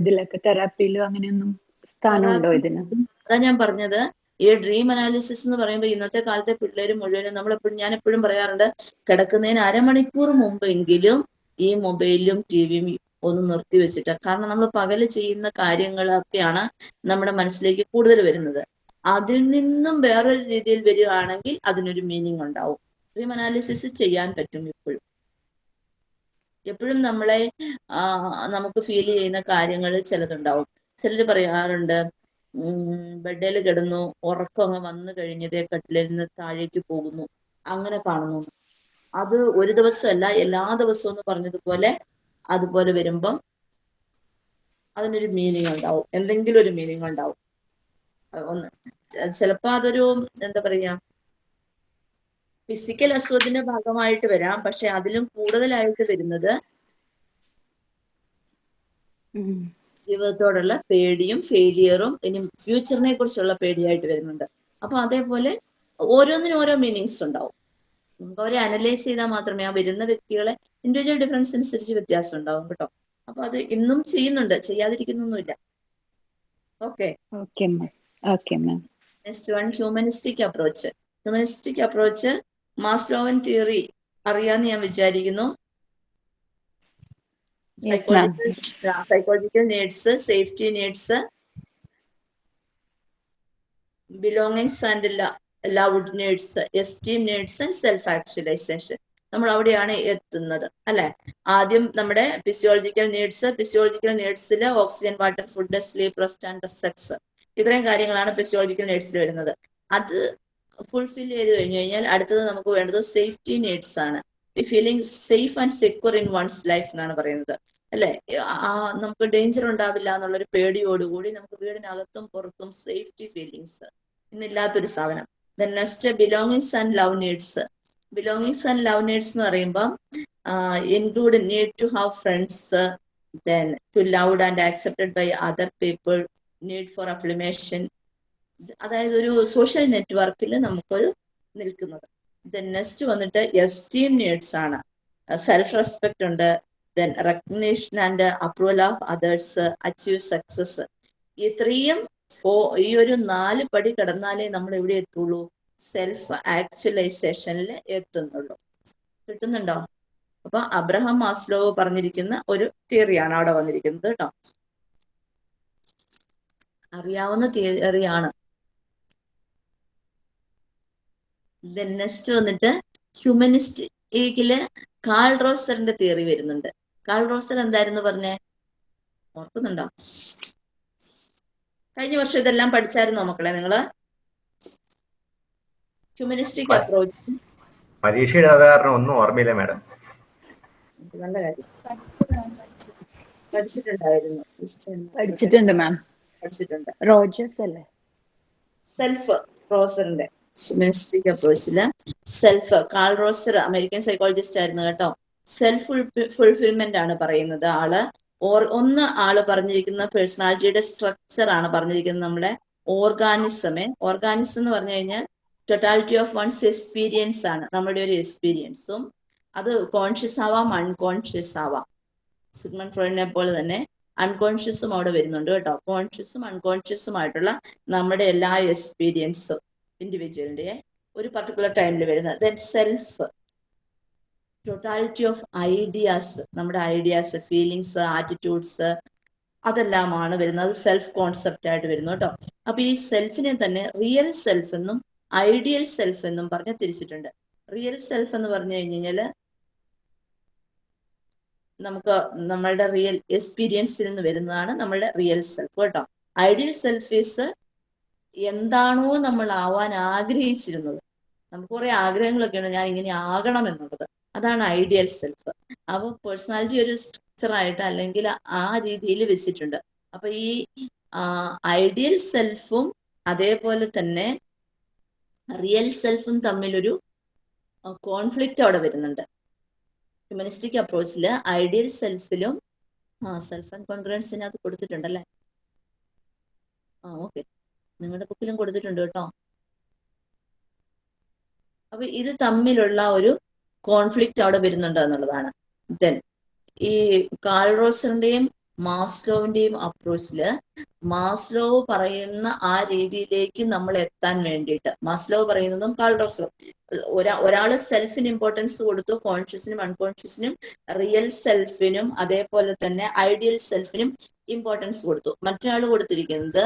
ഇതിലൊക്കെ തെറാപ്പിയിലും അങ്ങനെയൊന്നും സ്ഥാനമുണ്ടോ ഇതിന്? അതാ ഞാൻ പറഞ്ഞത്. ഈ ഡ്രീം അനാലിസിസ് എന്ന് പറയുമ്പോൾ ഇന്നത്തെ കാലത്തെ പിള്ളേർ മുഴുവനും നമ്മളെപ്പോഴും ഞാൻ എപ്പോഴും പറയാറുണ്ട് കിടക്കുന്നതിന് അരമണിക്കൂർ മുമ്പെങ്കിലും ഈ മൊബൈലും ടി വിയും ഒന്ന് നിർത്തി വെച്ചിട്ട് കാരണം നമ്മൾ പകൽ ചെയ്യുന്ന കാര്യങ്ങളൊക്കെയാണ് നമ്മുടെ മനസ്സിലേക്ക് കൂടുതൽ വരുന്നത്. അതിൽ നിന്നും വേറൊരു രീതിയിൽ വരികയാണെങ്കിൽ അതിനൊരു മീനിങ് ഉണ്ടാവും. ഡ്രീം അനാലിസിസ് ചെയ്യാൻ പറ്റും ഇപ്പോഴും. എപ്പോഴും നമ്മളെ നമുക്ക് ഫീൽ ചെയ്യുന്ന കാര്യങ്ങൾ ചിലതുണ്ടാവും. ചിലർ പറയാറുണ്ട് ബെഡിൽ കിടന്നു ഉറക്കം അങ്ങ് വന്നു കഴിഞ്ഞതേ കട്ടിലിൽ നിന്ന് താഴേക്ക് പോകുന്നു. അങ്ങനെ കാണുന്നു. അത് ഒരു ദിവസമല്ല എല്ലാ ദിവസവും എന്ന് പറഞ്ഞതുപോലെ അതുപോലെ വരുമ്പം അതിനൊരു മീനിങ് ഉണ്ടാവും. എന്തെങ്കിലും ഒരു മീനിങ് ഉണ്ടാവും. ഒന്ന് ചിലപ്പോൾ അതൊരു എന്താ പറയാ ഫിസിക്കൽ അസുഖത്തിന്റെ ഭാഗമായിട്ട് വരാം. പക്ഷെ അതിലും കൂടുതലായിട്ട് വരുന്നത്. ജീവിതത്തോടുള്ള പേടിയും ഫെയിലിയറും ഇനി ഫ്യൂച്ചറിനെ കുറിച്ചുള്ള പേടിയായിട്ട് വരുന്നുണ്ട്. അപ്പൊ അതേപോലെ ഓരോന്നിനും ഓരോ മീനിങ്സ് ഉണ്ടാവും. നമുക്ക് അവരെ അനലൈസ് ചെയ്താൽ മാത്രമേ ആ വരുന്ന വ്യക്തികളെ ഇൻഡിവിജ്വൽ ഡിഫറൻസ് അനുസരിച്ച് വ്യത്യാസം ഉണ്ടാവും കേട്ടോ. അപ്പൊ അത് ഇന്നും ചെയ്യുന്നുണ്ട്. ചെയ്യാതിരിക്കുന്നൊന്നുമില്ല. Okay next one humanistic approach humanistic approach Maslovian theory അറിയാന്ന് ഞാൻ വിചാരിക്കുന്നു. Psychological needs safety needs belongings and loved needs esteem needs and self actualisation നമ്മൾ അവിടെയാണ് എത്തുന്നത് അല്ലെ? ആദ്യം നമ്മുടെ physiological needs physiological നീഡ്സിൽ oxygen water food sleep rest and sex ഇത്രയും കാര്യങ്ങളാണ് ഫിസിയോളജിക്കൽ നീഡ്സിൽ വരുന്നത്. അത് ഫുൾഫിൽ ചെയ്ത് കഴിഞ്ഞു കഴിഞ്ഞാൽ അടുത്തത് നമുക്ക് വേണ്ടത് സേഫ്റ്റി നീഡ്സ് ആണ്. Feeling safe and secure in one's life എന്നാണ് പറയുന്നത്. അല്ലെ? ആ നമുക്ക് ഡേഞ്ചർ ഉണ്ടാവില്ല എന്നുള്ളൊരു പേടിയോടുകൂടി നമുക്ക് വീടിനകത്തും പുറത്തും സേഫ്റ്റി ഫീലിങ്സ് ഇന്നില്ലാത്തൊരു സാധനം. Then next belongings and love needs belongings and love needs എന്ന് പറയുമ്പോൾ include need to have friends then to loved and accepted by other people need for affiliation അതായത് ഒരു സോഷ്യൽ നെറ്റ്വർക്കിൽ നമുക്കൊരു നിൽക്കുന്നത്. ദെൻ നെക്സ്റ്റ് വന്നിട്ട് എസ്റ്റീം നീഡ്സ് ആണ്. സെൽഫ് റെസ്പെക്ട് ഉണ്ട്. Then recognition and approval of others achieve success ഇത്രയും ഫോ ഈ ഒരു നാല് പടി കടന്നാലേ നമ്മൾ എവിടെ എത്തുള്ളൂ? സെൽഫ് ആക്ച്വലൈസേഷനിൽ എത്തുന്നുള്ളൂ. കിട്ടുന്നുണ്ടോ? അപ്പൊ അബ്രഹാം മാസ്ലോ പറഞ്ഞിരിക്കുന്ന ഒരു തിയറിയാണ് അവിടെ വന്നിരിക്കുന്നത് കേട്ടോ. അറിയാവുന്ന തിയറിയാണ് ദെൻ നെക്സ്റ്റ് വന്നിട്ട് ഹ്യൂമനിസ്റ്റിക്കിൽ കാൾ റോസറിന്റെ തിയറി വരുന്നുണ്ട്. കാൾ റോസർ എന്തായിരുന്നു പറഞ്ഞേ? ഓർക്കുന്നുണ്ടോ? കഴിഞ്ഞ വർഷം ഇതെല്ലാം പഠിച്ചായിരുന്നോ മക്കളെ നിങ്ങൾ? ഹ്യൂമനിസ്റ്റിക് അപ്രോച്ച് പരീക്ഷ എഴുതാതെ കാരണം ഒന്നും ഓർമ്മയില്ല മാഡം. നല്ല കാര്യം. പഠിച്ചിട്ടുണ്ടായിരുന്നു. പഠിച്ചിട്ടുണ്ട്. മാം. പഠിച്ചിട്ടുണ്ട്. റോജേഴ്സ് അല്ലേ? സെൽഫ് റോസറിന്റെ humanistic അപ്രോച്ചിൽ self Carl Rogers American psychologist ആയിരുന്നു കേട്ടോ. സെൽഫ് ഫുൾഫിൽമെന്റ് ആണ് പറയുന്നത് ആൾ. ഓർ ഒന്ന് ആൾ പറഞ്ഞിരിക്കുന്ന പേഴ്സണാലിറ്റിയുടെ സ്ട്രക്ചർ ആണ് പറഞ്ഞിരിക്കുന്നത് നമ്മുടെ ഓർഗാനിസമേ ഓർഗാനിസം എന്ന് പറഞ്ഞു കഴിഞ്ഞാൽ ടൊട്ടാലിറ്റി ഓഫ് വൺസ് എക്സ്പീരിയൻസ് ആണ് നമ്മുടെ ഒരു എക്സ്പീരിയൻസും അത് കോൺഷ്യസ് ആവാം അൺകോൺഷ്യസ് ആവാം. സിഗ്മൺ ഫ്രോയിഡിനെ പോലെ തന്നെ അൺകോൺഷ്യസും അവിടെ വരുന്നുണ്ട് കേട്ടോ. കോൺഷ്യസും അൺകോൺഷ്യസും ആയിട്ടുള്ള നമ്മുടെ എല്ലാ എക്സ്പീരിയൻസും ഇൻഡിവിജ്വലിന്റെ ഒരു പർട്ടിക്കുലർ ടൈമിൽ വരുന്നത്. Then self totality of ideas നമ്മുടെ ഐഡിയാസ് ഫീലിങ്സ് ആറ്റിറ്റ്യൂഡ്സ് അതെല്ലാമാണ് വരുന്നത്. അത് സെൽഫ് കോൺസെപ്റ്റ് ആയിട്ട് വരുന്നു കേട്ടോ. അപ്പൊ ഈ സെൽഫിനെ തന്നെ റിയൽ സെൽഫ് എന്നും ഐഡിയൽ സെൽഫ് എന്നും പറഞ്ഞ് തിരിച്ചിട്ടുണ്ട്. റിയൽ സെൽഫ് എന്ന് പറഞ്ഞു കഴിഞ്ഞാൽ നമുക്ക് നമ്മളുടെ റിയൽ എക്സ്പീരിയൻസിൽ നിന്ന് വരുന്നതാണ് നമ്മളുടെ റിയൽ സെൽഫ് കേട്ടോ. ഐഡിയൽ സെൽഫ് ഈസ് എന്താണോ നമ്മൾ ആവാൻ ആഗ്രഹിച്ചിരുന്നത്. നമുക്ക് കുറെ ആഗ്രഹങ്ങളൊക്കെ ഉണ്ട് ഞാൻ ഇങ്ങനെ ആകണം എന്നുള്ളത്. അതാണ് ഐഡിയൽ സെൽഫ് അപ്പോൾ പേഴ്സണാലിറ്റി ഒരു സ്ട്രക്ചർ ആയിട്ട് അല്ലെങ്കിൽ ആ രീതിയിൽ വെച്ചിട്ടുണ്ട്. അപ്പൊ ഈ ഐഡിയൽ സെൽഫും അതേപോലെ തന്നെ റിയൽ സെൽഫും തമ്മിലൊരു കോൺഫ്ലിക്റ്റ് അവിടെ വരുന്നുണ്ട്. ഹ്യൂമനിസ്റ്റിക് അപ്രോച്ചിൽ ഐഡിയൽ സെൽഫിലും സെൽഫ് ആൻഡ് കോൺഫിഡൻസിനകത്ത് കൊടുത്തിട്ടുണ്ടല്ലേ? ആ ഓക്കെ നിങ്ങളുടെ ബുക്കിലും കൊടുത്തിട്ടുണ്ട് കേട്ടോ. അപ്പൊ ഇത് തമ്മിലുള്ള ഒരു കോൺഫ്ലിക്റ്റ് അവിടെ വരുന്നുണ്ട് എന്നുള്ളതാണ്. ദെൻ ഈ കാൾ റോസറിന്റെയും മാസ്ലോവിന്റെയും അപ്രോച്ചിൽ മാസ്ലോ പറയുന്ന ആ രീതിയിലേക്ക് നമ്മൾ എത്താൻ വേണ്ടിയിട്ട് മാസ്ലോ പറയുന്നതും കാൾ റോസറും ഒരാ ഒരാൾ സെൽഫിന് ഇമ്പോർട്ടൻസ് കൊടുത്തു കോൺഷ്യസിനും അൺകോൺഷ്യസിനും റിയൽ സെൽഫിനും അതേപോലെ തന്നെ ഐഡിയൽ സെൽഫിനും ഇമ്പോർട്ടൻസ് കൊടുത്തു. മറ്റൊരാൾ കൊടുത്തിരിക്കുന്നത്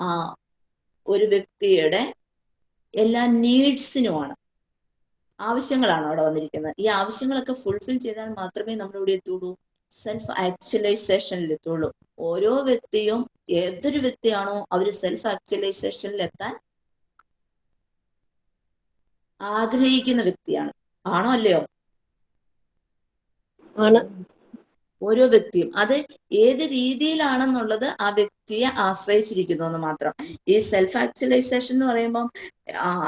ആ ഒരു വ്യക്തിയുടെ എല്ലാ നീഡ്സിനുമാണ്. ആവശ്യങ്ങളാണ് അവിടെ വന്നിരിക്കുന്നത്. ഈ ആവശ്യങ്ങളൊക്കെ ഫുൾഫിൽ ചെയ്താൽ മാത്രമേ നമ്മൾ ഇവിടെ എത്തുള്ളൂ. സെൽഫ് ആക്ച്വലൈസേഷനിൽ എത്തുള്ളൂ. ഓരോ വ്യക്തിയും ഏതൊരു വ്യക്തിയാണോ അവർ സെൽഫ് ആക്ച്വലൈസേഷനിൽ എത്താൻ ആഗ്രഹിക്കുന്ന വ്യക്തിയാണ്. ആണോ അല്ലയോ? ആണ്. ഓരോ വ്യക്തിയും. അത് ഏത് രീതിയിലാണെന്നുള്ളത് ആ വ്യക്തിയെ ആശ്രയിച്ചിരിക്കുന്നു എന്ന് മാത്രം. ഈ സെൽഫ് ആക്ച്വലൈസേഷൻ എന്ന് പറയുമ്പം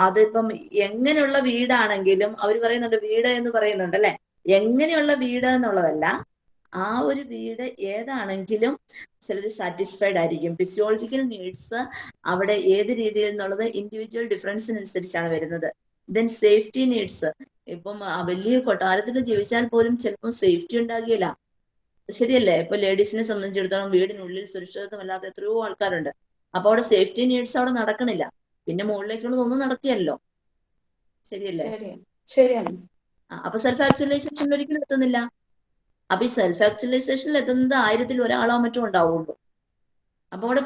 അതിപ്പം എങ്ങനെയുള്ള വീടാണെങ്കിലും അവർ പറയുന്നുണ്ട് വീട് എന്ന് പറയുന്നുണ്ട് അല്ലെ? എങ്ങനെയുള്ള വീട് എന്നുള്ളതല്ല. ആ ഒരു വീട് ഏതാണെങ്കിലും ചിലർ സാറ്റിസ്ഫൈഡ് ആയിരിക്കും. ഫിസിയോളജിക്കൽ നീഡ്സ് അവിടെ ഏത് രീതിയിൽ എന്നുള്ളത് ഇൻഡിവിജ്വൽ ഡിഫറൻസിനനുസരിച്ചാണ് വരുന്നത്. ദെൻ സേഫ്റ്റി നീഡ്സ് ഇപ്പം വലിയ കൊട്ടാരത്തിൽ ജീവിച്ചാൽ പോലും ചിലപ്പം സേഫ്റ്റി ഉണ്ടാകില്ല ശരിയല്ലേ? ഇപ്പൊ ലേഡീസിനെ സംബന്ധിച്ചിടത്തോളം വീടിനുള്ളിൽ സുരക്ഷിതത്വമല്ലാത്ത എത്രയോ ആൾക്കാരുണ്ട്. അപ്പൊ അവിടെ സേഫ്റ്റി നീഡ്സ് അവിടെ നടക്കണില്ല. പിന്നെ മുകളിലേക്കുള്ളതൊന്നും നടക്കുകയല്ലോ ശരിയല്ലേ? ശരിയാണ്. അപ്പൊ സെൽഫ് ആക്ച്വലൈസേഷനിൽ ഒരിക്കലും എത്തുന്നില്ല. അപ്പൊ ഈ സെൽഫ് ആക്ച്വലൈസേഷനിൽ എത്തുന്നത് ആയിരത്തിൽ ഒരാളോ മറ്റോ ഉണ്ടാവുള്ളൂ. അപ്പൊ അവിടെ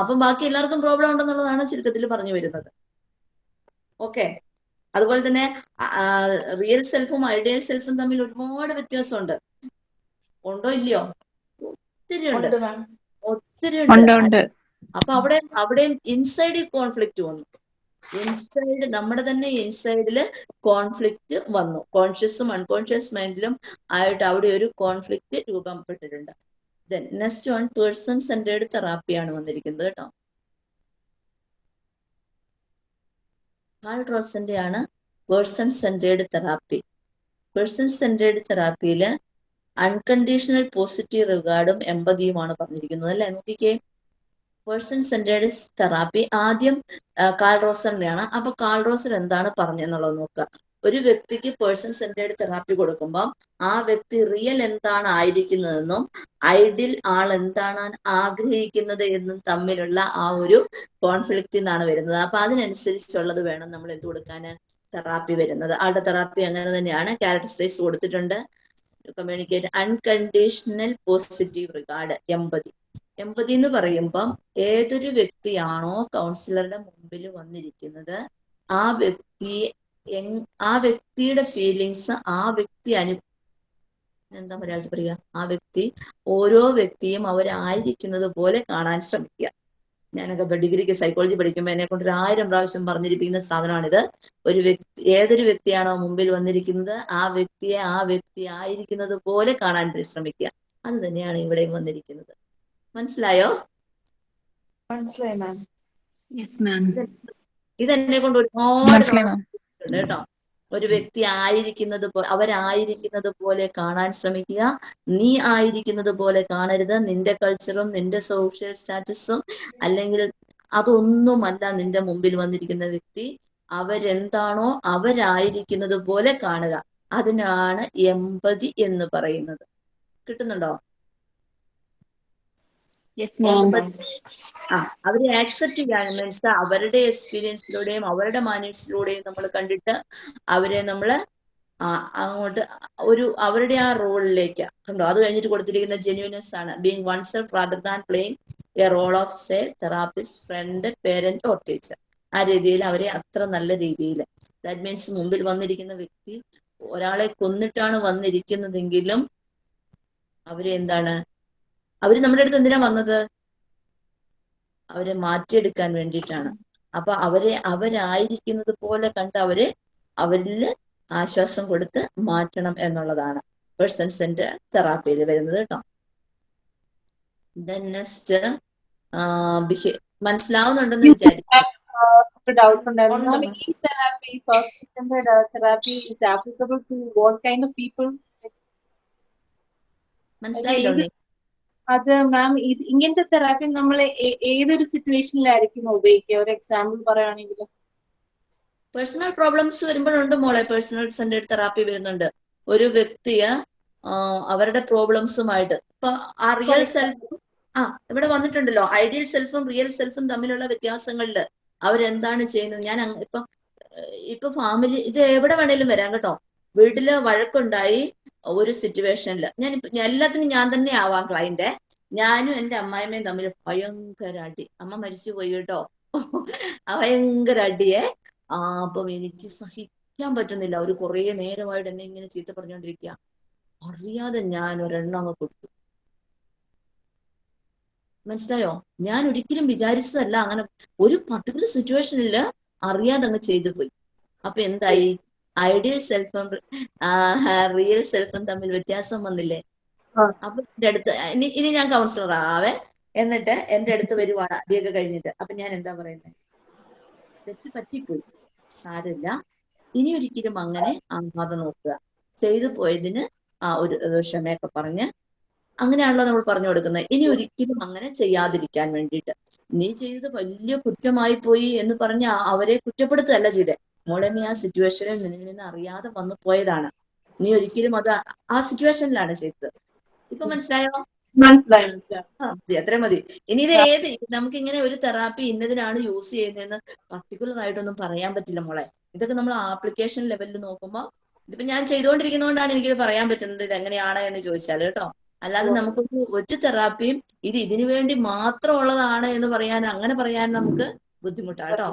അപ്പൊ ബാക്കി എല്ലാവർക്കും പ്രോബ്ലം ഉണ്ടെന്നുള്ളതാണ് ചുരുക്കത്തിൽ പറഞ്ഞു വരുന്നത്. ഓക്കെ അതുപോലെ തന്നെ റിയൽ സെൽഫും ഐഡിയൽ സെൽഫും തമ്മിൽ ഒരുപാട് വ്യത്യാസമുണ്ട്. ഉണ്ടോ ഇല്ലയോ? ഒത്തിരി ഉണ്ട്. ഒത്തിരി ഉണ്ട്. അപ്പൊ അവിടെ അവിടെയും ഇൻസൈഡ് കോൺഫ്ലിക്റ്റ് വന്നു. ഇൻസൈഡ് നമ്മുടെ തന്നെ ഇൻസൈഡിൽ കോൺഫ്ലിക്റ്റ് വന്നു. കോൺഷ്യസും അൺകോൺഷ്യസ് മൈൻഡിലും ആയിട്ട് അവിടെ ഒരു conflict രൂപപ്പെട്ടിട്ടുണ്ട്. Then next one person centred തെറാപ്പിയാണ് വന്നിരിക്കുന്നത് കേട്ടോ. കാൾ റോസന്റെ ആണ് person centred therapy person centred തെറാപ്പിയിൽ unconditional positive റിഗാർഡും എമ്പതിയുമാണ് പറഞ്ഞിരിക്കുന്നത് അല്ലെ? നോക്കിക്കേ. പേഴ്സൺ സെന്റേഡ് തെറാപ്പി ആദ്യം കാൾ റോസറിന്റെയാണ് അപ്പൊ കാൾ റോസർ എന്താണ് പറഞ്ഞെന്നുള്ളത് നോക്കുക. ഒരു വ്യക്തിക്ക് പേഴ്സൺ സെന്റേഡ് തെറാപ്പി കൊടുക്കുമ്പോൾ ആ വ്യക്തി റിയൽ എന്താണ് ആയിരിക്കുന്നതെന്നും ഐഡിൽ ആൾ എന്താണ് ആഗ്രഹിക്കുന്നത് എന്നും തമ്മിലുള്ള ആ ഒരു കോൺഫ്ലിക്റ്റ് എന്നാണ് വരുന്നത്. അപ്പൊ അതിനനുസരിച്ചുള്ളത് വേണം നമ്മൾ എന്ത് കൊടുക്കാൻ? തെറാപ്പി വരുന്നത്. ആളുടെ തെറാപ്പി അങ്ങനെ തന്നെയാണ്. ക്യാരക്ടറിസ്റ്റൈസ് കൊടുത്തിട്ടുണ്ട്. Communicate unconditional positive regard empathy empathy എന്ന് പറയുമ്പം ഏതൊരു വ്യക്തിയാണോ കൗൺസിലറുടെ മുമ്പിൽ വന്നിരിക്കുന്നത് ആ വ്യക്തി ആ വ്യക്തിയുടെ ഫീലിങ്സ് ആ വ്യക്തി അനു എന്താ മലയാളത്തിൽ പറയുക? ആ വ്യക്തി ഓരോ വ്യക്തിയും അവരായിരിക്കുന്നത് പോലെ കാണാൻ ശ്രമിക്കുക. ഞാനൊക്കെ ഡിഗ്രിക്ക് സൈക്കോളജി പഠിക്കുമ്പോൾ എന്നെ കൊണ്ട് ഒരു ആയിരം പ്രാവശ്യം പറഞ്ഞിരിപ്പിക്കുന്ന സാധനമാണിത്. ഒരു വ്യക്തി ഏതൊരു വ്യക്തിയാണോ മുമ്പിൽ വന്നിരിക്കുന്നത് ആ വ്യക്തിയെ ആ വ്യക്തി ആയിരിക്കുന്നത് പോലെ കാണാൻ പരിശ്രമിക്കുക. അത് തന്നെയാണ് ഇവിടെയും വന്നിരിക്കുന്നത്. മനസ്സിലായോ? മനസ്സിലായി മാം യെസ് മാം ഇതെന്നെ കൊണ്ട് ഒരുപാട് മനസ്സിലായി കേട്ടോ. ഒരു വ്യക്തി ആയിരിക്കുന്നത് അവരായിരിക്കുന്നത് പോലെ കാണാൻ ശ്രമിക്കുക. നീ ആയിരിക്കുന്നത് പോലെ കാണരുത്. നിന്റെ കൾച്ചറും നിന്റെ സോഷ്യൽ സ്റ്റാറ്റസും അല്ലെങ്കിൽ അതൊന്നുമല്ല നിന്റെ മുമ്പിൽ വന്നിരിക്കുന്ന വ്യക്തി. അവരെന്താണോ അവരായിരിക്കുന്നത് പോലെ കാണുക. അതിനാണ് എമ്പതി എന്ന് പറയുന്നത്. കിട്ടുന്നുണ്ടോ? ആ അവരെ ആക്സെപ്റ്റ് ചെയ്യാൻ മീൻസ് അവരുടെ എക്സ്പീരിയൻസിലൂടെയും അവരുടെ മാനേഴ്സിലൂടെയും നമ്മൾ കണ്ടിട്ട് അവരെ നമ്മൾ അങ്ങോട്ട് ഒരു അവരുടെ ആ റോളിലേക്ക് കണ്ടോ? അത് കഴിഞ്ഞിട്ട് കൊടുത്തിരിക്കുന്ന ജെന്യൂനെസ് ആണ്. Being oneself rather than playing a role of say therapist friend parent or teacher ആ രീതിയിൽ അവരെ അത്ര നല്ല രീതിയിൽ ദാറ്റ് മീൻസ് മുമ്പിൽ വന്നിരിക്കുന്ന വ്യക്തി ഒരാളെ കൊന്നിട്ടാണ് വന്നിരിക്കുന്നതെങ്കിലും അവരെ എന്താണ് അവർ നമ്മുടെ അടുത്ത് എന്തിനാ വന്നത്? അവരെ മാറ്റിയെടുക്കാൻ വേണ്ടിയിട്ടാണ്. അപ്പൊ അവരെ അവരായിരിക്കുന്നത് പോലെ കണ്ട് അവരെ അവരിൽ ആശ്വാസം കൊടുത്ത് മാറ്റണം എന്നുള്ളതാണ്. പേഴ്സൺ സെന്റർ തെറാപ്പിയിൽ വരുന്നത് കേട്ടോ. ദെൻ നെക്സ്റ്റ് മനസ്സിലാവുന്നുണ്ടെന്ന് വിചാരിക്കും മനസ്സിലായില്ലേ ഡൗട്ട് ഉണ്ടായിരുന്നു. ഈ therapy first therapy is applicable to what kind of people മനസ്സിലായില്ലോ അത് മാം ഇത് ഇങ്ങനത്തെ തെറാപ്പി നമ്മൾ ഏതൊരു സിറ്റുവേഷനിലായിരിക്കും ഉപയോഗിക്കുക? ഒരു എക്സാമ്പിൾ പറയുകയാണെങ്കിൽ പേഴ്സണൽ പ്രോബ്ലംസ് വരുമ്പോഴുണ്ട് മോളെ. പേഴ്സണൽ സെന്റേഡ് തെറാപ്പി വരുന്നുണ്ട്. ഒരു വ്യക്തിയെ അവരുടെ പ്രോബ്ലംസുമായിട്ട് ഇപ്പൊ ആ റിയൽ സെൽഫും ആ ഇവിടെ വന്നിട്ടുണ്ടല്ലോ. ഐഡിയൽ സെൽഫും റിയൽ സെൽഫും തമ്മിലുള്ള വ്യത്യാസങ്ങളിൽ അവരെന്താണ് ചെയ്യുന്നത്? ഞാൻ ഇപ്പൊ ഇപ്പൊ ഫാമിലി ഇത് എവിടെ വേണേലും വരാം കേട്ടോ. വീട്ടിൽ വഴക്കുണ്ടായി ഒരു സിറ്റുവേഷനിൽ ഞാൻ എല്ലാത്തിനും ഞാൻ തന്നെ ആവാം ക്ലൈന്റ് ഞാനും എന്റെ അമ്മായിമ്മയും തമ്മിൽ ഭയങ്കര അടി. അമ്മ മരിച്ചു പോയി കേട്ടോ. ഭയങ്കര അടിയെ. അപ്പം എനിക്ക് സഹിക്കാൻ പറ്റുന്നില്ല. അവർ കുറേ നേരമായിട്ട് എന്നെ ഇങ്ങനെ ചീത്ത പറഞ്ഞുകൊണ്ടിരിക്കുക അറിയാതെ ഞാൻ ഒരെണ്ണം അങ്ങ് കൊടുത്തു. മനസ്സിലായോ? ഞാൻ ഒരിക്കലും വിചാരിച്ചതല്ല. അങ്ങനെ ഒരു പർട്ടിക്കുലർ സിറ്റുവേഷനിൽ അറിയാതെ അങ്ങ് ചെയ്തു പോയി. അപ്പൊ എന്തായി? ഐഡിയൽ സെൽഫും റിയൽ സെൽഫും തമ്മിൽ വ്യത്യാസം വന്നില്ലേ. അപ്പൊ എന്റെ അടുത്ത് ഇനി ഇനി ഞാൻ കൗൺസിലർ ആവേ. എന്നിട്ട് എന്റെ അടുത്ത് വരുവാണ് അടിയൊക്കെ കഴിഞ്ഞിട്ട്. അപ്പൊ ഞാൻ എന്താ പറയുന്നത് തെറ്റ് പറ്റിപ്പോയി. സാരമില്ല. ഇനി ഒരിക്കലും അങ്ങനെ ആവാതെ നോക്കുക. ചെയ്തു പോയതിന് ആ ഒരു ഒരു ക്ഷമയൊക്കെ പറഞ്ഞ് അങ്ങനെയാണല്ലോ നമ്മൾ പറഞ്ഞു കൊടുക്കുന്നത്. ഇനി ഒരിക്കലും അങ്ങനെ ചെയ്യാതിരിക്കാൻ വേണ്ടിയിട്ട്. നീ ചെയ്തത് വലിയ കുറ്റമായി പോയി എന്ന് പറഞ്ഞ് അവരെ കുറ്റപ്പെടുത്തുകയല്ല ചെയ്തേ. മോളെ നീ ആ സിറ്റുവേഷനിൽ നിന്നിൽ നിന്ന് അറിയാതെ വന്നു പോയതാണ്. നീ ഒരിക്കലും അത് ആ സിറ്റുവേഷനിലാണ് ചെയ്തത്. ഇപ്പൊ മനസ്സിലായോ? മനസ്സിലായി മനസ്സിലായി. അത്ര മതി. ഇനി ഇത് ഏത് നമുക്ക് ഇങ്ങനെ ഒരു തെറാപ്പി ഇന്നതിനാണ് യൂസ് ചെയ്യുന്നതെന്ന് പർട്ടിക്കുലർ ആയിട്ടൊന്നും പറയാൻ പറ്റില്ല മോളെ. ഇതൊക്കെ നമ്മൾ ആപ്ലിക്കേഷൻ ലെവലിൽ നോക്കുമ്പോൾ ഇതിപ്പോ ഞാൻ ചെയ്തുകൊണ്ടിരിക്കുന്നതുകൊണ്ടാണ് എനിക്കിത് പറയാൻ പറ്റുന്നത് ഇത് എങ്ങനെയാണ് എന്ന് ചോദിച്ചാൽ കേട്ടോ. അല്ലാതെ നമുക്ക് ഒരു തെറാപ്പിയും ഇത് ഇതിനു വേണ്ടി മാത്രം ഉള്ളതാണ് എന്ന് പറയാൻ അങ്ങനെ പറയാൻ നമുക്ക് ബുദ്ധിമുട്ടാണ് കേട്ടോ.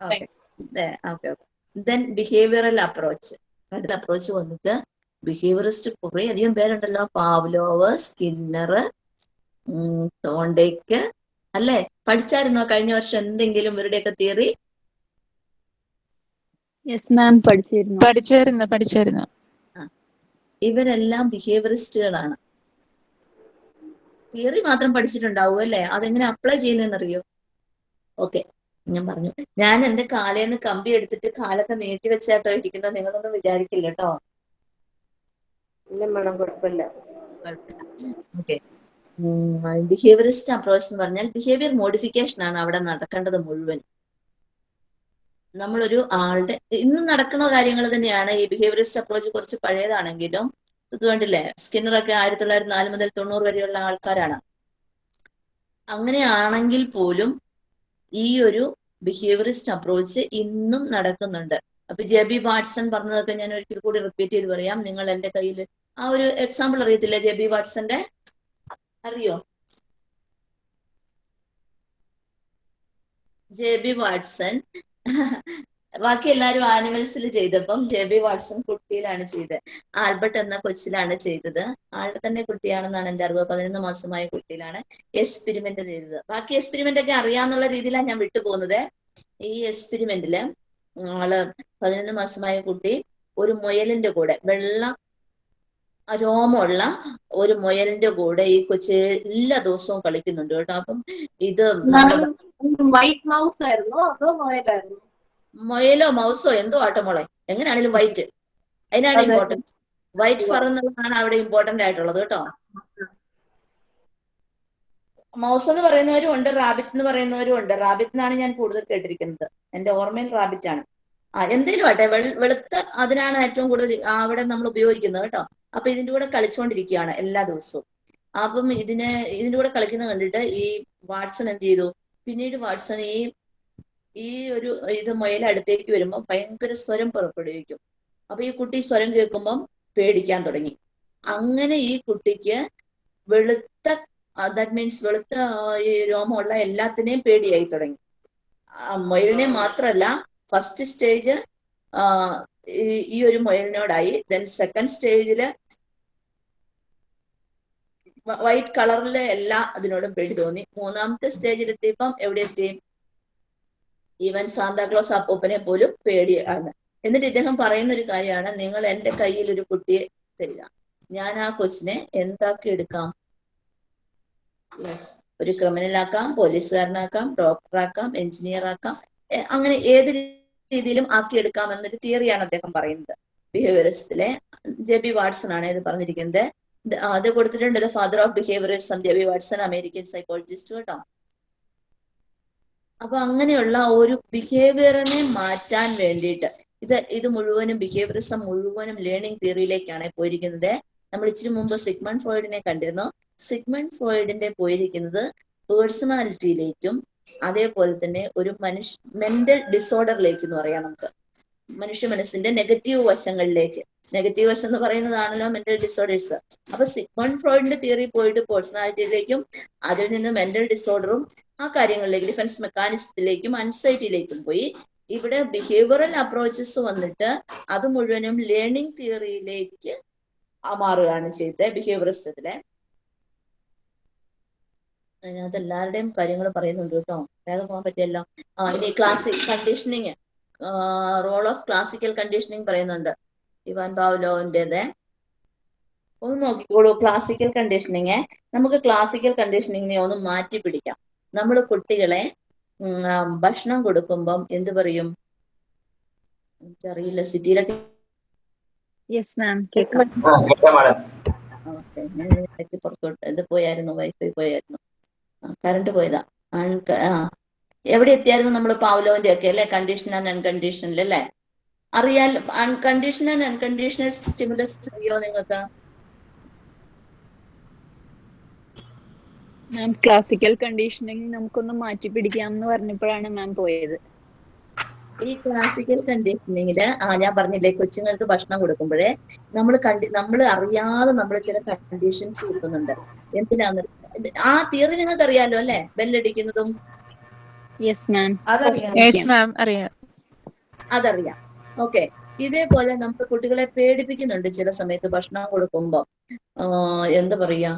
Okay. Okay then behavioural approach അടുത്ത അപ്രോച്ച് വന്നിട്ട് ബിഹേവിയറിസ്റ്റ് കുറെ അധികം പേരുണ്ടല്ലോ പാവ്ലോവ് സ്കിന്നർ തോണ്ടേക്ക് അല്ലേ? പഠിച്ചായിരുന്നോ കഴിഞ്ഞ വർഷം എന്തെങ്കിലും ഇവരുടെയൊക്കെ തിയറി യെസ് മാം പഠിച്ചിരുന്നു. പഠിച്ചായിരുന്നു പഠിച്ചായിരുന്നു. ഇവരെല്ലാം ബിഹേവിയറിസ്റ്റുകളാണ് തിയറി മാത്രം പഠിച്ചിട്ടുണ്ടാവും അല്ലേ? അതെങ്ങനെ അപ്ലൈ ചെയ്യുന്നതെന്നറിയോ? ഓക്കെ ഞാൻ പറഞ്ഞു. ഞാൻ എന്റെ കാലേന്ന് കമ്പി എടുത്തിട്ട് കാലൊക്കെ നീട്ടി വെച്ചാട്ടോ ഇരിക്കുന്നത് നിങ്ങളൊന്നും വിചാരിക്കില്ല കേട്ടോ ഇല്ല മാഡം കുഴപ്പമില്ല. ഓക്കെ. ബിഹേവിയറിസ്റ്റ് അപ്രോച്ച് എന്ന് പറഞ്ഞാൽ ബിഹേവിയർ മോഡിഫിക്കേഷൻ ആണ് അവിടെ നടക്കേണ്ടത് മുഴുവൻ. നമ്മളൊരു ആളുടെ ഇന്ന് നടക്കുന്ന കാര്യങ്ങൾ തന്നെയാണ് ഈ ബിഹേവിയറിസ്റ്റ് അപ്രോച്ച് കുറച്ച് പഴയതാണെങ്കിലും ഇത് കണ്ടില്ലേ? സ്കിന്നറൊക്കെ ആയിരത്തി തൊള്ളായിരത്തി നാല് മുതൽ തൊണ്ണൂറ് വരെയുള്ള ആൾക്കാരാണ്. അങ്ങനെയാണെങ്കിൽ പോലും ഈ ഒരു ബിഹേവിയറിസ്റ്റ് അപ്രോച്ച് ഇന്നും നടക്കുന്നുണ്ട്. അപ്പൊ ജെ ബി വാട്സൺ പറഞ്ഞതൊക്കെ ഞാൻ ഒരിക്കൽ കൂടി റിപ്പീറ്റ് ചെയ്ത് പറയാം. നിങ്ങൾ എന്റെ കയ്യിൽ ആ ഒരു എക്സാമ്പിൾ അറിയത്തില്ല ജെ ബി വാട്സന്റെ അറിയോ? ജെ ബി വാട്സൺ ബാക്കി എല്ലാരും ആനിമൽസിൽ ചെയ്തപ്പം ജെ ബി വാട്സൺ കുട്ടിയിലാണ് ചെയ്തത് ആൽബർട്ട് എന്ന കൊച്ചിലാണ് ചെയ്തത്. ആളുടെ തന്നെ കുട്ടിയാണെന്നാണ് എന്റെ അറിവ്. പതിനൊന്ന് മാസമായ കുട്ടിയിലാണ് എക്സ്പെരിമെന്റ് ചെയ്തത്. ബാക്കി എക്സ്പെരിമെന്റ് ഒക്കെ അറിയാന്നുള്ള രീതിയിലാണ് ഞാൻ വിട്ടുപോകുന്നത്. ഈ എക്സ്പെരിമെന്റിൽ ആൾ പതിനൊന്ന് മാസമായ കുട്ടി ഒരു മുയലിന്റെ കൂടെ വെള്ള രോമമുള്ള ഒരു മുയലിന്റെ കൂടെ ഈ കൊച്ച് എല്ലാ ദിവസവും കളിക്കുന്നുണ്ട് കേട്ടോ. അപ്പം ഇത് വൈറ്റ് മൗസ് ആയിരുന്നു അതോ മൊയലായിരുന്നോ? മുയലോ മൗസോ എന്തോ ആട്ടെ മോളെ? എങ്ങനെയാണെങ്കിലും വൈറ്റ് അതിനാണ് ഇമ്പോർട്ടൻസ് വൈറ്റ് ഫർ എന്നുള്ളതാണ് അവിടെ ഇമ്പോർട്ടന്റ് ആയിട്ടുള്ളത് കേട്ടോ. മൗസ് എന്ന് പറയുന്നവരും ഉണ്ട് റാബിറ്റ് എന്ന് പറയുന്നവരും ഉണ്ട്. റാബിറ്റ് എന്നാണ് ഞാൻ കൂടുതൽ കേട്ടിരിക്കുന്നത്. എന്റെ ഓർമ്മയിൽ റാബിറ്റ് ആണ്. ആ എന്തേലും ആട്ടെ വെളുത്ത അതിനാണ് ഏറ്റവും കൂടുതൽ അവിടെ നമ്മൾ ഉപയോഗിക്കുന്നത് കേട്ടോ. അപ്പൊ ഇതിന്റെ കൂടെ കളിച്ചുകൊണ്ടിരിക്കുകയാണ് എല്ലാ ദിവസവും. അപ്പം ഇതിന് ഇതിന്റെ കൂടെ കളിക്കുന്നത് കണ്ടിട്ട് ഈ വാട്സൺ എന്ത് ചെയ്തു? പിന്നീട് വാട്സൺ ഈ ഈ ഒരു ഇത് മുയൽ അടുത്തേക്ക് വരുമ്പോൾ ഭയങ്കര സ്വരം പുറപ്പെടുവിക്കും. അപ്പൊ ഈ കുട്ടി സ്വരം കേൾക്കുമ്പം പേടിക്കാൻ തുടങ്ങി. അങ്ങനെ ഈ കുട്ടിക്ക് വെളുത്ത ദാറ്റ് മീൻസ് വെളുത്ത ഈ രോമമുള്ള എല്ലാത്തിനെയും പേടിയായി തുടങ്ങി. മുയലിനെ മാത്രമല്ല ഫസ്റ്റ് സ്റ്റേജ് ഈ ഒരു മുയലിനോടായി. ദെൻ സെക്കൻഡ് സ്റ്റേജിൽ വൈറ്റ് കളറിലെ എല്ലാ അതിനോടും പേടി തോന്നി. മൂന്നാമത്തെ സ്റ്റേജിലെത്തിയപ്പം എവിടെ എത്തി? ഈവൻ സാന്താക്ലോസ് അപ്പൂപ്പനെ പോലും പേടിയാണ്. എന്നിട്ട് ഇദ്ദേഹം പറയുന്ന ഒരു കാര്യമാണ് നിങ്ങൾ എന്റെ കയ്യിൽ ഒരു കുട്ടിയെ തരിക. ഞാൻ ആ കൊച്ചിനെ എന്താക്കി എടുക്കാം? യെസ് ഒരു ക്രിമിനൽ ആക്കാം പോലീസുകാരനാക്കാം ഡോക്ടറാക്കാം എഞ്ചിനീയർ ആക്കാം അങ്ങനെ ഏത് രീതിയിലും ആക്കിയെടുക്കാം എന്നൊരു തിയറിയാണ് അദ്ദേഹം പറയുന്നത്. ബിഹേവിയറിസത്തിലെ ജെ ബി വാട്സൺ ആണ് ഇത് പറഞ്ഞിരിക്കുന്നത് അത് കൊടുത്തിട്ടുണ്ട് the father of behaviourism J B Watson American psychologist കേട്ടോ. അപ്പൊ അങ്ങനെയുള്ള ഒരു ബിഹേവിയറിനെ മാറ്റാൻ വേണ്ടിയിട്ട് ഇത് ഇത് മുഴുവനും ബിഹേവിയറിസം മുഴുവനും ലേണിംഗ് തിയറിയിലേക്കാണ് പോയിരിക്കുന്നത്. നമ്മൾ ഇച്ചിരി മുമ്പ് സിഗ്മൺ ഫ്രോയിഡിനെ കണ്ടിരുന്നു. സിഗ്മൺ ഫ്രോയിഡിന്റെ പോയിരിക്കുന്നത് പേഴ്സണാലിറ്റിയിലേക്കും അതേപോലെ തന്നെ ഒരു മനുഷ്യ മെന്റൽ ഡിസോർഡറിലേക്ക് എന്ന് പറയാം നമുക്ക്. മനുഷ്യ മനസ്സിന്റെ നെഗറ്റീവ് വശങ്ങളിലേക്ക്. നെഗറ്റീവ് വശം എന്ന് പറയുന്നതാണല്ലോ മെന്റൽ ഡിസോർഡേഴ്സ് അപ്പൊ സിഗ്മൺ ഫ്രോയിഡിന്റെ തിയറി പോയിട്ട് പേഴ്സണാലിറ്റിയിലേക്കും അതിൽ നിന്ന് മെന്റൽ ഡിസോർഡറും ആ കാര്യങ്ങളിലേക്ക് ഡിഫൻസ് മെക്കാനിസത്തിലേക്കും അൻസൈറ്റിയിലേക്കും പോയി. ഇവിടെ ബിഹേവിയറൽ അപ്രോച്ചസ് വന്നിട്ട് അത് മുഴുവനും ലേണിംഗ് തിയറിയിലേക്ക് മാറുകയാണ് ചെയ്തത് ബിഹേവിയറിസത്തിലെ അതിനകത്ത് എല്ലാവരുടെയും കാര്യങ്ങൾ പറയുന്നുണ്ട് കേട്ടോ. വേഗം പോകാൻ പറ്റിയല്ലോ. ആ ഇനി classic conditioning role of classical conditioning പറയുന്നുണ്ട്. ഇവാൻ പാവ്ലോവിന്റെത്. ഒന്ന് നോക്കിക്കോളൂ ക്ലാസിക്കൽ കണ്ടീഷനിങ് നമുക്ക് ക്ലാസിക്കൽ കണ്ടീഷനിങ്ങിനെ ഒന്ന് മാറ്റി പിടിക്കാം. നമ്മൾ കുട്ടികളെ ഭക്ഷണം കൊടുക്കുമ്പം എന്ത് പറയും? എനിക്കറിയില്ല സിറ്റിയിലൊക്കെ യെസ് മാം കേൾക്കാം ആ മാഡം ഓക്കെ. ഞാൻ ഇടയ്ക്ക് പുറത്തോട്ട് ഇത് പോയായിരുന്നു വൈഫൈ പോയായിരുന്നു. കറണ്ട് പോയതാ. അൺ- എവിടെ എത്തിയായിരുന്നു നമ്മൾ പാവലോന്റെ ഒക്കെ അല്ലെ? കണ്ടീഷൻ ആൻഡ് അൺകണ്ടീഷനിൽ അല്ലേ? അറിയാൽ അൺകണ്ടീഷണൽ ആൻഡ് അൺകണ്ടീഷണൽ സ്റ്റിമുലസ് അറിയോ നിങ്ങൾക്ക്? മാം ക്ലാസിക്കൽ കണ്ടീഷനിങ് നമുക്കൊന്ന് മാറ്റി പിടിക്കാം എന്ന് പറഞ്ഞപ്പോഴാണ് മാം പോയത്. ഈ ക്ലാസിക്കൽ കണ്ടീഷനിങ്ങിൽ ആ ഞാൻ പറഞ്ഞില്ലേ കൊച്ചുങ്ങൾക്ക് ഭക്ഷണം കൊടുക്കുമ്പോഴേ നമ്മൾ കണ്ടി നമ്മൾ അറിയാതെ നമ്മൾ ചില കണ്ടീഷൻസ് കൊടുക്കുന്നുണ്ട് എന്തിനാന്ന്? ആ തിയറി നിങ്ങൾക്ക് അറിയാലോ അല്ലെ ബെല്ലടിക്കുന്നതും യെസ് മാം അതറിയാം. യെസ് മാം അറിയാം. അതറിയാം. ഓക്കെ. ഇതേപോലെ നമുക്ക് കുട്ടികളെ പേടിപ്പിക്കുന്നുണ്ട് ചില സമയത്ത് ഭക്ഷണം കൊടുക്കുമ്പോൾ എന്താ പറയാ?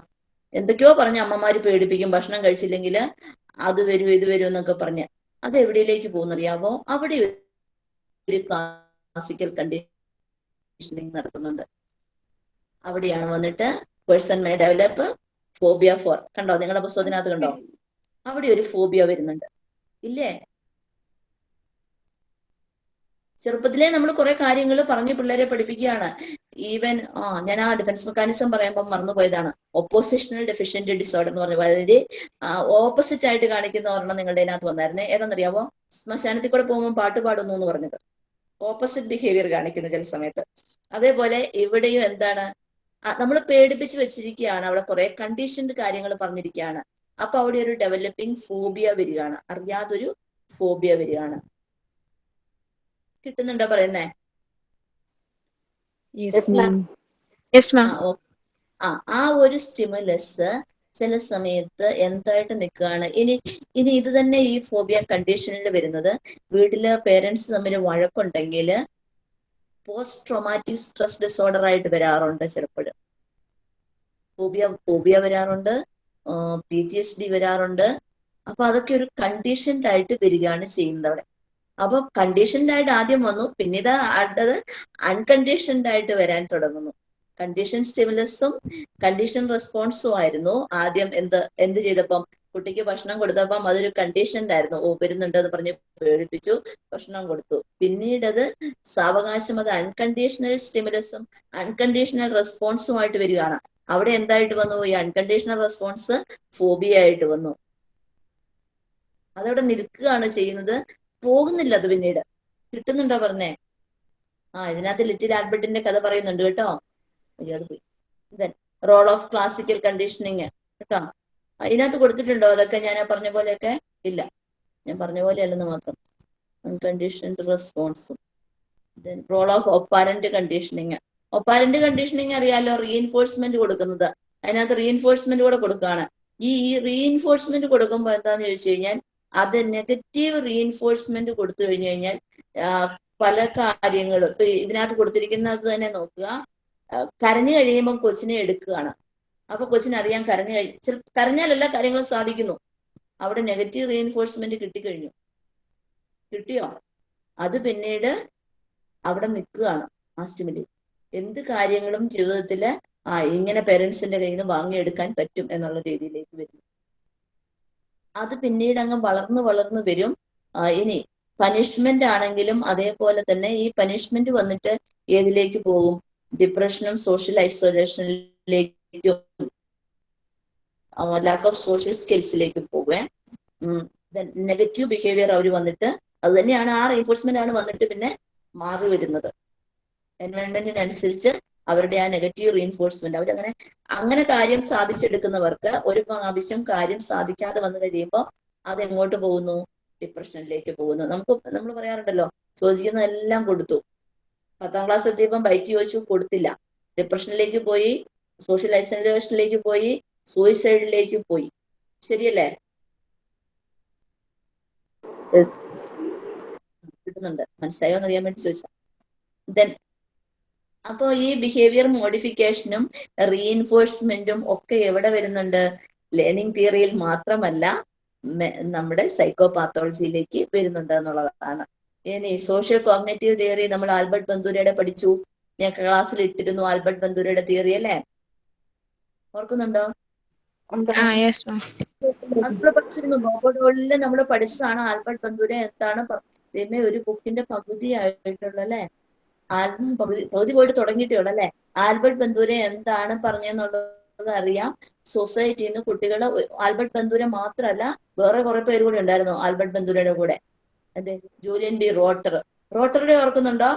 എന്തൊക്കെയോ പറഞ്ഞ് അമ്മമാര് പേടിപ്പിക്കും ഭക്ഷണം കഴിച്ചില്ലെങ്കിൽ അത് വരും ഇത് വരും എന്നൊക്കെ പറഞ്ഞ്. അത് എവിടെയിലേക്ക് പോകുന്നറിയാവോ? അവിടെ ഒരു ക്ലാസിക്കൽ കണ്ടീഷനിങ് നടക്കുന്നുണ്ട് അവിടെയാണ് വന്നിട്ട് person may develop phobia for കണ്ടോ? നിങ്ങളുടെ പുസ്തകത്തിനകത്ത് കണ്ടോ? അവിടെ ഒരു ഫോബിയ വരുന്നുണ്ട്. ഇല്ലേ? ചെറുപ്പത്തിലേ നമ്മൾ കുറെ കാര്യങ്ങൾ പറഞ്ഞ് പിള്ളേരെ പഠിപ്പിക്കുകയാണ്. ഈവൻ ആ ഞാൻ ആ ഡിഫൻസ് മെക്കാനിസം പറയുമ്പോൾ മറന്നുപോയതാണ്. ഓപ്പോസിഷണൽ ഡെഫിഷ്യന്റ് ഡിസോർഡർ എന്ന് പറഞ്ഞു അതായത് ഓപ്പോസിറ്റ് ആയിട്ട് കാണിക്കുന്ന ഒരെണ്ണം നിങ്ങളുടെ അതിനകത്ത് വന്നായിരുന്നേ. ഏതാണെന്നറിയാവോ? ശ്മശാനത്തിൽ കൂടെ പോകുമ്പോൾ പാട്ട് പാടുന്നു എന്ന് പറഞ്ഞത്. ഓപ്പോസിറ്റ് ബിഹേവിയർ കാണിക്കുന്ന ചില സമയത്ത്. അതേപോലെ ഇവിടെയും എന്താണ്? നമ്മൾ പേടിപ്പിച്ച് വെച്ചിരിക്കുകയാണ്. അവിടെ കുറെ കണ്ടീഷൻഡ് കാര്യങ്ങൾ പറഞ്ഞിരിക്കുകയാണ്. അപ്പൊ അവിടെ ഒരു ഡെവലപ്പിംഗ് ഫോബിയ വരികയാണ്. അറിയാതൊരു ഫോബിയ വരികയാണ്. കിട്ടുന്നുണ്ടോ പറയുന്നേ? ആ ആ ഒരു സ്റ്റിമുലസ് ചില സമയത്ത് എന്തായിട്ട് നിൽക്കുകയാണ്? ഇനി ഇനി ഇത് തന്നെ ഈ ഫോബിയ കണ്ടീഷനിൽ വരുന്നത്. വീട്ടിൽ പേരൻസ് തമ്മിൽ വഴക്കുണ്ടെങ്കിൽ പോസ്റ്റ് ട്രോമാറ്റിക് സ്ട്രെസ് ഡിസോർഡർ ആയിട്ട് വരാറുണ്ട് ചിലപ്പോഴും. ഫോബിയ ഫോബിയ വരാറുണ്ട്. പി ടി എസ് ഡി വരാറുണ്ട്. അപ്പൊ അതൊക്കെ ഒരു കണ്ടീഷൻഡ് ആയിട്ട് വരികയാണ് ചെയ്യുന്നത് അവിടെ. അപ്പൊ കണ്ടീഷൻഡ് ആയിട്ട് ആദ്യം വന്നു. പിന്നീട് അടുത്തത് അൺകണ്ടീഷൻഡ് ആയിട്ട് വരാൻ തുടങ്ങുന്നു. കണ്ടീഷൻ സ്റ്റിമുലസും കണ്ടീഷൻ റെസ്പോൺസും ആയിരുന്നു. ആദ്യം എന്ത് എന്ത് ചെയ്തപ്പം? കുട്ടിക്ക് ഭക്ഷണം കൊടുത്തപ്പം അതൊരു കണ്ടീഷൻഡ് ആയിരുന്നു. ഓ വരുന്നുണ്ട് എന്ന് പറഞ്ഞ് പേടിപ്പിച്ചു ഭക്ഷണം കൊടുത്തു. പിന്നീട് അത് സാവകാശം അത് അൺകണ്ടീഷണൽ സ്റ്റിമുലസും അൺകണ്ടീഷണൽ റെസ്പോൺസും ആയിട്ട് വരികയാണ്. അവിടെ എന്തായിട്ട് വന്നു? ഈ അൺകണ്ടീഷണൽ റെസ്പോൺസ് ഫോബിയ ആയിട്ട് വന്നു. അതവിടെ നിൽക്കുകയാണ് ചെയ്യുന്നത്. പോകുന്നില്ല അത് പിന്നീട്. കിട്ടുന്നുണ്ടോ പറഞ്ഞേ? ആ ഇതിനകത്ത് ലിറ്റിൽ ആൽബർട്ടിന്റെ കഥ പറയുന്നുണ്ട് കേട്ടോ. അയ്യോ അത് പോയി. Then role of classical conditioning കേട്ടോ. അതിനകത്ത് കൊടുത്തിട്ടുണ്ടോ? അതൊക്കെ ഞാൻ പറഞ്ഞ പോലെയൊക്കെ? ഇല്ല. ഞാൻ പറഞ്ഞ പോലെ അല്ലെന്ന് മാത്രം. Unconditioned റെസ്പോൺസും then role of operant conditioning operant conditioning അറിയാലോ? റീഎൻഫോഴ്സ്മെന്റ് കൊടുക്കുന്നത്. അതിനകത്ത് റീഎൻഫോഴ്സ്മെന്റ് കൂടെ കൊടുക്കുകയാണ്. ഈ ഈ റീഎൻഫോഴ്സ്മെന്റ് കൊടുക്കുമ്പോൾ എന്താന്ന് ചോദിച്ചു കഴിഞ്ഞാൽ അത് നെഗറ്റീവ് റീഎൻഫോഴ്സ്മെന്റ് കൊടുത്തു കഴിഞ്ഞു കഴിഞ്ഞാൽ പല കാര്യങ്ങളും ഇപ്പൊ ഇതിനകത്ത് കൊടുത്തിരിക്കുന്നത് തന്നെ നോക്കുക. കരഞ്ഞു കഴിയുമ്പോൾ കൊച്ചിനെ എടുക്കുകയാണ്. അപ്പൊ കൊച്ചിന് അറിയാൻ കരഞ്ഞു കഴി കരഞ്ഞാൽ എല്ലാ കാര്യങ്ങളും സാധിക്കുന്നു. അവിടെ നെഗറ്റീവ് റീഎൻഫോഴ്സ്മെന്റ് കിട്ടിക്കഴിഞ്ഞു. കിട്ടിയോ? അത് പിന്നീട് അവിടെ നിൽക്കുകയാണ് ആ എന്ത് കാര്യങ്ങളും ജീവിതത്തിൽ ആ ഇങ്ങനെ പേരൻസിന്റെ കയ്യിൽ നിന്ന് വാങ്ങിയെടുക്കാൻ പറ്റും എന്നുള്ള രീതിയിലേക്ക് വരും അത് പിന്നീട് അങ്ങ് വളർന്നു വളർന്നു വരും. ഇനി പനിഷ്മെന്റ് ആണെങ്കിലും അതേപോലെ തന്നെ ഈ പനിഷ്മെന്റ് വന്നിട്ട് ഏതിലേക്ക് പോകും? ഡിപ്രഷനും സോഷ്യൽ ഐസൊലേഷനിലേക്കും ലാക്ക് ഓഫ് സോഷ്യൽ സ്കിൽസിലേക്കും പോവേ. നെഗറ്റീവ് ബിഹേവിയർ അവർ വന്നിട്ട് അത് തന്നെയാണ് ആ റീഫോഴ്സ്മെന്റ് ആണ് വന്നിട്ട് പിന്നെ മാറി വരുന്നത്. എൻവയോൺമെന്റിനനുസരിച്ച് അവരുടെ ആ നെഗറ്റീവ് റീൻഫോഴ്സ്മെന്റ് അവരങ്ങനെ അങ്ങനെ കാര്യം സാധിച്ചെടുക്കുന്നവർക്ക് ഒരു പ്രാവശ്യം കാര്യം സാധിക്കാതെ വന്നു കഴിയുമ്പോൾ അത് എങ്ങോട്ട് പോകുന്നു? ഡിപ്രഷനിലേക്ക് പോകുന്നു. നമുക്ക് നമ്മൾ പറയാറുണ്ടല്ലോ ചോദിക്കുന്ന എല്ലാം കൊടുത്തു. പത്താം ക്ലാസ് എത്തിയപ്പം ബൈക്ക് ചോദിച്ചു കൊടുത്തില്ല. ഡിപ്രഷനിലേക്ക് പോയി സോഷ്യൽ ഐസൊലേഷനിലേക്ക് പോയി സൂയിസൈഡിലേക്ക് പോയി. ശരിയല്ലേ? കിട്ടുന്നുണ്ട്. മനസ്സിലായോ എന്ന് അറിയാൻ വേണ്ടി ചോദിച്ചാൽ ദെൻ അപ്പോൾ ഈ ബിഹേവിയർ മോഡിഫിക്കേഷനും റീഇൻഫോഴ്സ്മെന്റും ഒക്കെ എവിടെ വരുന്നുണ്ട്? ലേണിംഗ് തിയറിയിൽ മാത്രമല്ല നമ്മുടെ സൈക്കോപാത്തോളജിയിലേക്ക് വരുന്നുണ്ട് എന്നുള്ളതാണ്. ഇനി സോഷ്യൽ കോഗ്നേറ്റീവ് തിയറി നമ്മൾ ആൽബർട്ട് ബന്ദൂരയുടെ പഠിച്ചു. ഞാൻ ക്ലാസ്സിൽ ഇട്ടിരുന്നു ആൽബർട്ട് ബന്ദൂരയുടെ തിയറി അല്ലേ? ഓർക്കുന്നുണ്ടോ? ആ യെസ് മാം നമ്മൾ പഠിച്ചിരുന്നു. നമ്മൾ പഠിച്ചതാണ് ആൽബർട്ട് ബന്ദൂര. എന്താണ് ഒരു ബുക്കിന്റെ പകുതിയായിട്ടുള്ള അല്ലെ ആൽബം പകുതി പോയിട്ട് തുടങ്ങിയിട്ടേ ഉള്ളൂ അല്ലെ? ആൽബർട്ട് ബന്ധൂരെ എന്താണ് പറഞ്ഞെന്നുള്ളത് അറിയാം. സൊസൈറ്റിയിൽ നിന്ന് കുട്ടികളെ ആൽബർട്ട് ബന്ധൂരെ മാത്രമല്ല വേറെ കുറെ പേര് കൂടി ഉണ്ടായിരുന്നു ആൽബർട്ട് ബന്ദൂരയുടെ കൂടെ. അതെ ജൂലിയൻ ബി റോട്ടർ. റോട്ടറുടെ ഓർക്കുന്നുണ്ടോ?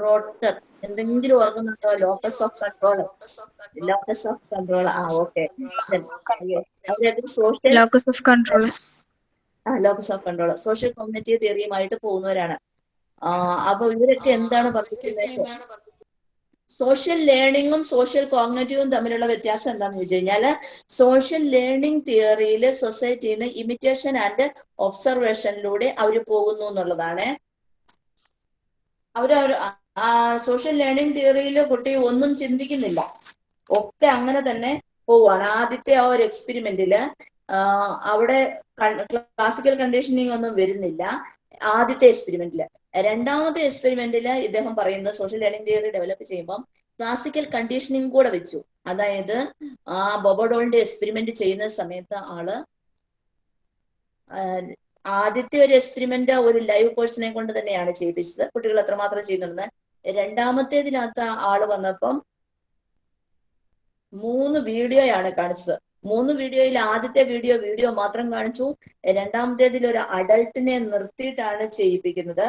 റോട്ടർ. എന്തെങ്കിലും ഓർക്കുന്നുണ്ടോ? Locus of control. Locus of control. ആ okay. Social locus of control. ആ locus of control. Social community തിയറിയുമായിട്ട് പോകുന്നവരാണ്. അപ്പൊ ഇവരൊക്കെ എന്താണ് പറഞ്ഞിട്ടുള്ളത്? സോഷ്യൽ ലേണിംഗും സോഷ്യൽ കോഗ്നേറ്റീവും തമ്മിലുള്ള വ്യത്യാസം എന്താണെന്ന് വെച്ച് കഴിഞ്ഞാൽ സോഷ്യൽ ലേണിംഗ് തിയറിയിൽ സൊസൈറ്റിയിൽ നിന്ന് ഇമിറ്റേഷൻ ആൻഡ് ഒബ്സർവേഷനിലൂടെ അവർ പോകുന്നു എന്നുള്ളതാണ്. അവർ സോഷ്യൽ ലേണിംഗ് തിയറിയിൽ കുട്ടി ഒന്നും ചിന്തിക്കുന്നില്ല. ഒക്കെ അങ്ങനെ തന്നെ പോവാണ്. ആദ്യത്തെ ആ ഒരു എക്സ്പെരിമെന്റിൽ അവിടെ ക്ലാസിക്കൽ കണ്ടീഷനിങ് ഒന്നും വരുന്നില്ല. ആദ്യത്തെ എക്സ്പെരിമെന്റിൽ രണ്ടാമത്തെ എക്സ്പെരിമെന്റിൽ ഇദ്ദേഹം പറയുന്നത് സോഷ്യൽ ലേണിംഗ് തിയറി ഡെവലപ്പ് ചെയ്യുമ്പോൾ ക്ലാസിക്കൽ കണ്ടീഷനിങ് കൂടെ വെച്ചു. അതായത് ആ ബൊബോഡോളിന്റെ എക്സ്പെരിമെന്റ് ചെയ്യുന്ന സമയത്ത് ആൾ ആദ്യത്തെ ഒരു എക്സ്പെരിമെന്റ് ഒരു ലൈവ് പേഴ്സണെ കൊണ്ട് തന്നെയാണ് ചെയ്യിപ്പിച്ചത്. കുട്ടികൾ എത്രമാത്രം ചെയ്യുന്നുണ്ടെന്ന്. രണ്ടാമത്തേതിനകത്ത് ആൾ വന്നപ്പം മൂന്ന് വീഡിയോയാണ് കാണിച്ചത്. മൂന്ന് വീഡിയോയിൽ ആദ്യത്തെ വീഡിയോ വീഡിയോ മാത്രം കാണിച്ചു. രണ്ടാമത്തേതിൽ ഒരു അഡൾട്ടിനെ നിർത്തിയിട്ടാണ് ചെയ്യിപ്പിക്കുന്നത്.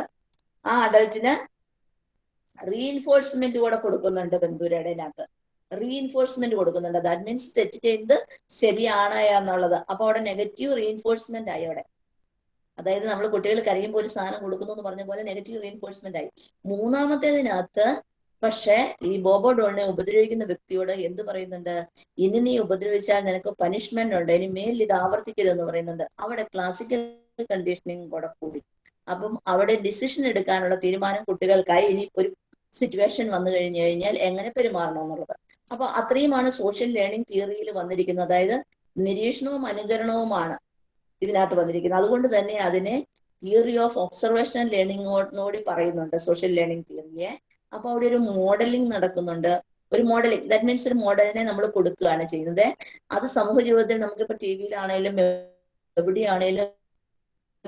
ആ അഡൾട്ടിന് റീഇൻഫോഴ്സ്മെന്റ് കൂടെ കൊടുക്കുന്നുണ്ട് ബന്ധുരയുടെ അകത്ത് റീഇൻഫോഴ്സ്മെന്റ് കൊടുക്കുന്നുണ്ട്. ദാറ്റ് മീൻസ് തെറ്റ് ചെയ്ത് ശരിയാണ് എന്നുള്ളത്. അപ്പൊ അവിടെ നെഗറ്റീവ് റീഇൻഫോഴ്സ്മെന്റ് ആയി അവിടെ. അതായത് നമ്മൾ കുട്ടികൾ കരയുമ്പോൾ ഒരു സാധനം കൊടുക്കുന്നു എന്ന് പറഞ്ഞ പോലെ നെഗറ്റീവ് റീഇൻഫോഴ്സ്മെന്റ് ആയി. മൂന്നാമത്തേതിനകത്ത് പക്ഷെ ഈ ബോബോ ഡോളിനെ ഉപദ്രവിക്കുന്ന വ്യക്തിയോട് എന്ത് പറയുന്നുണ്ട്? ഇനി നീ ഉപദ്രവിച്ചാൽ നിനക്ക് പനിഷ്മെന്റ് ഉണ്ട്. ഇനി മേലിൽ ഇത് ആവർത്തിക്കരുതെന്ന് പറയുന്നുണ്ട്. അവിടെ ക്ലാസിക്കൽ കണ്ടീഷനിങ് കൂടെ കൂടി. അപ്പം അവിടെ ഡിസിഷൻ എടുക്കാനുള്ള തീരുമാനം കുട്ടികൾക്കായി ഇനി ഒരു സിറ്റുവേഷൻ വന്നു കഴിഞ്ഞു കഴിഞ്ഞാൽ എങ്ങനെ പെരുമാറണം എന്നുള്ളത്. അപ്പൊ അത്രയുമാണ് സോഷ്യൽ ലേണിംഗ് തിയറിയിൽ വന്നിരിക്കുന്നത്. അതായത് നിരീക്ഷണവും അനുകരണവുമാണ് ഇതിനകത്ത് വന്നിരിക്കുന്നത്. അതുകൊണ്ട് തന്നെ അതിനെ തിയറി ഓഫ് ഒബ്സർവേഷൻ ലേണിംഗോടി പറയുന്നുണ്ട് സോഷ്യൽ ലേണിംഗ് തിയറിയെ അപ്പൊ അവിടെ ഒരു മോഡലിംഗ് നടക്കുന്നുണ്ട്. ഒരു മോഡലിംഗ് ദാറ്റ് മീൻസ് ഒരു മോഡലിനെ നമ്മൾ കൊടുക്കുകയാണ് ചെയ്യുന്നത്. അത് സമൂഹ ജീവിതത്തിൽ നമുക്കിപ്പോ ടി വിയിലാണേലും എവിടെയാണേലും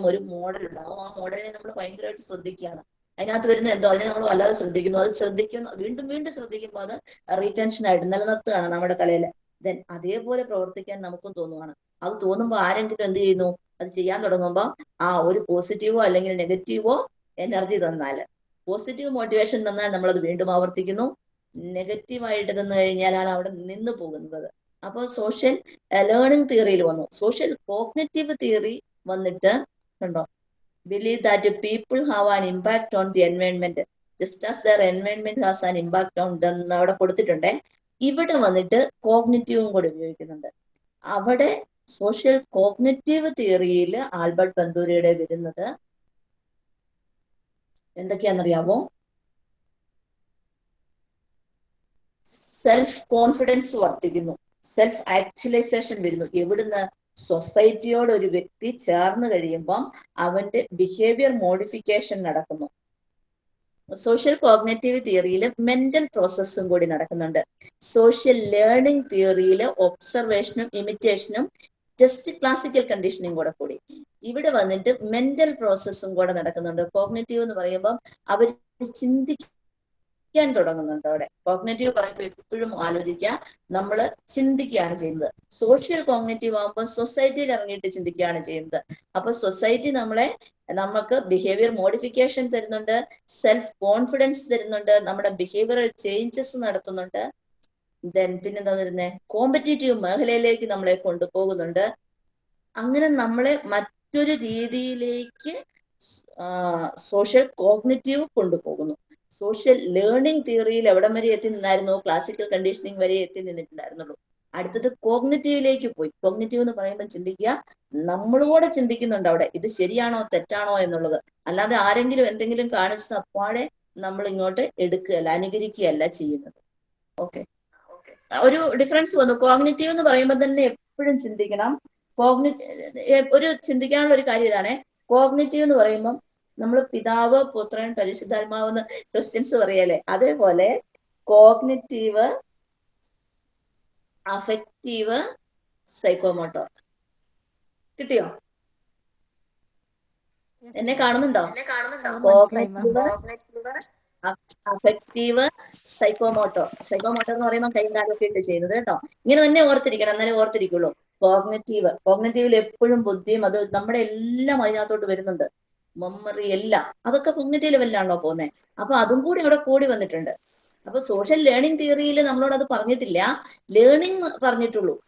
ഒരു മോഡൽ ഉണ്ടാവും. ആ മോഡലിനെ നമ്മൾ ഭയങ്കരമായിട്ട് ശ്രദ്ധിക്കുകയാണ്. അതിനകത്ത് വരുന്ന എന്തോ അതിനെ നമ്മൾ വല്ലാതെ ശ്രദ്ധിക്കുന്നു. അത് ശ്രദ്ധിക്കുന്നു വീണ്ടും വീണ്ടും ശ്രദ്ധിക്കുമ്പോൾ അത് റീറ്റൻഷൻ ആയിട്ട് നിലനിർത്തുകയാണ് നമ്മുടെ തലയിൽ ദെൻ അതേപോലെ പ്രവർത്തിക്കാൻ നമുക്കും തോന്നുവാണ്. അത് തോന്നുമ്പോൾ ആരെങ്കിലും എന്ത് ചെയ്യുന്നു? അത് ചെയ്യാൻ തുടങ്ങുമ്പോൾ ആ ഒരു പോസിറ്റീവോ അല്ലെങ്കിൽ നെഗറ്റീവോ എനർജി തന്നാൽ പോസിറ്റീവ് മോട്ടിവേഷൻ തന്നാൽ നമ്മൾ അത് വീണ്ടും ആവർത്തിക്കുന്നു. നെഗറ്റീവായിട്ട് തന്നു കഴിഞ്ഞാലാണ് അവിടെ നിന്ന് പോകുന്നത്. അപ്പോൾ സോഷ്യൽ ലേണിംഗ് തിയറിയിൽ വന്നു. സോഷ്യൽ കോഗ്നറ്റീവ് തിയറി വന്നിട്ട് കണ്ടോ believe that people have an impact on the environment just as their environment has an impact on എന്ന് അവിടെ കൊടുത്തിട്ടുണ്ട്. ഇവിടെ വന്നിട്ട് കോഗ്നറ്റീവും കൂടെ ഉപയോഗിക്കുന്നുണ്ട്. അവിടെ സോഷ്യൽ കോഗ്നറ്റീവ് തിയറിയിൽ ആൽബർട്ട് ബന്ദൂരിയുടെ വരുന്നത് എന്തൊക്കെയാണെന്നറിയാമോ സെൽഫ് കോൺഫിഡൻസ് വർദ്ധിക്കുന്നു. സെൽഫ് ആക്ച്വലൈസേഷൻ വരുന്നു. എവിടുന്ന് സൊസൈറ്റിയോട് ഒരു വ്യക്തി ചേർന്ന് കഴിയുമ്പം അവന്റെ ബിഹേവിയർ മോഡിഫിക്കേഷൻ നടക്കുന്നു. സോഷ്യൽ കോഗ്നേറ്റീവ് തിയറിയിൽ മെന്റൽ പ്രോസസ്സും കൂടി നടക്കുന്നുണ്ട്. സോഷ്യൽ ലേണിംഗ് തിയറിയിൽ ഒബ്സർവേഷനും ഇമിറ്റേഷനും ജസ്റ്റ് ക്ലാസിക്കൽ കണ്ടീഷനും കൂടെ കൂടി. ഇവിടെ വന്നിട്ട് മെന്റൽ പ്രോസസ്സും കൂടെ നടക്കുന്നുണ്ട്. കോഗ്നേറ്റീവ് എന്ന് പറയുമ്പോൾ അവർ ചിന്തിക്കാൻ തുടങ്ങുന്നുണ്ട് അവിടെ. കോഗ്നേറ്റീവ് പറയുമ്പോൾ എപ്പോഴും ആലോചിക്കുക. നമ്മൾ ചിന്തിക്കുകയാണ് ചെയ്യുന്നത്. സോഷ്യൽ കോഗ്നേറ്റീവ് ആകുമ്പോൾ സൊസൈറ്റിയിൽ ഇറങ്ങിയിട്ട് ചിന്തിക്കുകയാണ് ചെയ്യുന്നത്. അപ്പൊ സൊസൈറ്റി നമ്മളെ നമുക്ക് ബിഹേവിയർ മോഡിഫിക്കേഷൻ തരുന്നുണ്ട്. സെൽഫ് കോൺഫിഡൻസ് തരുന്നുണ്ട്. നമ്മുടെ ബിഹേവിയറൽ ചേഞ്ചസ് നടത്തുന്നുണ്ട്. ദെൻ പിന്നെന്താ തരുന്നത് കോമ്പറ്റേറ്റീവ് മേഖലയിലേക്ക് നമ്മളെ കൊണ്ടുപോകുന്നുണ്ട്. അങ്ങനെ നമ്മളെ മറ്റൊരു രീതിയിലേക്ക് സോഷ്യൽ കോഗ്നറ്റീവ് കൊണ്ടുപോകുന്നു. സോഷ്യൽ ലേണിംഗ് തിയറിയിൽ എവിടം വരെ എത്തി നിന്നായിരുന്നു? ക്ലാസിക്കൽ കണ്ടീഷനിങ് വരെ എത്തി നിന്നിട്ടുണ്ടായിരുന്നുള്ളൂ. അടുത്തത് കോഗ്നറ്റീവിലേക്ക് പോയി. കോഗ്നറ്റീവ് എന്ന് പറയുമ്പോൾ ചിന്തിക്കുക നമ്മളോടെ ചിന്തിക്കുന്നുണ്ട് അവിടെ. ഇത് ശരിയാണോ തെറ്റാണോ എന്നുള്ളത്. അല്ലാതെ ആരെങ്കിലും എന്തെങ്കിലും കാണിച്ചത് അപ്പാടെ നമ്മൾ ഇങ്ങോട്ട് എടുക്കുകയല്ല അനുകരിക്കുകയല്ല ചെയ്യുന്നത്. ഓക്കെ ഒരു ഡിഫറൻസ് വന്നു. കോഗ്നറ്റീവ് എന്ന് പറയുമ്പോൾ തന്നെ എപ്പോഴും ചിന്തിക്കണം. കോഗ്നറ്റീവ് ഒരു ചിന്തിക്കാനുള്ള ഒരു കാര്യം ഇതാണ്. കോഗ്നറ്റീവ് എന്ന് പറയുമ്പോൾ നമ്മൾ പിതാവ് പുത്രൻ പരിശുദ്ധാത്മാവെന്ന് ക്രിസ്ത്യൻസ് പറയല്ലേ? അതേപോലെ കോഗ്നിറ്റീവ് അഫക്റ്റീവ് സൈക്കോമോട്ടോർ. കിട്ടിയോ? എന്നെ കാണുന്നുണ്ടോ? കോഗ്നിറ്റീവ് അഫക്റ്റീവ് സൈക്കോമോട്ടോ സൈക്കോമോട്ടോ എന്ന് പറയുമ്പോൾ കൈ കാലൊക്കെ ഇട്ട് ചെയ്യുന്നത് കേട്ടോ. ഇങ്ങനെ തന്നെ ഓർത്തിരിക്കണം എന്നാലേ ഓർത്തിരിക്കുള്ളൂ. കോഗ്നറ്റീവ്. കോഗ്നറ്റീവിൽ എപ്പോഴും ബുദ്ധിയും അത് നമ്മുടെ എല്ലാം അതിനകത്തോട്ട് വരുന്നുണ്ട്. മെമ്മറി എല്ലാം. അതൊക്കെ കോഗ്നറ്റീവ് ലെവലിലാണല്ലോ പോകുന്നത് അപ്പൊ അതും കൂടി ഇവിടെ കൂടി വന്നിട്ടുണ്ട്. അപ്പൊ സോഷ്യൽ ലേണിംഗ് തിയറിയിൽ നമ്മളോട് അത് പറഞ്ഞിട്ടില്ല. ലേണിംഗ് പറഞ്ഞിട്ടുള്ളൂ.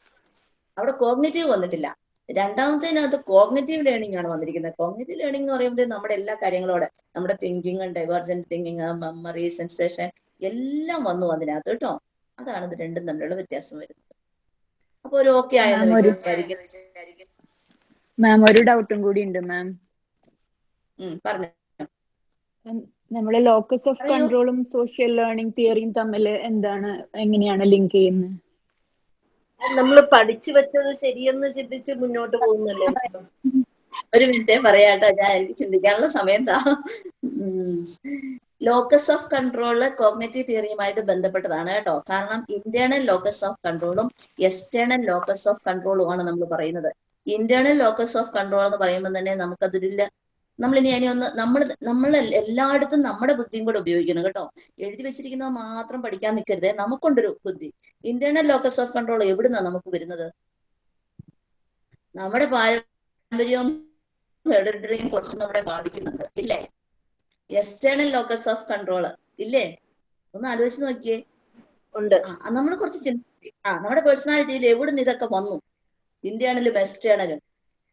അവിടെ കോഗ്നറ്റീവ് വന്നിട്ടില്ല. രണ്ടാമത്തേനകത്ത് കോഗ്നറ്റീവ് ലേണിംഗ് ആണ് വന്നിരിക്കുന്നത്. കോഗ്നറ്റീവ് ലേണിംഗ് എന്ന് പറയുമ്പോൾ നമ്മുടെ എല്ലാ കാര്യങ്ങളോടെ നമ്മുടെ thinking divergent thinking memory sensation എല്ലാം വന്നു അതിനകത്ത് കേട്ടോ. അതാണ് ഇത് രണ്ടും തമ്മിലുള്ള വ്യത്യാസം വരുന്നത്. അപ്പൊ ഒരു ഓക്കെ ആയെന്ന് വിചാരിക്കും മാം ഒരു ഡൗട്ടും കൂടി ഉണ്ട് മാം പറഞ്ഞു. നമ്മളെ ലോക്കസ് ഓഫ് കൺട്രോളും സോഷ്യൽ ലേണിംഗ് തിയറിയും തമ്മിൽ എന്താണ് എങ്ങനെയാണ് ലിങ്ക് ചെയ്യുന്നത്? നമ്മൾ പഠിച്ചു വെച്ചത് ശരിയെന്ന് ചിന്തിച്ച് മുന്നോട്ട് പോകുന്നല്ലേ? ഒരു മിനിറ്റ് പറയാട്ടോ ഞാൻ എനിക്ക് ചിന്തിക്കാനുള്ള സമയം താ ലോക്കസ് ഓഫ് കൺട്രോൾ കോഗ്നറ്റീവ് തിയറിയുമായിട്ട് ബന്ധപ്പെട്ടതാണ് കേട്ടോ. കാരണം ഇന്റേണൽ ലോക്കസ് ഓഫ് കൺട്രോളും എക്സ്റ്റേണൽ ലോക്കസ് ഓഫ് കൺട്രോളും ആണ് നമ്മൾ പറയുന്നത്. ഇന്റേണൽ ലോക്കസ് ഓഫ് കൺട്രോൾ എന്ന് പറയുമ്പോൾ തന്നെ നമുക്കതൊരു നമ്മൾ ഇനി അതിനെ ഒന്ന് നമ്മൾ നമ്മൾ എല്ലായിടത്തും നമ്മുടെ ബുദ്ധിയും കൂടെ ഉപയോഗിക്കണം കേട്ടോ. എഴുതി വെച്ചിരിക്കുന്നത് മാത്രം പഠിക്കാൻ നിൽക്കരുത് നമുക്കുണ്ടൊരു ബുദ്ധി. ഇന്റേണൽ ലോക്കസ് ഓഫ് കൺട്രോൾ എവിടുന്നാ നമുക്ക് വരുന്നത്? നമ്മുടെ പാരമ്പര്യവും ഹെറിഡിറ്ററിയും കുറച്ച് നമ്മളെ ബാധിക്കുന്നുണ്ട്. ഇല്ലേ? എക്സ്റ്റേണൽ ലോക്കസ് ഓഫ് കൺട്രോൾ ഇല്ലേ? ഒന്ന് ആലോചിച്ച് നോക്കിയേ. ഉണ്ട്. നമ്മൾ കുറച്ച് ചിന്തി ആ നമ്മുടെ പേഴ്സണാലിറ്റിയിൽ എവിടുന്ന് ഇതൊക്കെ വന്നു? ഇന്റേണലും എക്സ്റ്റേണലും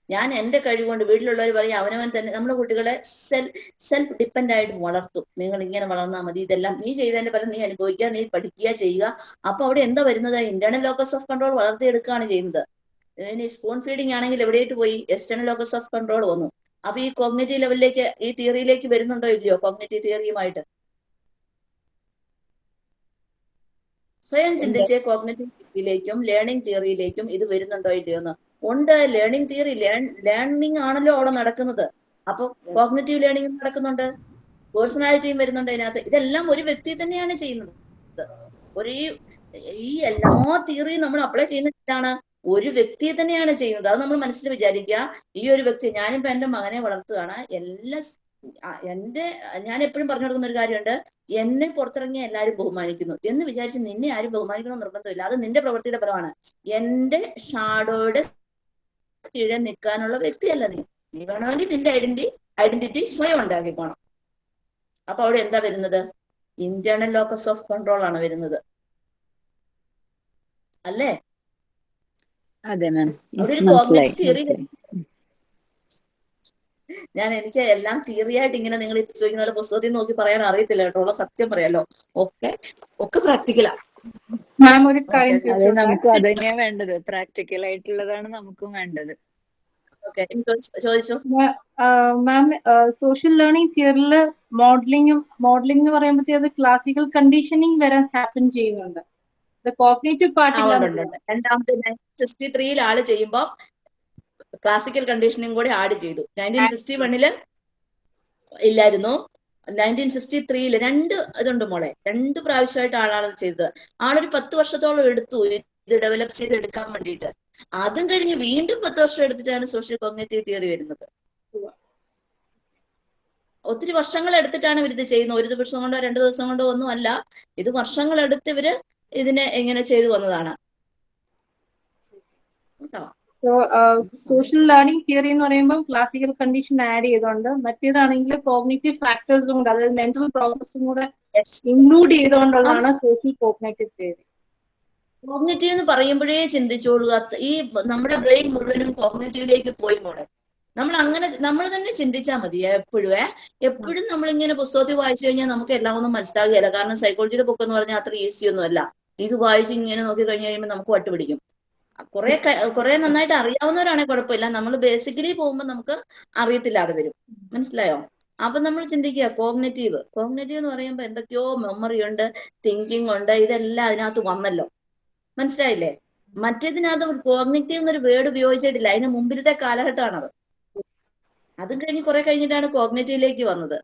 ഞാൻ എന്റെ കഴിവുകൊണ്ട് വീട്ടിലുള്ളവർ പറയും അവനവൻ തന്നെ നമ്മുടെ കുട്ടികളെ സെൽ സെൽഫ് ഡിപ്പെൻഡ് ആയിട്ട് വളർത്തും. നിങ്ങൾ ഇങ്ങനെ വളർന്നാൽ മതി. ഇതെല്ലാം നീ ചെയ്തതിന്റെ പല നീ അനുഭവിക്കുക നീ പഠിക്കുക ചെയ്യുക. അപ്പൊ അവിടെ എന്താ വരുന്നത്? ഇന്റേണൽ ലോക്കസ് ഓഫ് കൺട്രോൾ വളർത്തിയെടുക്കുകയാണ് ചെയ്യുന്നത്. ഇനി സ്പൂൺ ഫീഡിംഗ് ആണെങ്കിൽ എവിടെയായിട്ട് പോയി? എക്സ്റ്റേണൽ ലോക്കസ് ഓഫ് കൺട്രോൾ വന്നു. അപ്പൊ ഈ കോഗ്നേറ്റീവ് ലെവലിലേക്ക് ഈ തിയറിയിലേക്ക് വരുന്നുണ്ടോ ഇല്ലയോ? കോഗ്നേറ്റീവ് തിയറിയുമായിട്ട് സ്വയം ചിന്തിച്ച് കോഗ്നേറ്റീവ് തിയറിയിലേക്കും ലേണിംഗ് തിയറിയിലേക്കും ഇത് വരുന്നുണ്ടോ ഇല്ലയോ എന്ന് ഉണ്ട്. ലേണിംഗ് തിയറി ലേണിംഗ് ആണല്ലോ അവിടെ നടക്കുന്നത്. അപ്പൊ കോഗ്നറ്റീവ് ലേണിംഗ് നടക്കുന്നുണ്ട്. പേഴ്സണാലിറ്റിയും വരുന്നുണ്ട് അതിനകത്ത്. ഇതെല്ലാം ഒരു വ്യക്തി തന്നെയാണ് ചെയ്യുന്നത്. ഒരു ഈ എല്ലാ തിയറിയും നമ്മൾ അപ്ലൈ ചെയ്യുന്നതാണ് ഒരു വ്യക്തിയെ തന്നെയാണ് ചെയ്യുന്നത്. അത് നമ്മൾ മനസ്സിൽ വിചാരിക്കുക ഈ ഒരു വ്യക്തി ഞാനിപ്പോ എന്റെ മകനെ വളർത്തുകയാണ്. എല്ലാ എന്റെ ഞാൻ എപ്പോഴും പറഞ്ഞു കൊടുക്കുന്ന ഒരു കാര്യമുണ്ട്. എന്നെ പുറത്തിറങ്ങിയ എല്ലാവരും ബഹുമാനിക്കുന്നു. എന്ന് വിചാരിച്ച് നിന്നെ ആരും ബഹുമാനിക്കണമെന്ന് നിർബന്ധമില്ല. അത് നിന്റെ പ്രവൃത്തിയുടെ പരമാണ് എന്റെ ഷാഡോയുടെ കീഴെ നിൽക്കാനുള്ള വ്യക്തിയല്ല നീ. നീ വേണമെങ്കിൽ നിന്റെ ഐഡന്റി ഐഡന്റിറ്റി സ്വയം ഉണ്ടാക്കിക്കോണം അപ്പൊ അവിടെ എന്താ വരുന്നത്? ഇന്റേണൽ ലോക്കസ് ഓഫ് കൺട്രോൾ ആണ് വരുന്നത്. അല്ലേ? അതെ തിയറി ഞാൻ എനിക്ക് എല്ലാം തിയറി ആയിട്ട് ഇങ്ങനെ നിങ്ങൾ ചോദിക്കുന്ന പോലെ പുസ്തകത്തിൽ നോക്കി പറയാൻ അറിയത്തില്ല കേട്ടോ. ഉള്ള സത്യം പറയാലോ. ഒക്കെ ഒക്കെ പ്രാക്ടിക്കലാ മാം ഒരു കാര്യം? നമുക്ക് അത് തന്നെയാ വേണ്ടത്. പ്രാക്ടിക്കൽ ആയിട്ടുള്ളതാണ് നമുക്കും വേണ്ടത്. ഓക്കെ ചോദിച്ചോ? മാം സോഷ്യൽ ലേണിംഗ് തിയറിയിൽ മോഡലിംഗ് മോഡലിംഗ് എന്ന് പറയുമ്പോഴത്തേ അത് ക്ലാസിക്കൽ കണ്ടീഷനിങ് വരെ ഹാപ്പൻ ചെയ്യുന്നുണ്ട്. കോഗ്നേറ്റീവ് ആ ഉണ്ട് ഉണ്ട് പാർട്ടിലാണ് ഉണ്ട്. രണ്ടാമത്തെ സിക്സ്റ്റി ത്രീയിൽ ആൾ ചെയ്യുമ്പോൾ ക്ലാസിക്കൽ കണ്ടീഷനിങ് കൂടി ആഡ് ചെയ്തു. നയന്റീൻ സിക്സ്റ്റി വണ്ണിൽ ഇല്ലായിരുന്നു. നയന്റീൻ സിക്സ്റ്റി ത്രീയിൽ രണ്ട് ഇതുണ്ട് മോളെ. രണ്ട് പ്രാവശ്യമായിട്ട് ആളാണ് ഇത് ചെയ്തത്. ആളൊരു പത്ത് വർഷത്തോളം എടുത്തു ഇത് ഡെവലപ്പ് ചെയ്ത് എടുക്കാൻ വേണ്ടിയിട്ട്. അതും കഴിഞ്ഞ് വീണ്ടും പത്ത് വർഷം എടുത്തിട്ടാണ് സോഷ്യൽ കോഗ്നേറ്റീവ് തിയറി വരുന്നത്. ഒത്തിരി വർഷങ്ങൾ എടുത്തിട്ടാണ് ഇവരിത് ചെയ്യുന്നത്. ഒരു ദിവസം കൊണ്ടോ രണ്ട് ദിവസം കൊണ്ടോ ഒന്നും അല്ല. ഇത് വർഷങ്ങൾ എടുത്ത് ഇവർ ഇതിനെ എങ്ങനെ ചെയ്തു വന്നതാണ്. കേട്ടോ? സോഷ്യൽ ലേണിംഗ് തിയറി എന്ന് പറയുമ്പോൾ ക്ലാസിക്കൽ കണ്ടീഷൻ ആഡ് ചെയ്തുകൊണ്ട് മറ്റേതാണെങ്കിൽ കോഗ്നേറ്റീവ് ഫാക്ടേഴ്സും കൂടെ അതായത് മെന്റൽ പ്രോസസ്സും കൂടെ ഇൻക്ലൂഡ് ചെയ്തുകൊണ്ടുള്ളതാണ് സോഷ്യൽ കോഗ്നേറ്റീവ് തിയറി കോഗ്നേറ്റീവ് എന്ന് പറയുമ്പോഴേ ചിന്തിച്ചോളൂ. ഈ നമ്മുടെ ബ്രെയിൻ മുഴുവനും കോഗ്നേറ്റീവിലേക്ക് പോയി മോളെ. നമ്മൾ അങ്ങനെ നമ്മൾ തന്നെ ചിന്തിച്ചാൽ മതി എപ്പോഴും എപ്പോഴും നമ്മൾ ഇങ്ങനെ പുസ്തകത്തിൽ വായിച്ചു കഴിഞ്ഞാൽ നമുക്ക് എല്ലാം ഒന്നും മനസ്സിലാകുകയില്ല. കാരണം സൈക്കോളജിയുടെ ബുക്ക് എന്ന് പറഞ്ഞാൽ അത്ര ഈസി ഒന്നുമല്ല. ഇത് വായിച്ച് ഇങ്ങനെ നോക്കി കഴിഞ്ഞു കഴിയുമ്പോൾ നമുക്ക് വട്ടുപിടിക്കും. കുറെ കുറെ നന്നായിട്ട് അറിയാവുന്നവരാണെങ്കിൽ കുഴപ്പമില്ല. നമ്മൾ ബേസിക്കലി പോകുമ്പോൾ നമുക്ക് അറിയത്തില്ലാതെ വരും. മനസ്സിലായോ? അപ്പൊ നമ്മൾ ചിന്തിക്കുക കോഗ്നറ്റീവ് കോഗ്നറ്റീവ് എന്ന് പറയുമ്പോൾ എന്തൊക്കെയോ മെമ്മറി ഉണ്ട് തിങ്കിങ് ഉണ്ട് ഇതെല്ലാം അതിനകത്ത് വന്നല്ലോ. മനസ്സിലായില്ലേ? മറ്റേതിനകത്ത് കോഗ്നറ്റീവ് എന്നൊരു വേർഡ് ഉപയോഗിച്ചിട്ടില്ല. അതിന് മുമ്പിലത്തെ കാലഘട്ടമാണത് അതും. കഴിഞ്ഞ് കുറെ കഴിഞ്ഞിട്ടാണ് കോഗ്നേറ്റീവിലേക്ക് വന്നത്.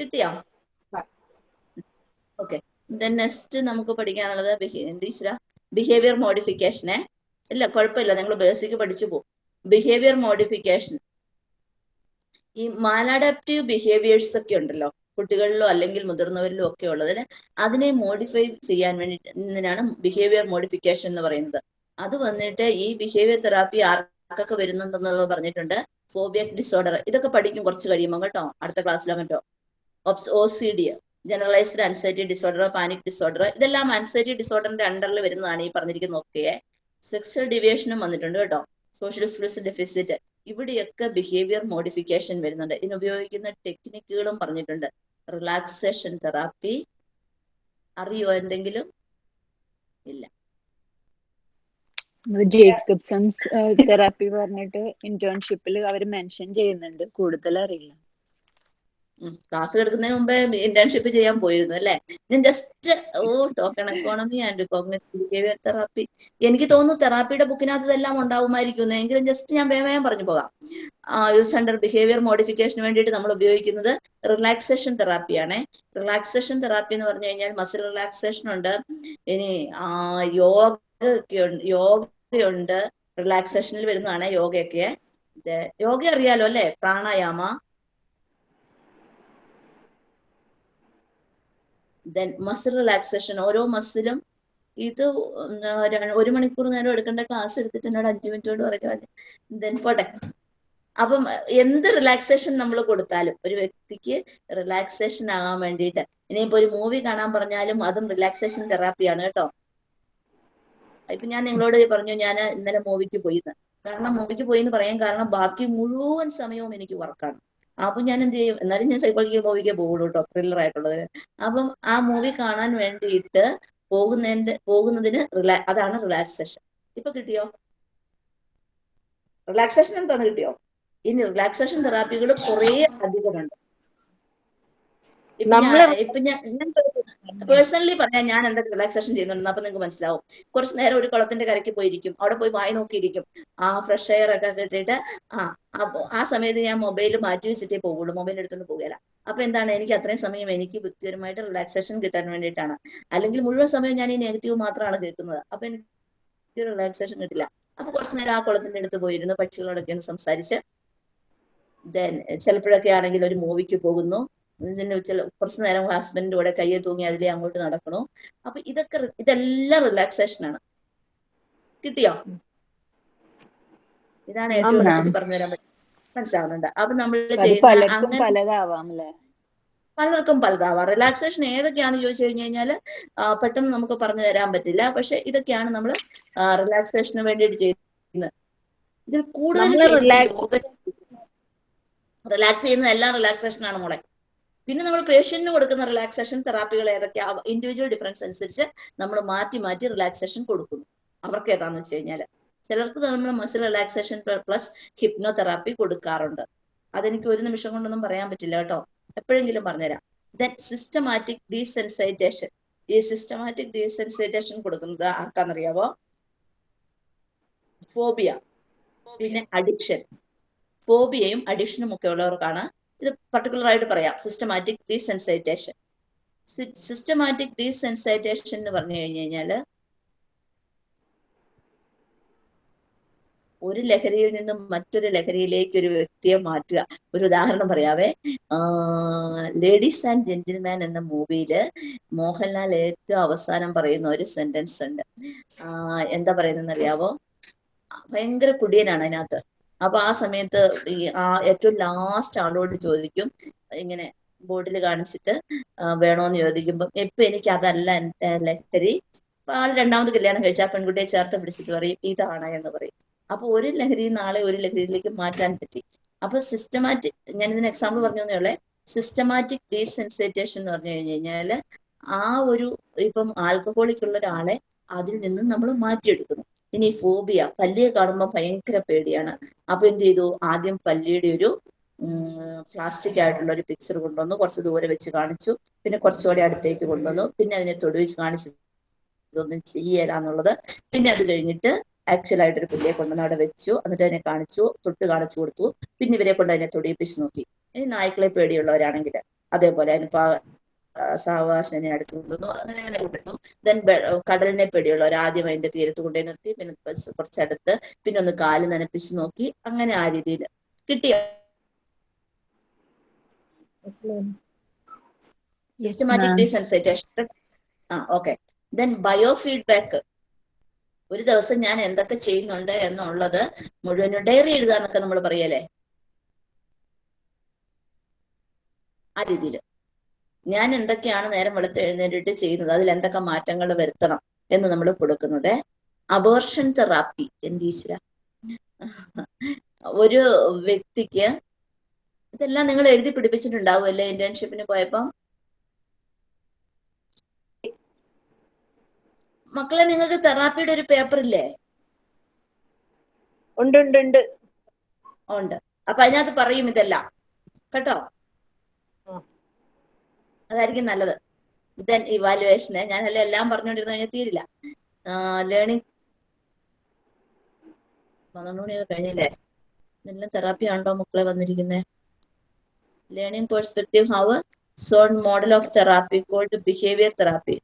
കിട്ടിയോ. ഓക്കെ നെക്സ്റ്റ് നമുക്ക് പഠിക്കാനുള്ളത് ടീച്ചറ ബിഹേവിയർ മോഡിഫിക്കേഷനെ ഇല്ല കുഴപ്പമില്ല. നിങ്ങൾ ബേസിക് പഠിച്ചു പോകും. ബിഹേവിയർ മോഡിഫിക്കേഷൻ ഈ മാലാഡാപ്റ്റീവ് ബിഹേവിയേഴ്സ് ഒക്കെ ഉണ്ടല്ലോ. കുട്ടികളിലോ അല്ലെങ്കിൽ മുതിർന്നവരിലോ ഒക്കെ ഉള്ളതിന് അതിനെ മോഡിഫൈ ചെയ്യാൻ വേണ്ടിട്ടാണ് ബിഹേവിയർ മോഡിഫിക്കേഷൻ എന്ന് പറയുന്നത്. അത് വന്നിട്ട് ഈ ബിഹേവിയർ തെറാപ്പി ആർക്കൊക്കെ വരുന്നുണ്ടെന്നുള്ളത് പറഞ്ഞിട്ടുണ്ട്. ഫോബിയക് ഡിസോർഡർ ഇതൊക്കെ പഠിക്കും കുറച്ച് കഴിയുമ്പോൾ കേട്ടോ. അടുത്ത ക്ലാസ്സിലോ മറ്റോ O C D generalised anxiety disorder panic disorder ഇതെല്ലാം അൻസൈറ്റി ഡിസോർഡറിന്റെ അണ്ടറിൽ വരുന്നതാണ് ഈ പറഞ്ഞിരിക്കുന്ന ഒക്കെ സെക്സൽ ഡിവിയേഷനും വന്നിട്ടുണ്ട് കേട്ടോ. സോഷ്യൽ സ്കിൽസ് ഡെഫിസിറ്റ് ഇവിടെയൊക്കെ ബിഹേവിയർ മോഡിഫിക്കേഷൻ വരുന്നുണ്ട്. ഇതിന് ഉപയോഗിക്കുന്ന ടെക്നിക്കുകളും പറഞ്ഞിട്ടുണ്ട്. റിലാക്സേഷൻ തെറാപ്പി അറിയോ എന്തെങ്കിലും? ഇല്ല. ജേക്കബ്സൺസ് തെറാപ്പി പറഞ്ഞിട്ട് ഇന്റേൺഷിപ്പിൽ അവർ മെൻഷൻ ചെയ്യുന്നുണ്ട്. കൂടുതൽ അറിയില്ല ക്ലാസ് എടുക്കുന്നതിന് മുമ്പേ ഇന്റേൺഷിപ്പ് ചെയ്യാൻ പോയിരുന്നു അല്ലെ? ഞാൻ just oh token economy and cognitive behaviour therapy എനിക്ക് തോന്നുന്നു തെറാപ്പിയുടെ ബുക്കിനകത്ത് ഇതെല്ലാം ഉണ്ടാവുമായിരിക്കും എങ്കിലും ജസ്റ്റ് ഞാൻ വേഗം പറഞ്ഞു പോകാം. യൂസ് അണ്ടർ ബിഹേവിയർ മോഡിഫിക്കേഷന് വേണ്ടിയിട്ട് നമ്മൾ ഉപയോഗിക്കുന്നത് റിലാക്സേഷൻ തെറാപ്പിയാണ് റിലാക്സേഷൻ തെറാപ്പി എന്ന് പറഞ്ഞു കഴിഞ്ഞാൽ മസിൽ റിലാക്സേഷൻ ഉണ്ട്. ഇനി യോഗ യോഗയുണ്ട്. റിലാക്സേഷനിൽ വരുന്നതാണ് യോഗയൊക്കെ. യോഗ അറിയാലോ അല്ലെ? പ്രാണായാമ. ദെൻ മസിൽ റിലാക്സേഷൻ ഓരോ മസിലും ഇത് ഒരു മണിക്കൂർ നേരം എടുക്കേണ്ട ക്ലാസ് എടുത്തിട്ട് എന്നോട് അഞ്ചു മിനിറ്റ് കൊണ്ട് പറയുക ദെൻ പോട്ടെ. അപ്പം എന്ത് റിലാക്സേഷൻ നമ്മൾ കൊടുത്താലും ഒരു വ്യക്തിക്ക് റിലാക്സേഷൻ ആകാൻ വേണ്ടിയിട്ട് ഇനിയിപ്പോ ഒരു മൂവി കാണാൻ പറഞ്ഞാലും അതും റിലാക്സേഷൻ തെറാപ്പിയാണ് കേട്ടോ. ഇപ്പൊ ഞാൻ നിങ്ങളോട് പറഞ്ഞു ഞാൻ ഇന്നലെ മൂവിക്ക് പോയിന്ന്. കാരണം മൂവിക്ക് പോയി എന്ന് പറയാൻ കാരണം ബാക്കി മുഴുവൻ സമയവും എനിക്ക് വർക്കാണ് അപ്പൊ ഞാൻ എന്ത് ചെയ്യും? എന്നാലും ഞാൻ സൈക്കോളജിക്കൽ മൂവിക്ക് പോകുള്ളൂ കേട്ടോ ത്രില്ലർ ആയിട്ടുള്ളത്. അപ്പം ആ മൂവി കാണാൻ വേണ്ടിയിട്ട് പോകുന്നതിന്റെ പോകുന്നതിന് റിലാ അതാണ് റിലാക്സേഷൻ ഇപ്പൊ കിട്ടിയോ? റിലാക്സേഷൻ എന്താന്ന് കിട്ടിയോ? ഇനി റിലാക്സേഷൻ തെറാപ്പികൾ കുറെ അധികമുണ്ട്. ഇപ്പൊ ഞാൻ ഇപ്പൊ ഞാൻ ഞാൻ പേഴ്സണലി പറയാൻ ഞാൻ എന്തൊക്കെ റിലാക്സേഷൻ ചെയ്യുന്നുണ്ടെന്ന് അപ്പൊ നിങ്ങൾക്ക് മനസ്സിലാവും. കുറച്ച് നേരം ഒരു കുളത്തിന്റെ കരയ്ക്ക് പോയിരിക്കും. അവിടെ പോയി വായി നോക്കിയിരിക്കും. ആ ഫ്രഷ് എയർ ഒക്കെ കിട്ടിയിട്ട് ആ അപ്പൊ ആ സമയത്ത് ഞാൻ മൊബൈൽ മാറ്റി വെച്ചിട്ടേ പോകുള്ളൂ മൊബൈൽ എടുത്തുകൊണ്ട് പോകില്ല അപ്പൊ എന്താണ് എനിക്ക് അത്രയും സമയം എനിക്ക് വ്യക്തിപരമായിട്ട് റിലാക്സേഷൻ കിട്ടാൻ വേണ്ടിയിട്ടാണ്. അല്ലെങ്കിൽ മുഴുവൻ സമയം ഞാൻ ഈ നെഗറ്റീവ് മാത്രമാണ് കേൾക്കുന്നത്. അപ്പൊ എനിക്ക് റിലാക്സേഷൻ കിട്ടില്ല. അപ്പൊ കുറച്ച് നേരം ആ കുളത്തിന്റെ അടുത്ത് പോയിരുന്നു പക്ഷികളോടൊക്കെ ഒന്ന് സംസാരിച്ച്. ദെൻ ചിലപ്പോഴൊക്കെ ആണെങ്കിൽ ഒരു മൂവിക്ക് പോകുന്നു. ഇതിന്റെ ചില കുറച്ച് നേരം ഹസ്ബൻഡിന്റെ കൂടെ കയ്യെ തൂങ്ങി അതിലേ അങ്ങോട്ട് നടക്കണു. അപ്പൊ ഇതൊക്കെ ഇതെല്ലാം റിലാക്സേഷൻ ആണ്. കിട്ടിയോ? ഇതാണ് ഏറ്റവും പറഞ്ഞുതരാൻ പറ്റും മനസ്സിലാവുന്നുണ്ട്. അപ്പൊ നമ്മൾ ചെയ്യുന്ന അങ്ങനെ പലർക്കും പലതാവാം. റിലാക്സേഷൻ ഏതൊക്കെയാണെന്ന് ചോദിച്ചു കഴിഞ്ഞു കഴിഞ്ഞാൽ പെട്ടെന്ന് നമുക്ക് പറഞ്ഞു തരാൻ പറ്റില്ല. പക്ഷെ ഇതൊക്കെയാണ് നമ്മൾ റിലാക്സേഷന് വേണ്ടിയിട്ട് ചെയ്യുന്നത്. ഇതിൽ കൂടുതൽ റിലാക്സ് ചെയ്യുന്ന എല്ലാം റിലാക്സേഷൻ ആണ് മോളെ. പിന്നെ നമ്മൾ പേഷ്യന്റിന് കൊടുക്കുന്ന റിലാക്സേഷൻ തെറാപ്പികൾ ഏതൊക്കെയാ ഇൻഡിവിജ്വൽ ഡിഫറൻസ് അനുസരിച്ച് നമ്മൾ മാറ്റി മാറ്റി റിലാക്സേഷൻ കൊടുക്കുന്നു. അവർക്ക് ഏതാന്ന് വെച്ച് കഴിഞ്ഞാൽ ചിലർക്ക് നമ്മൾ muscle relaxation plus hypnotherapy കൊടുക്കാറുണ്ട്. അതെനിക്ക് ഒരു നിമിഷം കൊണ്ടൊന്നും പറയാൻ പറ്റില്ല കേട്ടോ. എപ്പോഴെങ്കിലും പറഞ്ഞുതരാം. ദെൻ സിസ്റ്റമാറ്റിക് ഡീസെൻസൈറ്റേഷൻ ഈ സിസ്റ്റമാറ്റിക് ഡീസെൻസൈറ്റേഷൻ കൊടുക്കുന്നത് ആർക്കാന്നറിയാവോ? ഫോബിയ പിന്നെ അഡിക്ഷൻ ഫോബിയയും അഡിക്ഷനും ഒക്കെ ഉള്ളവർക്കാണ് ഇത് പർട്ടിക്കുലർ ആയിട്ട് പറയാം. സിസ്റ്റമാറ്റിക് ഡീസെൻസൈറ്റേഷൻ സിസ്റ്റമാറ്റിക് ഡീസെൻസൈറ്റേഷൻ എന്ന് പറഞ്ഞു കഴിഞ്ഞു കഴിഞ്ഞാൽ ഒരു ലഹരിയിൽ നിന്നും മറ്റൊരു ലഹരിയിലേക്ക് ഒരു വ്യക്തിയെ മാറ്റുക. ഒരു ഉദാഹരണം പറയാവേ. ലേഡീസ് ആൻഡ് ജെന്റിൽമാൻ എന്ന മൂവിയിൽ മോഹൻലാൽ ഏറ്റവും അവസാനം പറയുന്ന ഒരു സെന്റൻസ് ഉണ്ട്. എന്താ പറയുന്നതെന്ന് അറിയാവോ ഭയങ്കര കുടിയനാണ് അതിനകത്ത്. അപ്പൊ ആ സമയത്ത് ഈ ആ ഏറ്റവും ലാസ്റ്റ് ആളോട് ചോദിക്കും ഇങ്ങനെ ബോർഡിൽ കാണിച്ചിട്ട് വേണോന്ന് ചോദിക്കുമ്പോൾ ഇപ്പൊ എനിക്ക് അതല്ല എന്റെ ലഹരി. ആൾ രണ്ടാമത് കല്യാണം കഴിച്ച ആ പെൺകുട്ടിയെ ചേർത്ത് പിടിച്ചിട്ട് പറയും ഇതാണ് എന്ന് പറയും. അപ്പൊ ഒരു ലഹരി നാളെ ഒരു ലഹരിയിലേക്ക് മാറ്റാൻ പറ്റി. അപ്പൊ സിസ്റ്റമാറ്റിക് ഞാൻ ഇതിന് എക്സാമ്പിൾ പറഞ്ഞു തന്നെയുള്ള സിസ്റ്റമാറ്റിക് ഡീസെൻസിറ്റേഷൻ എന്ന് പറഞ്ഞു കഴിഞ്ഞു കഴിഞ്ഞാൽ ആ ഒരു ഇപ്പം ആൽക്കഹോളിക് ഉള്ള ഒരാളെ അതിൽ നിന്നും നമ്മൾ മാറ്റിയെടുക്കുന്നു. ഇനി ഫോബിയ പല്ലിയെ കാണുമ്പോൾ ഭയങ്കര പേടിയാണ്. അപ്പൊ എന്ത് ചെയ്തു? ആദ്യം പല്ലിയുടെ ഒരു പ്ലാസ്റ്റിക് ആയിട്ടുള്ള ഒരു പിക്ചർ കൊണ്ടുവന്നു. കുറച്ച് ദൂരെ വെച്ച് കാണിച്ചു. പിന്നെ കുറച്ചുകൂടി അടുത്തേക്ക് കൊണ്ടുവന്നു. പിന്നെ അതിനെ തൊടുവിച്ച് കാണിച്ചു. ഇതൊന്നും ചെയ്യല എന്നുള്ളത്. പിന്നെ അത് കഴിഞ്ഞിട്ട് ആക്ച്വൽ ആയിട്ട് ഒരു പുള്ളിയെ കൊണ്ടുവന്ന് അവിടെ വെച്ചു. എന്നിട്ട് അതിനെ കാണിച്ചു. തൊട്ട് കാണിച്ചു കൊടുത്തു. പിന്നെ ഇവരെ കൊണ്ട് അതിനെ തൊടിയിപ്പിച്ച് നോക്കി. ഇനി നായ്ക്കളെ പേടിയുള്ളവരാണെങ്കിൽ അതേപോലെ അതിനിപ്പോ സാവകാശനെ അടുത്ത് കൊണ്ടുവന്നു അങ്ങനെ അങ്ങനെ കൊണ്ടുവന്നു. ദെൻ കടലിനെ പേടിയുള്ളവർ ആദ്യം അതിന്റെ തീരത്ത് കൊണ്ടുപോയി നിർത്തി. പിന്നെ കുറച്ചടുത്ത് പിന്നെ ഒന്ന് കാൽ നനപ്പിച്ച് നോക്കി. അങ്ങനെ ആ രീതിയിൽ കിട്ടിയ സിസ്റ്റമാറ്റിക് ഡീസെൻസൈറ്റേഷൻ ആ. ഓക്കെ ദെൻ ബയോ ഫീഡ്ബാക്ക് ഒരു ദിവസം ഞാൻ എന്തൊക്കെ ചെയ്യുന്നുണ്ട് എന്നുള്ളത് മുഴുവനും ഡയറി എഴുതാന്നൊക്കെ നമ്മൾ പറയല്ലേ? ആ രീതിയിൽ. ഞാൻ എന്തൊക്കെയാണ് നേരം വെളുത്ത് എഴുന്നേറ്റിട്ട് ചെയ്യുന്നത്? അതിൽ എന്തൊക്കെ മാറ്റങ്ങൾ വരുത്തണം എന്ന് നമ്മൾ കൊടുക്കുന്നത്? അബോർഷൻ തെറാപ്പി എന്തീശ്വര? ഒരു വ്യക്തിക്ക് ഇതെല്ലാം നിങ്ങൾ എഴുതി പിടിപ്പിച്ചിട്ടുണ്ടാവും അല്ലേ ഇന്റേൺഷിപ്പിന് പോയപ്പം? മക്കളെ നിങ്ങൾക്ക് തെറാപ്പിയുടെ ഒരു പേപ്പർ ഇല്ലേ? ഉണ്ട് ഉണ്ട് ഉണ്ട്. ഉണ്ട്. അപ്പൊ അതിനകത്ത് പറയും ഇതെല്ലാം. കേട്ടോ. അതായിരിക്കും നല്ലത്. ദെൻ ഇവാലുവേഷന് ഞാനല്ല എല്ലാം പറഞ്ഞുകൊണ്ടിരുന്നു കഴിഞ്ഞാൽ തീരില്ല. ലേണിംഗ് പന്ത്രണ്ട് മണിയൊക്കെ കഴിഞ്ഞില്ലേ? ഇതെല്ലാം തെറാപ്പി ആണല്ലോ മക്കളെ വന്നിരിക്കുന്നത് learning perspective have shown model of therapy called behaviour therapy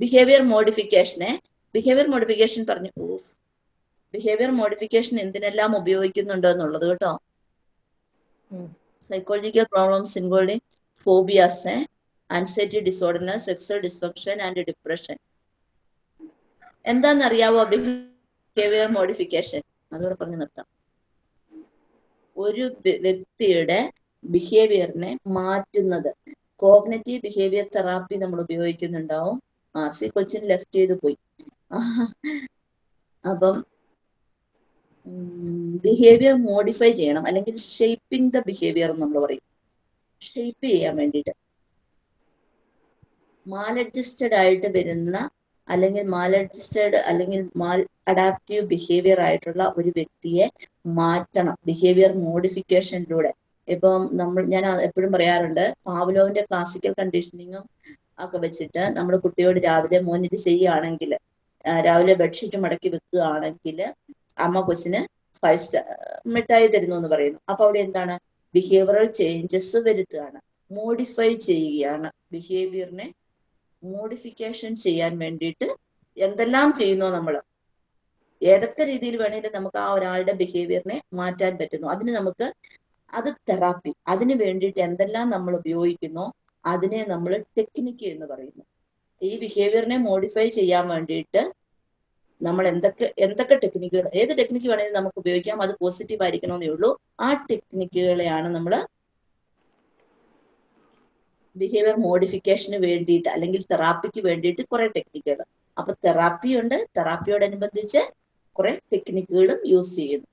behaviour മോഡിഫിക്കേഷനെ behaviour modification പറഞ്ഞു. ഊഫ് ബിഹേവിയർ മോഡിഫിക്കേഷൻ എന്തിനെല്ലാം ഉപയോഗിക്കുന്നുണ്ടോ എന്നുള്ളത് കേട്ടോ. Psychological problems including phobias anxiety disorder sexual dysfunction and depression എന്താണെന്നറിയാവോ behaviour modification അതോടെ പറഞ്ഞു നിർത്താം. ഒരു വ്യക്തിയുടെ ബിഹേവിയറിനെ മാറ്റുന്നത്. കോഗ്നറ്റീവ് ബിഹേവിയർ തെറാപ്പി നമ്മൾ ഉപയോഗിക്കുന്നുണ്ടാവും. ആർ സി കൊച്ചിൻ ലെഫ്റ്റ് ചെയ്ത് പോയി. അപ്പം ബിഹേവിയർ മോഡിഫൈ ചെയ്യണം. അല്ലെങ്കിൽ ഷേപ്പിംഗ് ദ ബിഹേവിയർ നമ്മൾ പറയും. ഷേപ്പ് ചെയ്യാൻ വേണ്ടിയിട്ട്. മാൽ അഡ്ജസ്റ്റഡ് ആയിട്ട് വരുന്ന അല്ലെങ്കിൽ മാലഡ്ജസ്റ്റഡ് അല്ലെങ്കിൽ മാൽ അഡാപ്റ്റീവ് ബിഹേവിയർ ആയിട്ടുള്ള ഒരു വ്യക്തിയെ മാറ്റണം. ബിഹേവിയർ മോഡിഫിക്കേഷനിലൂടെ ഇപ്പം നമ്മൾ ഞാൻ എപ്പോഴും പറയാറുണ്ട് പാവലോവിന്റെ ക്ലാസിക്കൽ കണ്ടീഷനിങ്ങും ഒക്കെ വെച്ചിട്ട് നമ്മൾ കുട്ടിയോട് രാവിലെ മോൻ ഇത് ചെയ്യുകയാണെങ്കിൽ രാവിലെ ബെഡ്ഷീറ്റ് മടക്കി വെക്കുകയാണെങ്കിൽ അമ്മ കൊച്ചിന് ഫൈവ് സ്റ്റാർ മിഠായി തരുന്നു എന്ന് പറയുന്നു. അപ്പൊ അവിടെ എന്താണ്? Behavioural changes വരുത്തുകയാണ്. മോഡിഫൈ ചെയ്യുകയാണ്. ബിഹേവിയറിനെ മോഡിഫിക്കേഷൻ ചെയ്യാൻ വേണ്ടിയിട്ട് എന്തെല്ലാം ചെയ്യുന്നോ നമ്മൾ ഏതൊക്കെ രീതിയിൽ വേണമെങ്കിലും നമുക്ക് ആ ഒരാളുടെ ബിഹേവിയറിനെ മാറ്റാൻ പറ്റുന്നു. അതിന് നമുക്ക് അത് തെറാപ്പി അതിന് വേണ്ടിയിട്ട് എന്തെല്ലാം നമ്മൾ ഉപയോഗിക്കുന്നു അതിനെ നമ്മൾ ടെക്നിക്ക് എന്ന് പറയുന്നു. ഈ ബിഹേവിയറിനെ മോഡിഫൈ ചെയ്യാൻ വേണ്ടിയിട്ട് നമ്മൾ എന്തൊക്കെ എന്തൊക്കെ ടെക്നിക്കുകൾ ഏത് ടെക്നിക്ക് വേണമെങ്കിലും നമുക്ക് ഉപയോഗിക്കാം. അത് പോസിറ്റീവ് ആയിരിക്കണമെന്നേ ഉള്ളൂ. ആ ടെക്നിക്കുകളെയാണ് നമ്മൾ ബിഹേവിയർ മോഡിഫിക്കേഷന് വേണ്ടിയിട്ട് അല്ലെങ്കിൽ തെറാപ്പിക്ക് വേണ്ടിയിട്ട് കുറെ ടെക്നിക്കുകൾ അപ്പൊ തെറാപ്പി ഉണ്ട്. തെറാപ്പിയോടനുബന്ധിച്ച് കുറെ ടെക്നിക്കുകളും യൂസ് ചെയ്യുന്നു.